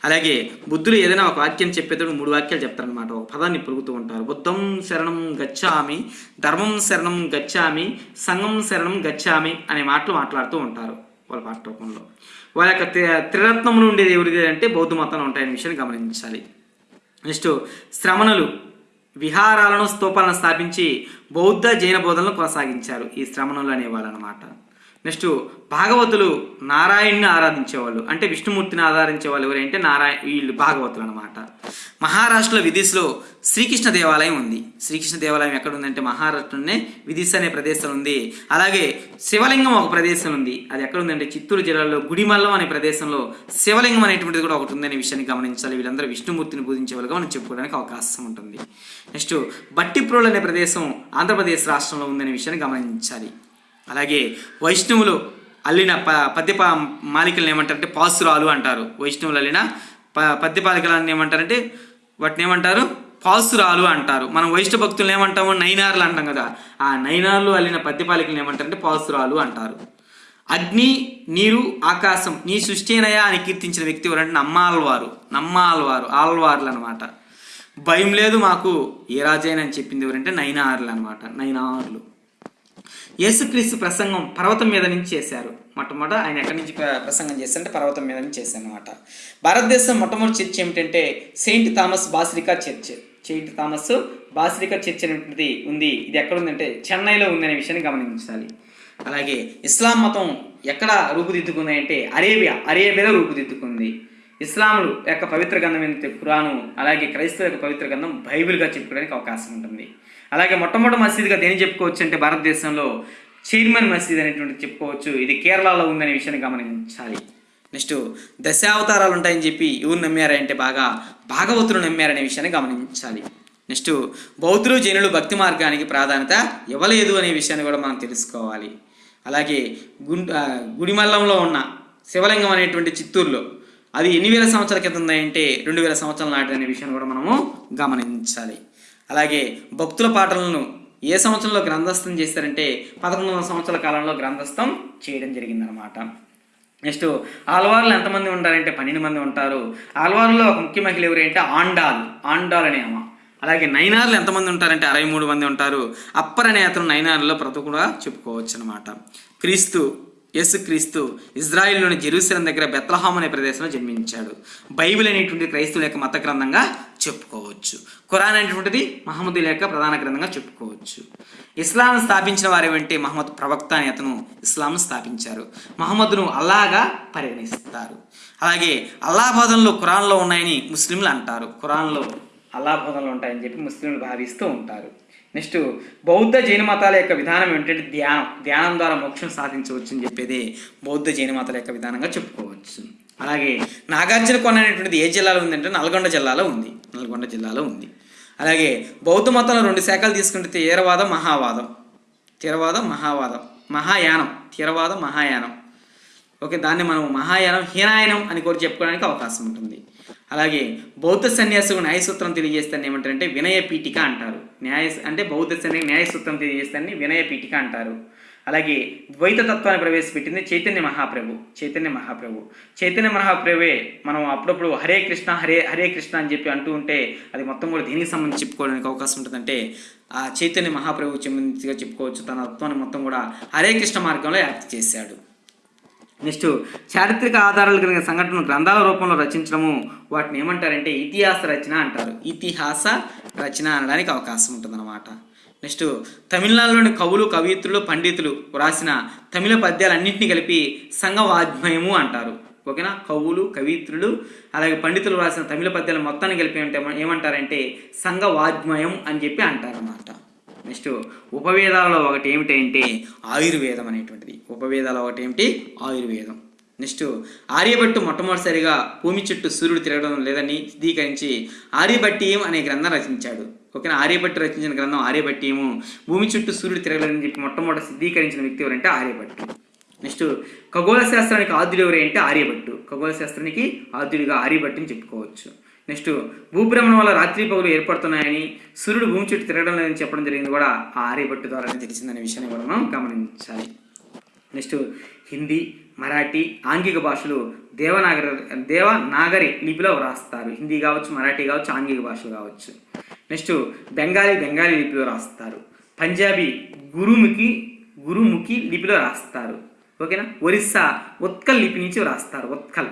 అలాగే బుద్ధులు ఏదైనా ఒక వాక్యం చెప్పేటప్పుడు మూడు వాక్యాలు చెప్తారనమాట ఒక పదాన్ని పొలుగుతూ ఉంటారు. బుద్ధం శరణం గచ్చామి ధర్మం శరణం గచ్చామి సంఘం శరణం గచ్చామి అనే మాటలు మాట్లాడుతూ ఉంటారు. వాళ్ళ పాఠ్యరూపంలో వాళ్ళ యొక్క త్రి- త్రిరత్నములు ఉండేది ఎవరిది అంటే బౌద్ధ మతంలో ఉంటాయనే విషయాన్ని గమనించాలి. నెక్స్ట్ శ్రమణులు విహారాలను స్తూపాలను స్థాపించి బౌద్ధ జైన బోధనలు కొనసాగించారు ఈ శ్రమణులు అనేవాళ్ళు అనమాట నెక్స్ట్ భాగవతులు నారాయణ్ని ఆరాధించేవాళ్ళు. అంటే విష్ణుమూర్తిని ఆరాధించేవాళ్ళు ఎవరంటే నారాయణ వీళ్ళు భాగవతులు అనమాట మహారాష్ట్రలో విదిస్లో శ్రీకృష్ణ దేవాలయం ఉంది. శ్రీకృష్ణ దేవాలయం ఎక్కడ ఉందంటే మహారాష్ట్రలోనే విదిశ అనే ప్రదేశం ఉంది. అలాగే శివలింగం ఒక ప్రదేశం ఉంది. అది ఎక్కడ ఉందంటే చిత్తూరు జిల్లాలో గుడిమల్లం అనే ప్రదేశంలో శివలింగం అనేటువంటిది కూడా ఒకటి ఉందనే విషయాన్ని గమనించాలి. వీళ్ళందరూ విష్ణుమూర్తిని పూజించే వాళ్ళుగా మనం చెప్పుకోవడానికి అవకాశం ఉంటుంది. నెక్స్ట్ బట్టిప్రోలు అనే ప్రదేశం ఆంధ్రప్రదేశ్ రాష్ట్రంలో ఉందనే విషయాన్ని గమనించాలి. అలాగే వైష్ణవులు అల్లిన ప పద్యప మాలికలను ఏమంటారంటే పాసురాలు అంటారు. వైష్ణవులు అల్లిన ప పద్యపాలికలను ఏమంటారంటే వాటిని ఏమంటారు? పాసురాలు అంటారు. మనం వైష్ణవ భక్తులను ఏమంటాము? నైనార్లు అంటాం కదా. ఆ నైనార్లు అల్లిన పద్యపాలికలను ఏమంటారంటే పాసురాలు అంటారు. అగ్ని నీరు ఆకాశం నీ సృష్టినయా అని కీర్తించిన వ్యక్తి ఎవరంటే నమ్మాల్వారు. నమ్మాల్వారు ఆల్వార్లు అనమాట భయం లేదు మాకు. ఏ రాజైనా అని చెప్పింది ఎవరంటే నైనార్లు అనమాట నైనార్లు. యేసుక్రీస్తు ప్రసంగం పర్వతం మీద నుంచి చేశారు. మొట్టమొదట ఆయన ఎక్కడి నుంచి ప్రసంగం చేశారంటే పర్వతం మీద నుంచి చేశారు అనమాట భారతదేశం మొట్టమొదటి చర్చ్ ఏమిటంటే Saint Thomas basilica church. Saint Thomas basilica church అనేటువంటిది ఉంది. ఇది ఎక్కడ ఉందంటే చెన్నైలో ఉందనే విషయాన్ని గమనించాలి. అలాగే ఇస్లాం మతం ఎక్కడ రూపుదిద్దుకుంది అంటే అరేబియా అరేబియాలో రూపుదిద్దుకుంది. ఇస్లాములు యొక్క పవిత్ర గ్రంథం ఏంటంటే ఖురాను అలాగే క్రైస్తవ యొక్క పవిత్ర గ్రంథం బైబిల్గా చెప్పుకోవడానికి అవకాశం ఉంటుంది. అలాగే మొట్టమొదటి మసీదుగా దేని చెప్పుకోవచ్చు అంటే భారతదేశంలో చైర్మన్ మసీద్ అనేటువంటి చెప్పుకోవచ్చు. ఇది కేరళలో ఉందనే విషయాన్ని గమనించాలి. నెక్స్ట్ దశావతారాలు ఉంటాయని చెప్పి ఎవరు నమ్మారంటే బాగా భాగవతులు నమ్మారనే విషయాన్ని గమనించాలి. నెక్స్ట్ బౌద్ధులు జైనులు భక్తి మార్గానికి ప్రాధాన్యత ఇవ్వలేదు అనే విషయాన్ని కూడా మనం తెలుసుకోవాలి. అలాగే గుండ్ గుడిమల్లంలో ఉన్న శివలింగం అనేటువంటి చిత్తూరులో అది ఎన్ని వేల సంవత్సరాల క్రితం ఉందంటే రెండు వేల సంవత్సరాల నాటి అనే విషయాన్ని కూడా మనము గమనించాలి. అలాగే భక్తుల పాటలను ఏ సంవత్సరంలో గ్రంథస్థం చేశారంటే పదకొండు వందల సంవత్సరాల కాలంలో గ్రంథస్థం చేయడం జరిగిందనమాట నెక్స్ట్ ఆల్వార్లు ఎంతమంది ఉంటారంటే పన్నెండు మంది ఉంటారు. ఆల్వార్లో ఒక ముఖ్య మహిళ ఎవరంటే ఆండాల్ ఆండాల్ అనే అమ్మ అలాగే నైనార్లు ఎంతమంది ఉంటారంటే అరవై మూడు మంది ఉంటారు. అప్పర్ అనే అతను నైనార్లో ప్రతి కూడా చెప్పుకోవచ్చు అనమాట క్రీస్తు యేసు క్రీస్తు ఇజ్రాయిల్లోని జెరూసలం దగ్గర బెత్లహాం అనే ప్రదేశంలో జన్మించాడు. బైబిల్ అనేటువంటి క్రైస్తవుల యొక్క మత గ్రంథంగా చెప్పుకోవచ్చు. ఖురాన్ అనేటువంటిది మహమ్మదుల యొక్క ప్రధాన గ్రంథంగా చెప్పుకోవచ్చు. ఇస్లాం స్థాపించిన వారు ఏమంటే మహమ్మద్ ప్రవక్త అని అతను ఇస్లాం స్థాపించారు. మహమ్మద్ను అల్లాగా పరిగణిస్తారు. అలాగే అల్లా బోధనలు ఖురాన్లో ఉన్నాయని ముస్లింలు అంటారు. ఖురాన్లో అల్లా బోధనలు ఉంటాయని చెప్పి ముస్లింలు భావిస్తూ ఉంటారు. నెక్స్ట్ బౌద్ధ జైన మతాల యొక్క విధానం ఏంటంటే ధ్యానం. ధ్యానం ద్వారా మోక్షం సాధించవచ్చు అని చెప్పేది బౌద్ధ జైన మతాల యొక్క విధానంగా చెప్పుకోవచ్చు. అలాగే నాగార్జున కొండ అనేటువంటిది ఏ జిల్లాలో ఉందంటే నల్గొండ జిల్లాలో ఉంది. నల్గొండ జిల్లాలో ఉంది. అలాగే బౌద్ధ మతంలో రెండు శాఖలు తీసుకుంటే తీవ్రవాదం మహావాదం. తీరవాదం మహావాదం. మహాయానం. తీరవాదం మహాయానం. ఓకే దాన్ని మనం మహాయానం హీనాయనం అని కూడా చెప్పుకోవడానికి అవకాశం ఉంటుంది. అలాగే బౌద్ధ సన్యాసులు న్యాయసూత్రం తెలియజేస్తాన్ని ఏమంటారంటే వినయ పీఠిక అంటారు. న్యాయ అంటే బౌద్ధ సన్యాసి న్యాయసూత్రం తెలియజేస్తాన్ని వినయ పీఠిక అంటారు. అలాగే ద్వైత తత్వాన్ని ప్రవేశపెట్టింది చైతన్య మహాప్రభు చైతన్య మహాప్రభు. చైతన్య మహాప్రభువే మనం అప్పుడప్పుడు హరే కృష్ణ హరే హరే కృష్ణ అని చెప్పి అంటూ ఉంటే అది మొత్తం కూడా దీనికి సంబంధించి చెప్పుకోవడానికి అవకాశం ఉంటుందంటే ఆ చైతన్య మహాప్రభు సంబంధించిగా చెప్పుకోవచ్చు. తన తత్వాన్ని మొత్తం కూడా హరే కృష్ణ మార్గంలో వ్యాప్తి చేశాడు. నెక్స్ట్ చారిత్రక ఆధారాలు కలిగిన సంఘటనలు గ్రంథాల రూపంలో రచించడము వాటిని ఏమంటారంటే ఇతిహాస రచన అంటారు. ఇతిహాస రచన అనడానికి అవకాశం ఉంటుందన్నమాట. నెక్స్ట్ తమిళనాడులోని కవులు కవిత్రులు పండితులు వ్రాసిన తమిళ పద్యాలన్నింటినీ కలిపి సంఘవాజ్మయము అంటారు. ఓకేనా? కవులు కవిత్రులు అలాగే పండితులు రాసిన తమిళ పద్యాలు మొత్తాన్ని కలిపి అంటే ఏమంటారంటే సంఘవాజ్మయం అని చెప్పి అంటారన్నమాట. నెక్స్ట్ ఉపవేదాలలో ఒకటి ఏమిటంటే ఆయుర్వేదం అనేటువంటిది. ఉపవేదాలు ఒకటి ఏమిటి? ఆయుర్వేదం. నెక్స్ట్ ఆర్యభట్టు మొట్టమొదటిసారిగా భూమి చుట్టూ సూర్యుడు తిరగడం లేదని స్థిరీకరించి ఆర్యభట్టీయం అనే గ్రంథం రచించాడు. ఓకేనా ఆర్యభట్టు రచించిన గ్రంథం ఆర్యభట్టీయము భూమి చుట్టూ సూర్యుడు తిరగలేదని చెప్పి మొట్టమొదటి సిద్ధీకరించిన వ్యక్తి ఎవరంటే ఆర్యభట్టు. నెక్స్ట్ ఖగోళ శాస్త్రానికి ఆద్యుడు ఎవరంటే ఆర్యభట్టు. ఖగోళ శాస్త్రానికి ఆద్యుడిగా ఆర్యభట్టుని చెప్పుకోవచ్చు. నెక్స్ట్ భూభ్రమణం వల్ల రాత్రి పగులు ఏర్పడుతున్నాయని సూర్యుడు భూమి చుట్టూ తిరగడం లేదని చెప్పడం జరిగింది కూడా ఆ ఆర్యభట్టు ద్వారానే తెలిసిందనే విషయాన్ని కూడా మనం గమనించాలి. నెక్స్ట్ హిందీ మరాఠీ ఆంగిక భాషలు దేవనాగరి దేవనాగరి లిపిలో వ్రాస్తారు. హిందీ కావచ్చు మరాఠీ కావచ్చు ఆంగిక భాషలు కావచ్చు. నెక్స్ట్ బెంగాలీ బెంగాలీ లిపిలో రాస్తారు. పంజాబీ గురుముఖి గురుముఖి లిపిలో రాస్తారు. ఓకేనా? ఒరిస్సా ఉత్కల్ లిపి నుంచి రాస్తారు ఉత్కల్.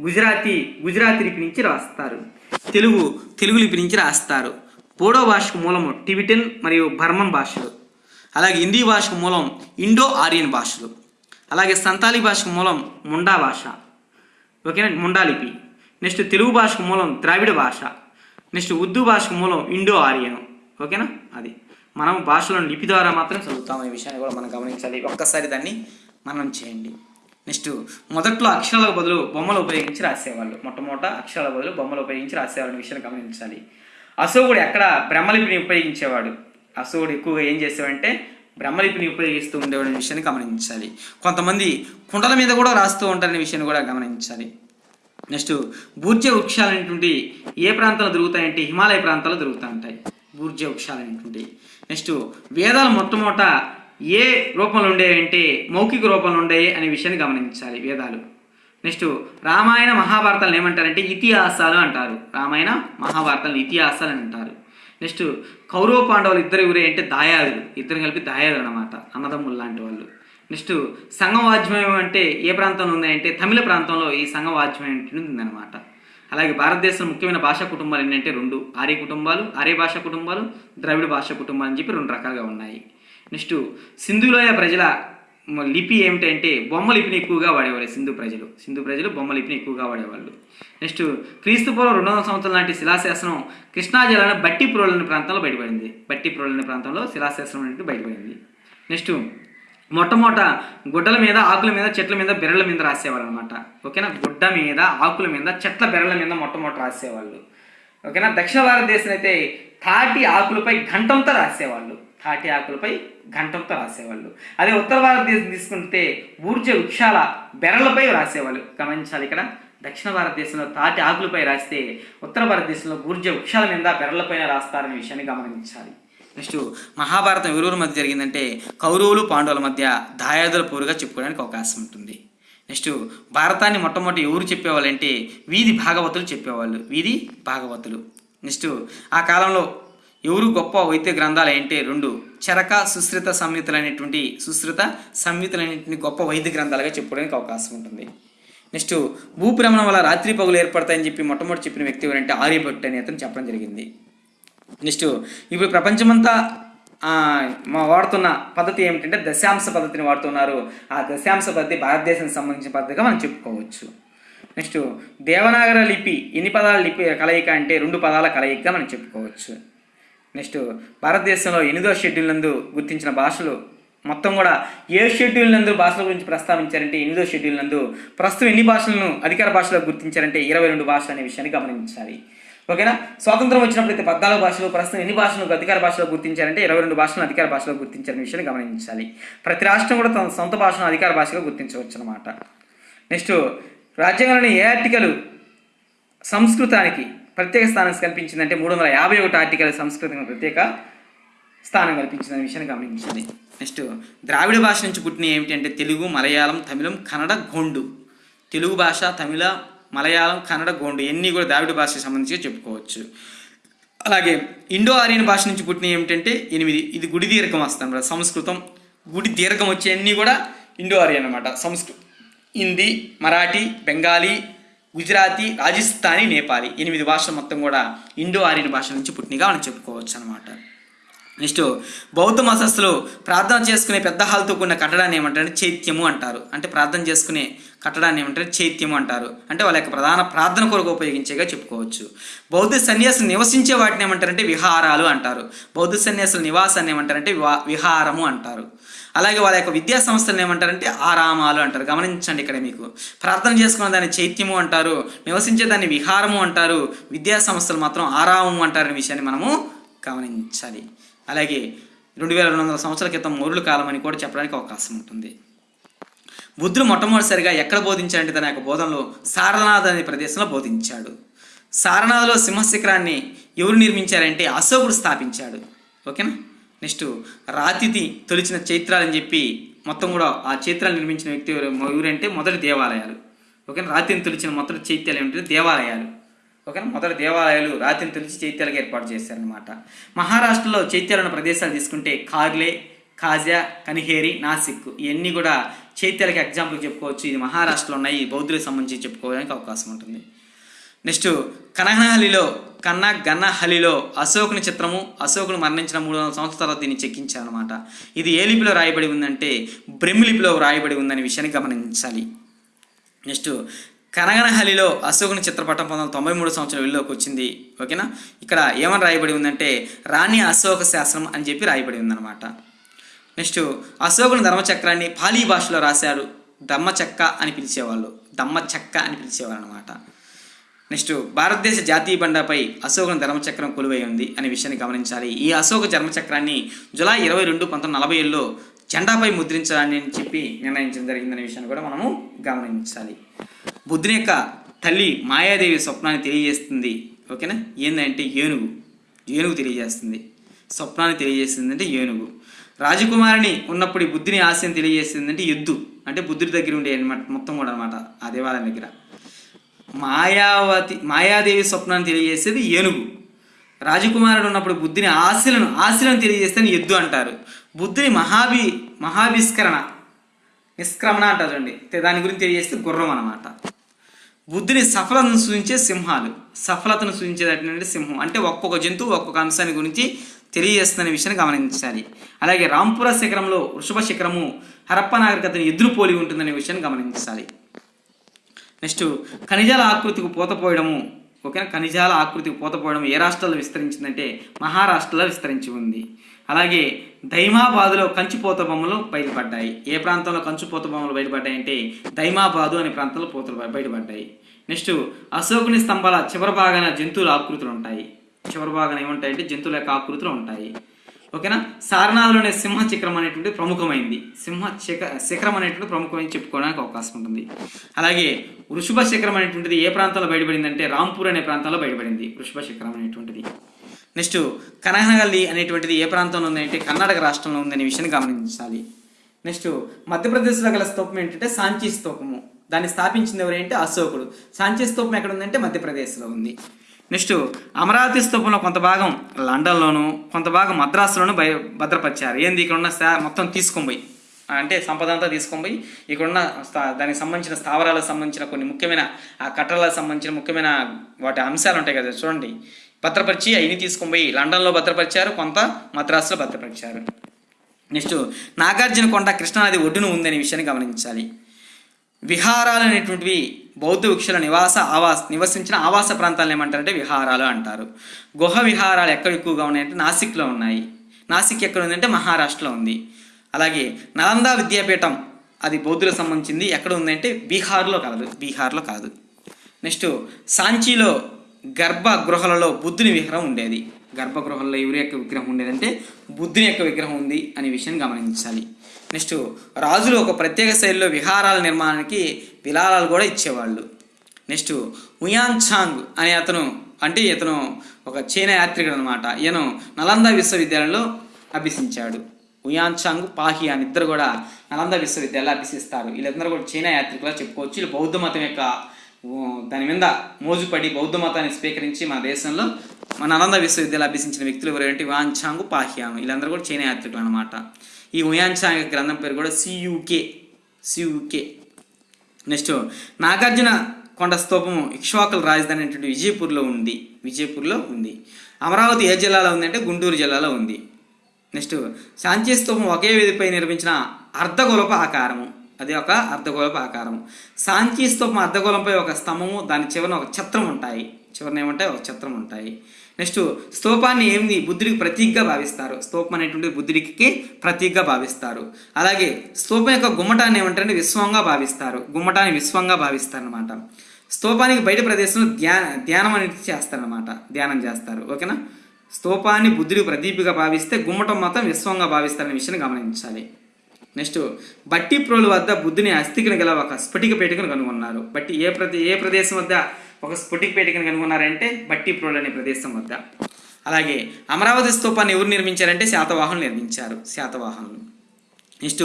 గుజరాతీ గుజరాతీ లిపి నుంచి రాస్తారు. తెలుగు తెలుగు లిపి నుంచి రాస్తారు. బోడో భాషకు మూలము టిబిటన్ మరియు బర్మన్ భాషలు. అలాగే హిందీ భాషకు మూలం ఇండో ఆరియన్ భాషలు. అలాగే సంతాలి భాషకు మూలం ముండా భాష. ఓకేనా? ముండా లిపి. నెక్స్ట్ తెలుగు భాషకు మూలం ద్రావిడ భాష. నెక్స్ట్ ఉర్దూ భాషకు మూలం ఇండో ఆరియన్. ఓకేనా? అది. మనం భాషలను లిపి ద్వారా మాత్రం చదువుతాం. అనే విషయాన్ని కూడా మనం గమనించాలి. ఒక్కసారి దాన్ని మనం చేయండి. నెక్స్ట్ మొదట్లో అక్షరాలకు బదులు బొమ్మలు ఉపయోగించి రాసేవాళ్ళు. మొట్టమొదట అక్షరాల బదులు బొమ్మలు ఉపయోగించి రాసేవాళ్ళు విషయాన్ని గమనించాలి. అశోకుడు ఎక్కడ బ్రహ్మలిపిని ఉపయోగించేవాడు? అశోకుడు ఎక్కువగా ఏం చేసేవంటే బ్రహ్మలిపిని ఉపయోగిస్తూ ఉండేవాడి విషయాన్ని గమనించాలి. కొంతమంది కుండల మీద కూడా రాస్తూ ఉంటారనే విషయాన్ని కూడా గమనించాలి. నెక్స్ట్ బూర్జ వృక్షాలు అనేటువంటి ఏ ప్రాంతాలు దొరుకుతాయంటే హిమాలయ ప్రాంతాలు దొరుకుతూ ఉంటాయి బూర్జ వృక్షాలు అనేటువంటి నెక్స్ట్ వేదాలు మొట్టమొదట ఏ రూపంలో ఉండేవంటే మౌఖిక రూపంలో ఉండేవి అనే విషయాన్ని గమనించాలి వేదాలు. నెక్స్ట్ రామాయణ మహాభారతాలను ఏమంటారంటే ఇతిహాసాలు అంటారు. రామాయణ మహాభారతాలను ఇతిహాసాలు అని అంటారు. నెక్స్ట్ కౌరవ పాండవులు ఇద్దరు ఎవరే అంటే దాయాదులు ఇద్దరు కలిపి దాయాదులు అనమాట అన్నదమ్ములు లాంటి వాళ్ళు. నెక్స్ట్ సంఘవాజ్మయం అంటే ఏ ప్రాంతంలో ఉంది అంటే తమిళ ప్రాంతంలో ఈ సంఘవాజ్మయం ఉందన్నమాట. అలాగే భారతదేశంలో ముఖ్యమైన భాషా కుటుంబాలు ఏంటంటే రెండు. ఆర్య కుటుంబాలు ఆర్య భాషా కుటుంబాలు ద్రవిడ భాషా కుటుంబాలు అని చెప్పి రెండు రకాలుగా ఉన్నాయి. నెక్స్ట్ సింధులోయ ప్రజల లిపి ఏమిటంటే బొమ్మ లిపిని ఎక్కువగా వాడేవారు సింధు ప్రజలు. సింధు ప్రజలు బొమ్మ లిపిని ఎక్కువగా వాడేవాళ్ళు. నెక్స్ట్ క్రీస్తు పూర్వం రెండు వందల సంవత్సరాల నాటి శిలాశాసనం కృష్ణా జిల్లాలో బట్టి ప్రోలనే ప్రాంతంలో బయటపడింది. బట్టి ప్రోలనే ప్రాంతంలో శిలాశాసనం అనేది బయటపడింది. నెక్స్ట్ మొట్టమొదట గుడ్డల మీద ఆకుల మీద చెట్ల మీద బెరళ్ళ మీద రాసేవాళ్ళు అనమాట ఓకేనా? గుడ్డ మీద ఆకుల మీద చెట్ల బెరళ్ళ మీద మొట్టమొదట రాసేవాళ్ళు. ఓకేనా? దక్షిణ భారతదేశం అయితే తాటి ఆకులపై గంటంతో రాసేవాళ్ళు. తాటి ఆకులపై గంటంతో రాసేవాళ్ళు. అదే ఉత్తర భారతదేశం తీసుకుంటే ఊర్జ వృక్షాల బెరలపై రాసేవాళ్ళు. గమనించాలి ఇక్కడ. దక్షిణ భారతదేశంలో తాటి ఆకులపై రాస్తే ఉత్తర భారతదేశంలో ఊర్జ వృక్షాల మీద బెరలపైన రాస్తారనే విషయాన్ని గమనించాలి. నెక్స్ట్ మహాభారతం ఎవరెవరి మధ్య జరిగిందంటే కౌరవులు పాండవుల మధ్య దాయాదుల పోరుగా చెప్పుకోవడానికి అవకాశం ఉంటుంది. నెక్స్ట్ భారతాన్ని మొట్టమొదటి ఎవరు చెప్పేవాళ్ళు అంటే వీధి భాగవతులు చెప్పేవాళ్ళు. వీధి భాగవతులు. నెక్స్ట్ ఆ కాలంలో ఎవరు గొప్ప వైద్య గ్రంథాలు అంటే రెండు చరక సుశ్రిత సంహితలు అనేటువంటి సుశ్రిత సంహితలు అనేటువంటి గొప్ప వైద్య గ్రంథాలుగా చెప్పుకోవడానికి అవకాశం ఉంటుంది. నెక్స్ట్ భూభ్రమణం వల్ల రాత్రి పగులు ఏర్పడతాయని చెప్పి మొట్టమొదటి చెప్పిన వ్యక్తి ఎవరంటే ఆర్యభట్టు అని అతను చెప్పడం జరిగింది. నెక్స్ట్ ఇప్పుడు ప్రపంచమంతా మా వాడుతున్న పద్ధతి ఏమిటంటే దశాంశ పద్ధతిని వాడుతున్నారు. ఆ దశాంశ పద్ధతి భారతదేశానికి సంబంధించిన పద్ధతిగా మనం చెప్పుకోవచ్చు. నెక్స్ట్ దేవనాగర లిపి ఎన్ని పదాల లిపి కలయిక అంటే రెండు పదాల కలయికగా మనం చెప్పుకోవచ్చు. నెక్స్ట్ భారతదేశంలో ఎనిమిదో షెడ్యూల్ నందు గుర్తించిన భాషలు మొత్తం కూడా ఏ షెడ్యూల్ నందు భాషల గురించి ప్రస్తావించారంటే ఎనిమిదో షెడ్యూల్ నందు ప్రస్తుతం ఎన్ని భాషలను అధికార భాషలో గుర్తించారంటే ఇరవై రెండు భాషలు అనే విషయాన్ని గమనించాలి. ఓకేనా? స్వాతంత్రం వచ్చినప్పుడు అయితే పద్నాలుగు భాషలు ప్రస్తుతం ఎన్ని భాషలు అధికార భాషలో గుర్తించారంటే ఇరవై రెండు భాషలను అధికార భాషలో గుర్తించారనే విషయాన్ని గమనించాలి. ప్రతి రాష్ట్రం కూడా తన సొంత భాషను అధికార భాషగా గుర్తించవచ్చు అనమాట నెక్స్ట్ రాజ్యాంగంలోని ఏ ఆర్టికల్ సంస్కృతానికి ప్రత్యేక స్థానం కల్పించిందంటే మూడు వందల యాభై ఒకటి ఆర్టికల్ సంస్కృతికి ప్రత్యేక స్థానం కల్పించిన విషయాన్ని గమనించింది. నెక్స్ట్ ద్రావిడ భాష నుంచి పుట్టిన ఏమిటి అంటే తెలుగు మలయాళం తమిళం కన్నడ గోండు. తెలుగు భాష తమిళ మలయాళం కన్నడ గోండు ఇవన్నీ కూడా ద్రావిడ భాషకు సంబంధించి చెప్పుకోవచ్చు. అలాగే ఇండో ఆరియన్ భాష నుంచి పుట్టిన ఏమిటంటే ఎనిమిది ఇది గుడి దీర్ఘం వస్తుంది సంస్కృతం గుడి దీర్ఘం వచ్చే అన్నీ కూడా ఇండో ఆరియన్ అనమాట సంస్కృ హిందీ మరాఠీ బెంగాలీ గుజరాతీ రాజస్థానీ నేపాలి ఎనిమిది భాషలు మొత్తం కూడా ఇండో ఆర్యన్ భాష నుంచి పుట్టినగా మనం చెప్పుకోవచ్చు అనమాట నెక్స్ట్ బౌద్ధ మతస్థులు ప్రార్థన చేసుకునే పెద్ద హాల్తో కూడిన కట్టడాన్ని ఏమంటారు? చైత్యము అంటారు. అంటే ప్రార్థన చేసుకునే కట్టడాన్ని ఏమంటారు? చైత్యము అంటారు. అంటే వాళ్ళ యొక్క ప్రధాన ప్రార్థన కొరకు ఉపయోగించేగా చెప్పుకోవచ్చు. బౌద్ధ సన్యాసులు నివసించే వాటిని ఏమంటారంటే విహారాలు అంటారు. బౌద్ధ సన్యాసుల నివాసాన్ని ఏమంటారంటే విహారము అంటారు. అలాగే వాళ్ళ యొక్క విద్యా సంస్థలను ఏమంటారంటే ఆరామాలు అంటారు. గమనించండి ఇక్కడ మీకు. ప్రార్థన చేసుకున్న దాన్ని చైత్యము అంటారు. నివసించే దాన్ని విహారము అంటారు. విద్యా సంస్థలు మాత్రం ఆరామము అంటారు అనే విషయాన్ని మనము గమనించాలి. అలాగే రెండు వేల రెండు వందల సంవత్సరాల క్రితం మురుల కాలం అని కూడా చెప్పడానికి అవకాశం ఉంటుంది. బుద్ధుడు మొట్టమొదటిసారిగా ఎక్కడ బోధించాడంటే తన యొక్క బోధనలో సారనాథ్ అనే ప్రదేశంలో బోధించాడు. సారనాథ్లో సింహశిఖరాన్ని ఎవరు నిర్మించారంటే అశోకుడు స్థాపించాడు. ఓకేనా? నెక్స్ట్ రాతిది తొలిచిన చైత్రాలని చెప్పి మొత్తం కూడా ఆ చైత్రాలు నిర్మించిన వ్యక్తి ఎవరంటే మొదటి దేవాలయాలు. ఓకేనా? రాతిని తొలిచిన మొదటి చైత్యాలు ఏమిటంటే దేవాలయాలు. ఓకేనా? మొదటి దేవాలయాలు రాతిని తొలిచి చైత్యాలకు ఏర్పాటు చేశారనమాట మహారాష్ట్రలో చైత్యాలను ప్రదేశాలు తీసుకుంటే కార్లే ఖాజా కనిహేరి నాసిక్ ఇవన్నీ కూడా చైత్యాలకి ఎగ్జాంపుల్ చెప్పుకోవచ్చు. ఇది మహారాష్ట్రలో ఉన్నాయి. ఈ బౌద్ధులకు సంబంధించి చెప్పుకోవడానికి అవకాశం ఉంటుంది. నెక్స్ట్ కనహనహలిలో కన్న గన్నహలిలో అశోకుని చిత్రము అశోకుని మరణించిన మూడు వందల సంవత్సరాల తర్వాత దీన్ని చెక్కించారనమాట ఇది ఏ లిపిలో రాయబడి ఉందంటే బ్రహ్మ లిపిలో రాయబడి ఉందనే విషయాన్ని గమనించాలి. నెక్స్ట్ కనగనహలిలో అశోకుని చిత్రపటం పంతొమ్మిది వందల తొంభై మూడు సంవత్సరం వెళ్ళిలోకి వచ్చింది. ఓకేనా? ఇక్కడ ఏమని రాయబడి ఉందంటే రాణి అశోక శాస్త్రం అని చెప్పి రాయబడి ఉందన్నమాట. నెక్స్ట్ అశోకుని ధర్మచక్రాన్ని పాలీ భాషలో రాశారు. ధమ్మచక్క అని పిలిచేవాళ్ళు. దమ్మచక్క అని పిలిచేవారు అనమాట నెక్స్ట్ భారతదేశ జాతీయ బండపై అశోకుని ధర్మచక్రం కొలువై ఉంది అనే విషయాన్ని గమనించాలి. ఈ అశోక ధర్మచక్రాన్ని జులై ఇరవై రెండు పంతొమ్మిది నలభై ఏళ్ళలో జెండాపై ముద్రించాలని అని చెప్పి నిర్ణయించడం జరిగిందనే విషయాన్ని కూడా మనము గమనించాలి. బుద్ధుని యొక్క తల్లి మాయాదేవి స్వప్నాన్ని తెలియజేస్తుంది. ఓకేనా? ఏంటంటే ఏనుగు. ఏనుగు తెలియజేస్తుంది. స్వప్నాన్ని తెలియజేస్తుంది అంటే ఏనుగు. రాజకుమారిని ఉన్నప్పుడు ఈ బుద్ధిని ఆశయం తెలియజేస్తుంది అంటే ఎద్దు. అంటే బుద్ధుడి దగ్గర ఉండే అనమాట మొత్తం కూడా అనమాట ఆ దేవాలయం దగ్గర. మాయావతి మాయాదేవి స్వప్నాన్ని తెలియజేసేది ఏనుగు. రాజకుమారుడు ఉన్నప్పుడు బుద్ధిని ఆశలను ఆశలను తెలియజేస్తే ఎద్దు అంటారు. బుద్ధిని మహాభి మహాభిష్కరణ నిష్క్రమణ అంటారు అండి దాని గురించి తెలియజేస్తే గుర్రం అన్నమాట. బుద్ధిని సఫలతను సూచించే సింహాలు. సఫలతను సూచించేటటువంటి సింహం. అంటే ఒక్కొక్క జంతువు ఒక్కొక్క అంశాన్ని గురించి తెలియజేస్తున్న విషయాన్ని గమనించాలి. అలాగే రాంపుర శిఖరంలో వృషభ శిఖరము హరప్ప నాగరికతను ఎదురు పోలి ఉంటుందనే విషయాన్ని గమనించాలి. నెక్స్ట్ ఖనిజాల ఆకృతికి పోతపోయడము ఓకేనా? ఖనిజాల ఆకృతికి పోతపోవడం ఏ రాష్ట్రాల్లో విస్తరించిందంటే మహారాష్ట్రలో విస్తరించి ఉంది. అలాగే దైమాబాదులో కంచిపోత బొమ్మలు బయటపడ్డాయి ఏ ప్రాంతంలో కంచుపోత బొమ్మలు బయటపడ్డాయి అంటే దైమాబాదు అనే ప్రాంతంలో పోతలు బయటపడ్డాయి నెక్స్ట్ అశోకుని స్తంభాల చివరి భాగాన జంతువుల ఆకృతులు ఉంటాయి. చివరి భాగాన ఏముంటాయంటే జంతువుల యొక్క ఆకృతులు ఉంటాయి. ఓకేనా? సారనాథులోనే సింహ చక్రం అనేటువంటి ప్రముఖమైంది. సింహ శిఖ శిఖరం అనేటువంటి ప్రముఖమైంది చెప్పుకోవడానికి అవకాశం ఉంటుంది. అలాగే వృషభ శిఖరం అనేటువంటిది ఏ ప్రాంతంలో బయటపడిందంటే రాంపూర్ అనే ప్రాంతంలో బయటపడింది వృషభ శిఖరం అనేటువంటిది. నెక్స్ట్ కనహనగల్లి అనేటువంటిది ఏ ప్రాంతంలో ఉందంటే కర్ణాటక రాష్ట్రంలో ఉందనే విషయాన్ని గమనించాలి. నెక్స్ట్ మధ్యప్రదేశ్లో గల స్తూపం ఏంటంటే సాంచీ స్తూపము. దాన్ని స్థాపించింది ఎవరంటే అశోకుడు. సాంచీ స్తూపం ఎక్కడ ఉందంటే మధ్యప్రదేశ్లో ఉంది. నెక్స్ట్ అమరావతి స్థూపంలో కొంత భాగం లండన్లోను కొంత భాగం మద్రాసులోను భయ భద్రపరిచారు. ఏంది ఇక్కడ ఉన్న మొత్తం తీసుకొని పోయి అంటే సంపద అంతా తీసుకొని పోయి ఇక్కడున్న స్థా- దానికి సంబంధించిన స్థావరాలకు సంబంధించిన కొన్ని ముఖ్యమైన ఆ కట్టడాలకు సంబంధించిన ముఖ్యమైన వాటి అంశాలు ఉంటాయి కదా చూడండి. భద్రపరిచి అవన్నీ తీసుకొని పోయి లండన్లో భద్రపరిచారు కొంత మద్రాసులో భద్రపరిచారు. నెక్స్ట్ నాగార్జున కొండ కృష్ణానది ఒడ్డున ఉందనే విషయాన్ని గమనించాలి. విహారాలు అనేటువంటివి బౌద్ధ వృక్షుల నివాస ఆవాస నివసించిన ఆవాస ప్రాంతాలను ఏమంటారంటే విహారాలు అంటారు. గుహ విహారాలు ఎక్కడ ఎక్కువగా ఉన్నాయంటే నాసిక్లో ఉన్నాయి. నాసిక్ ఎక్కడ ఉందంటే మహారాష్ట్రలో ఉంది. అలాగే నలంద విద్యాపీఠం అది బౌద్ధులకు సంబంధించింది. ఎక్కడ ఉందంటే బీహార్లో కాదు బీహార్లో కాదు. నెక్స్ట్ సాంచీలో గర్భగృహలలో బుద్ధుని విగ్రహం ఉండేది. గర్భగృహంలో ఎవరి యొక్క విగ్రహం ఉండేదంటే బుద్ధుని యొక్క విగ్రహం ఉంది అనే విషయాన్ని గమనించాలి. నెక్స్ట్ రాజులు ఒక ప్రత్యేక శైలిలో విహారాల నిర్మాణానికి విలాలాలు కూడా ఇచ్చేవాళ్ళు. నెక్స్ట్ ఉయాన్ ఛాంగ్ అనే అతను అంటే ఇతను ఒక చైనా యాత్రికుడు అనమాట ఈయన నలంద విశ్వవిద్యాలయంలో అభ్యసించాడు. ఉయాన్ చాంగ్ పాహి అని ఇద్దరు కూడా నలంద విశ్వవిద్యాలయంలో అభ్యసిస్తారు. వీళ్ళందరూ కూడా చైనా యాత్రికులా చెప్పుకోవచ్చు. వీళ్ళు బౌద్ధ మతం యొక్క దాని మీద మోజుపడి బౌద్ధ మతాన్ని స్వీకరించి మన దేశంలో మన నలంద విశ్వవిద్యాలయం అభ్యసించిన వ్యక్తులు ఎవరంటే వాన్ చాంగ్ పాహియాను వీళ్ళందరూ కూడా చైనా యాత్రికులు అనమాట ఈ ఉయాన్ గ్రంథం పేరు కూడా సియుకే సియుకే నెక్స్ట్ నాగార్జున కొండ స్తూపము ఇక్ష్వాకుల రాజధాని అనేటువంటి విజయపూర్లో ఉంది. విజయపూర్లో ఉంది. అమరావతి ఏ జిల్లాలో ఉందంటే గుంటూరు జిల్లాలో ఉంది. నెక్స్ట్ శాంతి స్తూపం ఒకే వేదిపై నిర్మించిన అర్ధగోళపు ఆకారము. అది ఒక అర్ధగోళపు ఆకారము. సాంచి స్తూపం అర్ధగోళంపై ఒక స్తంభము దాని చివరన ఒక ఛత్రం ఉంటాయి చివరన ఏమంటాయి? ఒక ఛత్రం ఉంటాయి నెక్స్ట్ స్తూపాన్ని ఏంది బుద్ధుడికి ప్రతీకగా భావిస్తారు. స్తూపం అనేటువంటి బుద్ధుడికి ప్రతీకగా భావిస్తారు. అలాగే స్తూపం యొక్క గుమ్మటాన్ని ఏమంటారంటే విశ్వంగా భావిస్తారు. గుమ్మటాన్ని విశ్వంగా భావిస్తారు అనమాట స్తూపానికి బయట ప్రదేశంలో ధ్యాన ధ్యానం అనేది చేస్తారనమాట ధ్యానం చేస్తారు. ఓకేనా? స్తూపాన్ని బుద్ధుడికి ప్రదీపిగా భావిస్తే గుమ్మటం మాత్రం విశ్వంగా భావిస్తారనే విషయాన్ని గమనించాలి. నెక్స్ట్ బట్టి ప్రోలు వద్ద బుద్ధుని అస్థికను గల ఒక స్ఫటిక పేటికను కనుగొన్నారు. బట్టి ఏ ప్రదే ఏ ప్రదేశం వద్ద ఒక స్ఫటిక పేటికను కనుగొన్నారంటే బట్టి అనే ప్రదేశం వద్ద. అలాగే అమరావతి స్తూపాన్ని ఎవరు నిర్మించారంటే శాతవాహనులు నిర్మించారు. శాతవాహనులు. నెక్స్ట్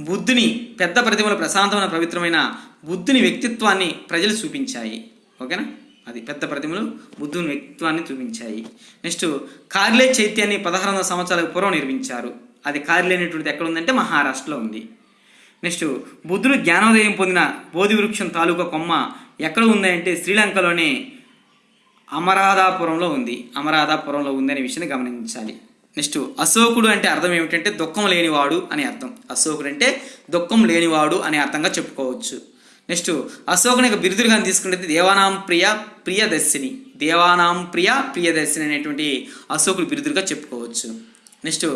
బుద్ధుని పెద్ద ప్రతిమలు ప్రశాంతమైన పవిత్రమైన బుద్ధుని వ్యక్తిత్వాన్ని ప్రజలు చూపించాయి. ఓకేనా? అది పెద్ద ప్రతిమలు బుద్ధుని వ్యక్తిత్వాన్ని చూపించాయి. నెక్స్ట్ కార్లే చైత్యాన్ని పదహారు వందల సంవత్సరాలకు పూర్వం నిర్మించారు. అది కార్లే అనేటువంటిది ఎక్కడ ఉందంటే మహారాష్ట్రలో ఉంది. నెక్స్ట్ బుద్ధుడు జ్ఞానోదయం పొందిన బోధి వృక్షం తాలూకా కొమ్మ ఎక్కడ ఉంది అంటే శ్రీలంకలోనే అమరాధాపురంలో ఉంది. అమరాధాపురంలో ఉందనే విషయాన్ని గమనించాలి. నెక్స్ట్ అశోకుడు అంటే అర్థం ఏమిటంటే దుఃఖం లేనివాడు అని అర్థం. అశోకుడు అంటే దుఃఖం లేనివాడు అనే అర్థంగా చెప్పుకోవచ్చు. నెక్స్ట్ అశోకుని యొక్క బిరుదులుగా తీసుకుంటే దేవానాం ప్రియ ప్రియదర్శిని. దేవానాం ప్రియ ప్రియదర్శిని అనేటువంటి అశోకుడు బిరుదులుగా చెప్పుకోవచ్చు. నెక్స్ట్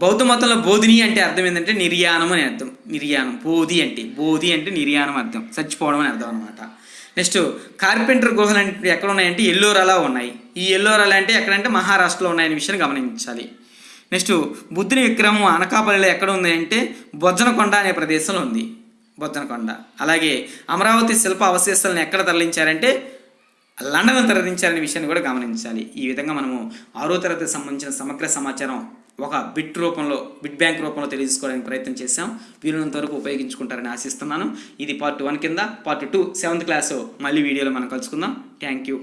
బౌద్ధ మతంలో బోధిని అంటే అర్థం ఏంటంటే నిర్యాణం అని అర్థం. నిర్యాణం బోధి అంటే బోధి అంటే నిర్యాణం అర్థం. చచ్చిపోవడం అని అర్థం అనమాట నెక్స్ట్ కార్పెంటర్ గుహలు అంటే ఎక్కడ ఉన్నాయంటే ఎల్లోరాలో ఉన్నాయి. ఈ ఎల్లోరాలా అంటే ఎక్కడంటే మహారాష్ట్రలో ఉన్నాయనే విషయాన్ని గమనించాలి. నెక్స్ట్ బుద్ధుని విగ్రహం అనకాపల్లిలో ఎక్కడ ఉంది అంటే బొజ్జనకొండ అనే ప్రదేశంలో ఉంది. బొజ్జనకొండ. అలాగే అమరావతి శిల్ప అవశేషాలను ఎక్కడ తరలించారంటే లండన్ తరలించారనే విషయాన్ని కూడా గమనించాలి. ఈ విధంగా మనము ఆరో తరగతికి సంబంధించిన సమగ్ర సమాచారం ఒక బిట్ రూపంలో బిట్ బ్యాంక్ రూపంలో తెలియజేసుకోవడానికి ప్రయత్నం చేశాం. వీలైనంత వరకు ఉపయోగించుకుంటారని ఆశిస్తున్నాను. ఇది పార్ట్ వన్ కింద పార్ట్ టూ సెవెంత్ క్లాస్ మళ్ళీ వీడియోలో మనం కలుసుకుందాం. Thank you